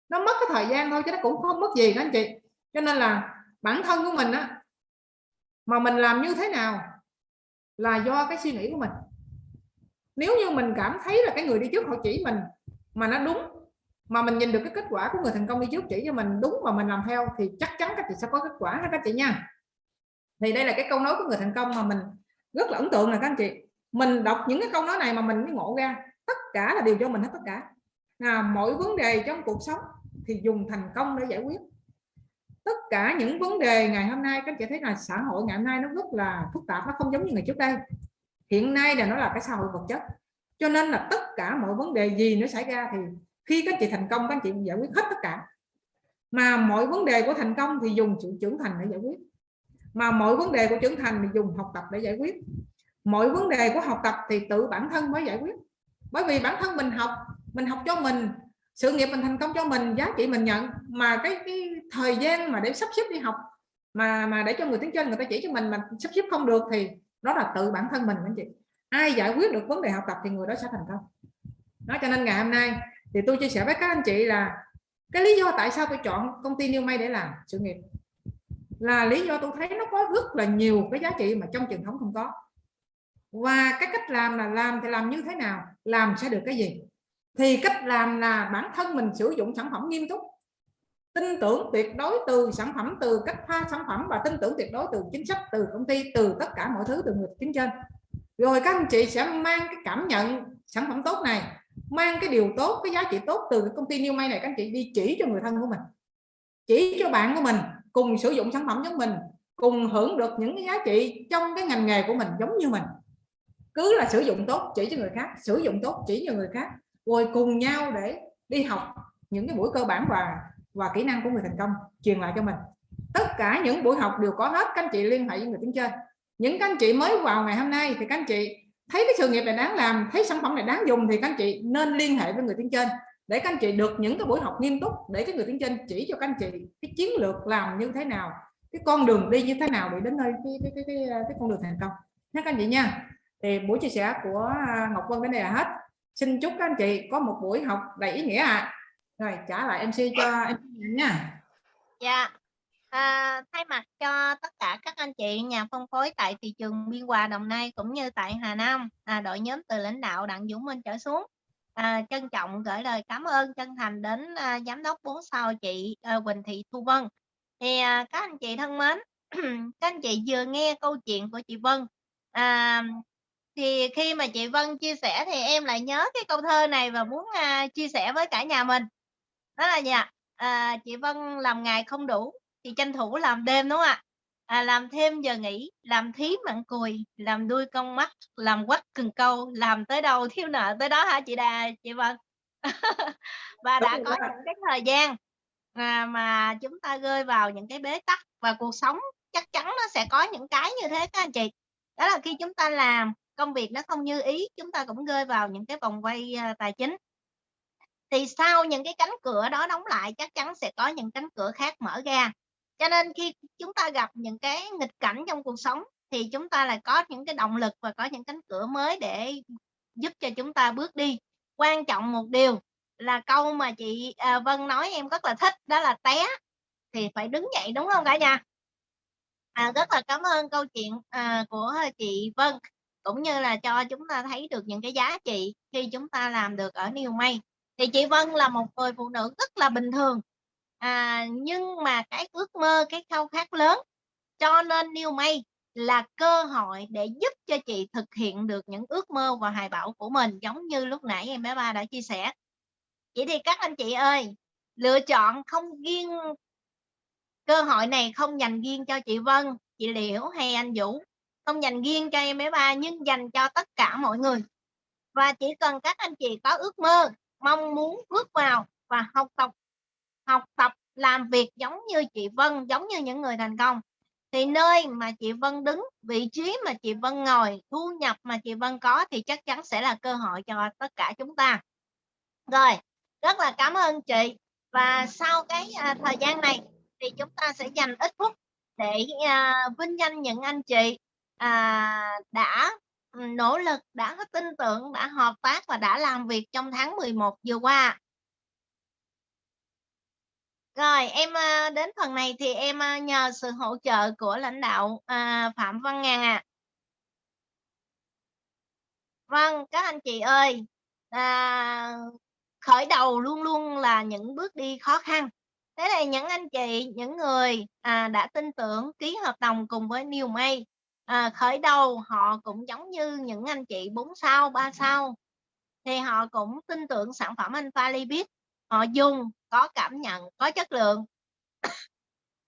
Nó mất cái thời gian thôi chứ nó cũng không mất gì đó anh chị. Cho nên là bản thân của mình á mà mình làm như thế nào là do cái suy nghĩ của mình. Nếu như mình cảm thấy là cái người đi trước họ chỉ mình mà nó đúng, mà mình nhìn được cái kết quả của người thành công đi trước chỉ cho mình đúng mà mình làm theo thì chắc chắn các chị sẽ có kết quả ha các chị nha. Thì đây là cái câu nói của người thành công mà mình rất là ấn tượng là các anh chị. Mình đọc những cái câu nói này mà mình mới ngộ ra, tất cả là đều cho mình hết tất cả. Là mọi vấn đề trong cuộc sống thì dùng thành công để giải quyết tất cả những vấn đề ngày hôm nay, các chị thấy là xã hội ngày hôm nay nó rất là phức tạp, nó không giống như ngày trước đây. Hiện nay là nó là cái xã hội vật chất. Cho nên là tất cả mọi vấn đề gì nó xảy ra thì khi các chị thành công, các chị giải quyết hết tất cả. Mà mọi vấn đề của thành công thì dùng sự trưởng thành để giải quyết. Mà mọi vấn đề của trưởng thành thì dùng học tập để giải quyết. Mọi vấn đề của học tập thì tự bản thân mới giải quyết. Bởi vì bản thân mình học mình học cho mình sự nghiệp mình thành công cho mình giá trị mình nhận. Mà cái, cái thời gian mà để sắp xếp đi học mà mà để cho người tiếng trên người ta chỉ cho mình mà sắp xếp không được thì đó là tự bản thân mình anh chị. Ai giải quyết được vấn đề học tập thì người đó sẽ thành công. Đó cho nên ngày hôm nay thì tôi chia sẻ với các anh chị là cái lý do tại sao tôi chọn công ty New May để làm sự nghiệp là lý do tôi thấy nó có rất là nhiều cái giá trị mà trong truyền thống không có. Và cái cách làm là làm thì làm như thế nào làm sẽ được cái gì? Thì cách làm là bản thân mình sử dụng sản phẩm nghiêm túc. Tin tưởng tuyệt đối từ sản phẩm, từ cách pha sản phẩm và tin tưởng tuyệt đối từ chính sách, từ công ty, từ tất cả mọi thứ, từ người chính trên. Rồi các anh chị sẽ mang cái cảm nhận sản phẩm tốt này, mang cái điều tốt, cái giá trị tốt từ cái công ty New May này, các anh chị đi chỉ cho người thân của mình. Chỉ cho bạn của mình, cùng sử dụng sản phẩm giống mình, cùng hưởng được những cái giá trị trong cái ngành nghề của mình giống như mình. Cứ là sử dụng tốt, chỉ cho người khác, sử dụng tốt, chỉ cho người khác rồi cùng nhau để đi học những cái buổi cơ bản và và kỹ năng của người thành công truyền lại cho mình. Tất cả những buổi học đều có hết các anh chị liên hệ với người tiếng trên những các anh chị mới vào ngày hôm nay thì các anh chị thấy cái sự nghiệp này đáng làm thấy sản phẩm này đáng dùng thì các anh chị nên liên hệ với người tiếng trên để các anh chị được những cái buổi học nghiêm túc để cái người tiếng trên chỉ cho các anh chị cái chiến lược làm như thế nào cái con đường đi như thế nào để đến nơi cái cái cái, cái, cái con đường thành công. Nhé các anh chị nha. Thì buổi chia sẻ của Ngọc Vân đến đây là hết xin chúc các anh chị có một buổi học đầy ý nghĩa ạ. À. rồi trả lại MC cho em nha. Dạ. À, thay mặt cho tất cả các anh chị nhà phân phối tại thị trường Biên Hòa Đồng Nai cũng như tại Hà Nam à, đội nhóm từ lãnh đạo Đặng Dũng Minh trở xuống. À, trân trọng gửi lời cảm ơn chân thành đến à, giám đốc 4 sao chị à, Quỳnh Thị Thu Vân. Thì à, các anh chị thân mến các anh chị vừa nghe câu chuyện của chị Vân. À, thì khi mà chị Vân chia sẻ thì em lại nhớ cái câu thơ này và muốn à, chia sẻ với cả nhà mình. Đó là gì ạ? À, chị Vân làm ngày không đủ thì tranh thủ làm đêm đúng không ạ? À, làm thêm giờ nghỉ làm thí mặn cùi làm đuôi con mắt làm quắt cần câu làm tới đâu thiếu nợ tới đó hả chị Đà chị Vân? Và đã có những cái thời gian mà, mà chúng ta rơi vào những cái bế tắc và cuộc sống chắc chắn nó sẽ có những cái như thế các anh chị. Đó là khi chúng ta làm công việc nó không như ý chúng ta cũng rơi vào những cái vòng quay à, tài chính. Thì sau những cái cánh cửa đó đóng lại chắc chắn sẽ có những cánh cửa khác mở ra. Cho nên khi chúng ta gặp những cái nghịch cảnh trong cuộc sống thì chúng ta lại có những cái động lực và có những cánh cửa mới để giúp cho chúng ta bước đi. Quan trọng một điều là câu mà chị à, Vân nói em rất là thích đó là té thì phải đứng dậy đúng không cả nhà? À, rất là cảm ơn câu chuyện à, của chị Vân cũng như là cho chúng ta thấy được những cái giá trị khi chúng ta làm được ở New May thì chị Vân là một người phụ nữ rất là bình thường. À, nhưng mà cái ước mơ cái khao khát lớn cho nên New May là cơ hội để giúp cho chị thực hiện được những ước mơ và hài bão của mình giống như lúc nãy em bé ba đã chia sẻ. Chỉ thì các anh chị ơi lựa chọn không riêng cơ hội này không dành riêng cho chị Vân chị Liễu hay anh Vũ không dành riêng cho em bé ba nhưng dành cho tất cả mọi người. Và chỉ cần các anh chị có ước mơ mong muốn bước vào và học tập học tập làm việc giống như chị Vân giống như những người thành công thì nơi mà chị Vân đứng vị trí mà chị Vân ngồi thu nhập mà chị Vân có thì chắc chắn sẽ là cơ hội cho tất cả chúng ta. Rồi rất là cảm ơn chị. Và sau cái à, thời gian này thì chúng ta sẽ dành ít phút để à, vinh danh những anh chị à, đã nỗ lực đã có tin tưởng đã hợp tác và đã làm việc trong tháng 11 vừa qua rồi em ờ, đến phần này thì em ờ, nhờ sự hỗ trợ của lãnh đạo à, Phạm Văn Ngàn ạ. À. Vâng, các anh chị ơi, à, khởi đầu luôn luôn là những bước đi khó khăn. Thế này những anh chị, những người à, đã tin tưởng ký hợp đồng cùng với New May, à, khởi đầu họ cũng giống như những anh chị 4 sao, 3 sao, thì họ cũng tin tưởng sản phẩm anh Falibit, họ dùng có cảm nhận có chất lượng.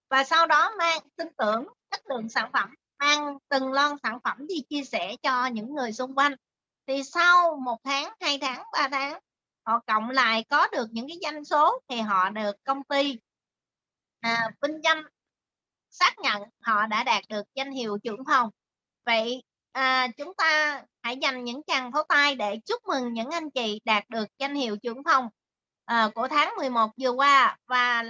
Và sau đó mang tin tưởng chất lượng sản phẩm mang từng lon sản phẩm đi chia sẻ cho những người xung quanh. Thì sau một tháng hai tháng ba tháng họ cộng lại có được những cái doanh số thì họ được công ty à, vinh danh xác nhận họ đã đạt được danh hiệu trưởng phòng vậy à, chúng ta hãy dành những tràng pháo tay để chúc mừng những anh chị đạt được danh hiệu trưởng phòng à, của tháng 11 vừa qua và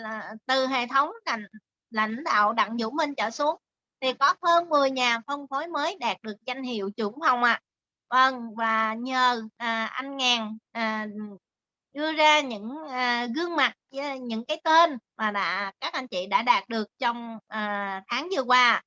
từ hệ thống lãnh, lãnh đạo Đặng Vũ Minh trở xuống thì có hơn 10 nhà phân phối mới đạt được danh hiệu trưởng phòng ạ. À. Vâng và nhờ à, anh Ngàn à, đưa ra những à, gương mặt à, những cái tên mà đã các anh chị đã đạt được trong à, tháng vừa qua.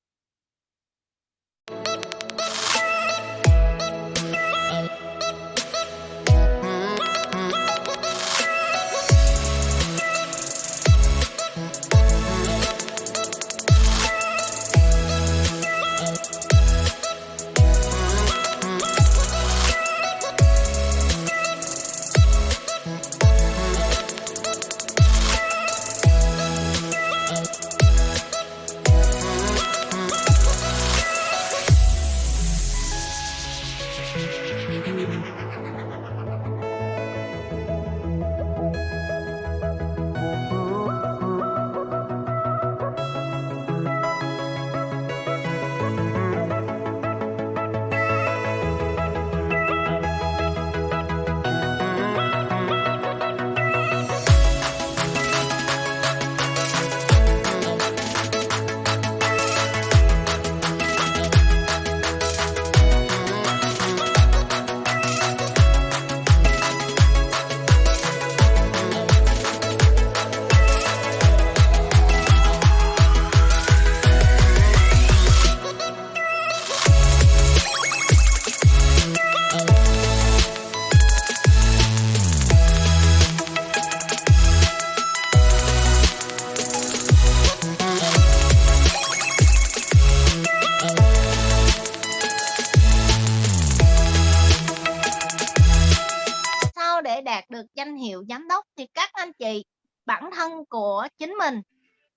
Hiệu giám đốc thì các anh chị, bản thân của chính mình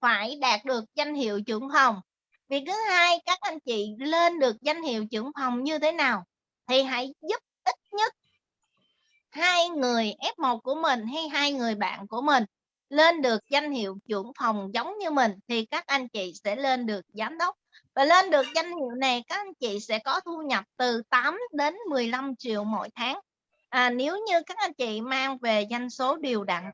phải đạt được danh hiệu trưởng phòng. Việc thứ hai, các anh chị lên được danh hiệu trưởng phòng như thế nào thì hãy giúp ít nhất hai người F1 của mình hay hai người bạn của mình lên được danh hiệu trưởng phòng giống như mình thì các anh chị sẽ lên được giám đốc. Và lên được danh hiệu này, các anh chị sẽ có thu nhập từ 8 đến 15 triệu mỗi tháng à, nếu như các anh chị mang về doanh số điều đặn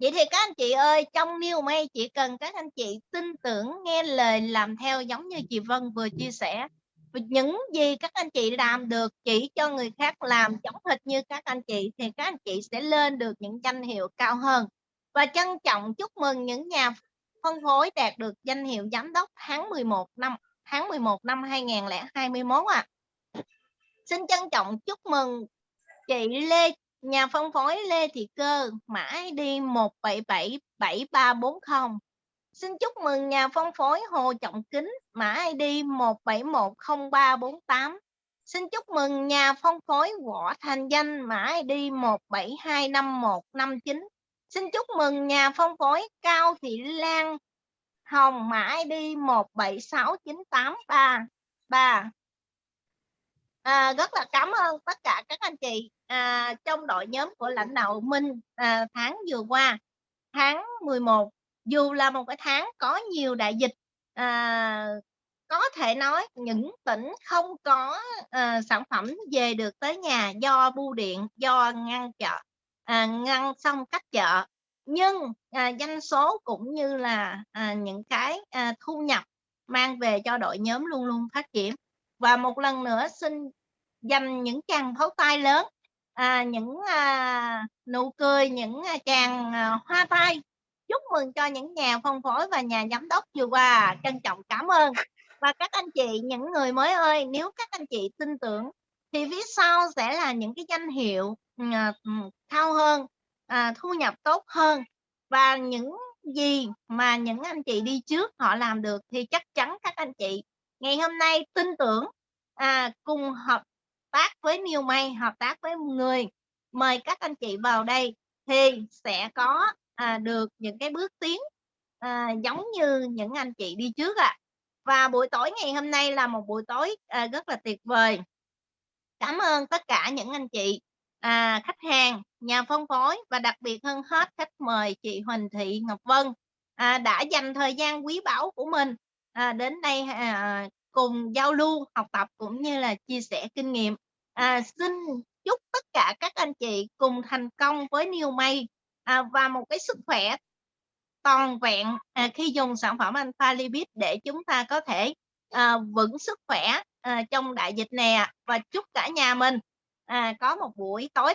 Vậy thì các anh chị ơi, trong New May chỉ cần các anh chị tin tưởng, nghe lời làm theo giống như chị Vân vừa chia sẻ. Những gì các anh chị làm được chỉ cho người khác làm giống hệt như các anh chị thì các anh chị sẽ lên được những danh hiệu cao hơn. Và trân trọng chúc mừng những nhà phân phối đạt được danh hiệu giám đốc tháng 11 năm tháng 11 năm 2021 ạ. À. Xin trân trọng chúc mừng chị Lê Nhà phân phối Lê Thị Cơ, mã ID 1777340. Xin chúc mừng nhà phân phối Hồ Trọng Kính, mã ID 1710348. Xin chúc mừng nhà phân phối Võ Thành Danh, mã ID 1725159. Xin chúc mừng nhà phân phối Cao Thị Lan Hồng, mã ID 1769833. À, rất là cảm ơn tất cả các anh chị à, trong đội nhóm của lãnh đạo Minh à, tháng vừa qua. Tháng 11 dù là một cái tháng có nhiều đại dịch à, có thể nói những tỉnh không có à, sản phẩm về được tới nhà do bưu điện do ngăn chợ à, ngăn xong cách chợ. Nhưng à, doanh số cũng như là à, những cái à, thu nhập mang về cho đội nhóm luôn luôn phát triển và một lần nữa xin dành những chàng pháo tay lớn à, những à, nụ cười những à, chàng à, hoa tay chúc mừng cho những nhà phân phối và nhà giám đốc vừa qua. Trân trọng cảm ơn. Và các anh chị những người mới ơi nếu các anh chị tin tưởng thì phía sau sẽ là những cái danh hiệu à, cao hơn à, thu nhập tốt hơn. Và những gì mà những anh chị đi trước họ làm được thì chắc chắn các anh chị ngày hôm nay tin tưởng à, cùng hợp tác với nhiều May hợp tác với người mời các anh chị vào đây thì sẽ có à, được những cái bước tiến à, giống như những anh chị đi trước ạ à. và buổi tối ngày hôm nay là một buổi tối à, rất là tuyệt vời cảm ơn tất cả những anh chị à, khách hàng nhà phân phối và đặc biệt hơn hết khách mời chị Huỳnh Thị Ngọc Vân à, đã dành thời gian quý báu của mình à, đến đây à, à, cùng giao lưu học tập cũng như là chia sẻ kinh nghiệm. À, xin chúc tất cả các anh chị cùng thành công với New May à, và một cái sức khỏe toàn vẹn à, khi dùng sản phẩm Alpha Lipid để chúng ta có thể à, vững sức khỏe à, trong đại dịch này và chúc cả nhà mình à, có một buổi tối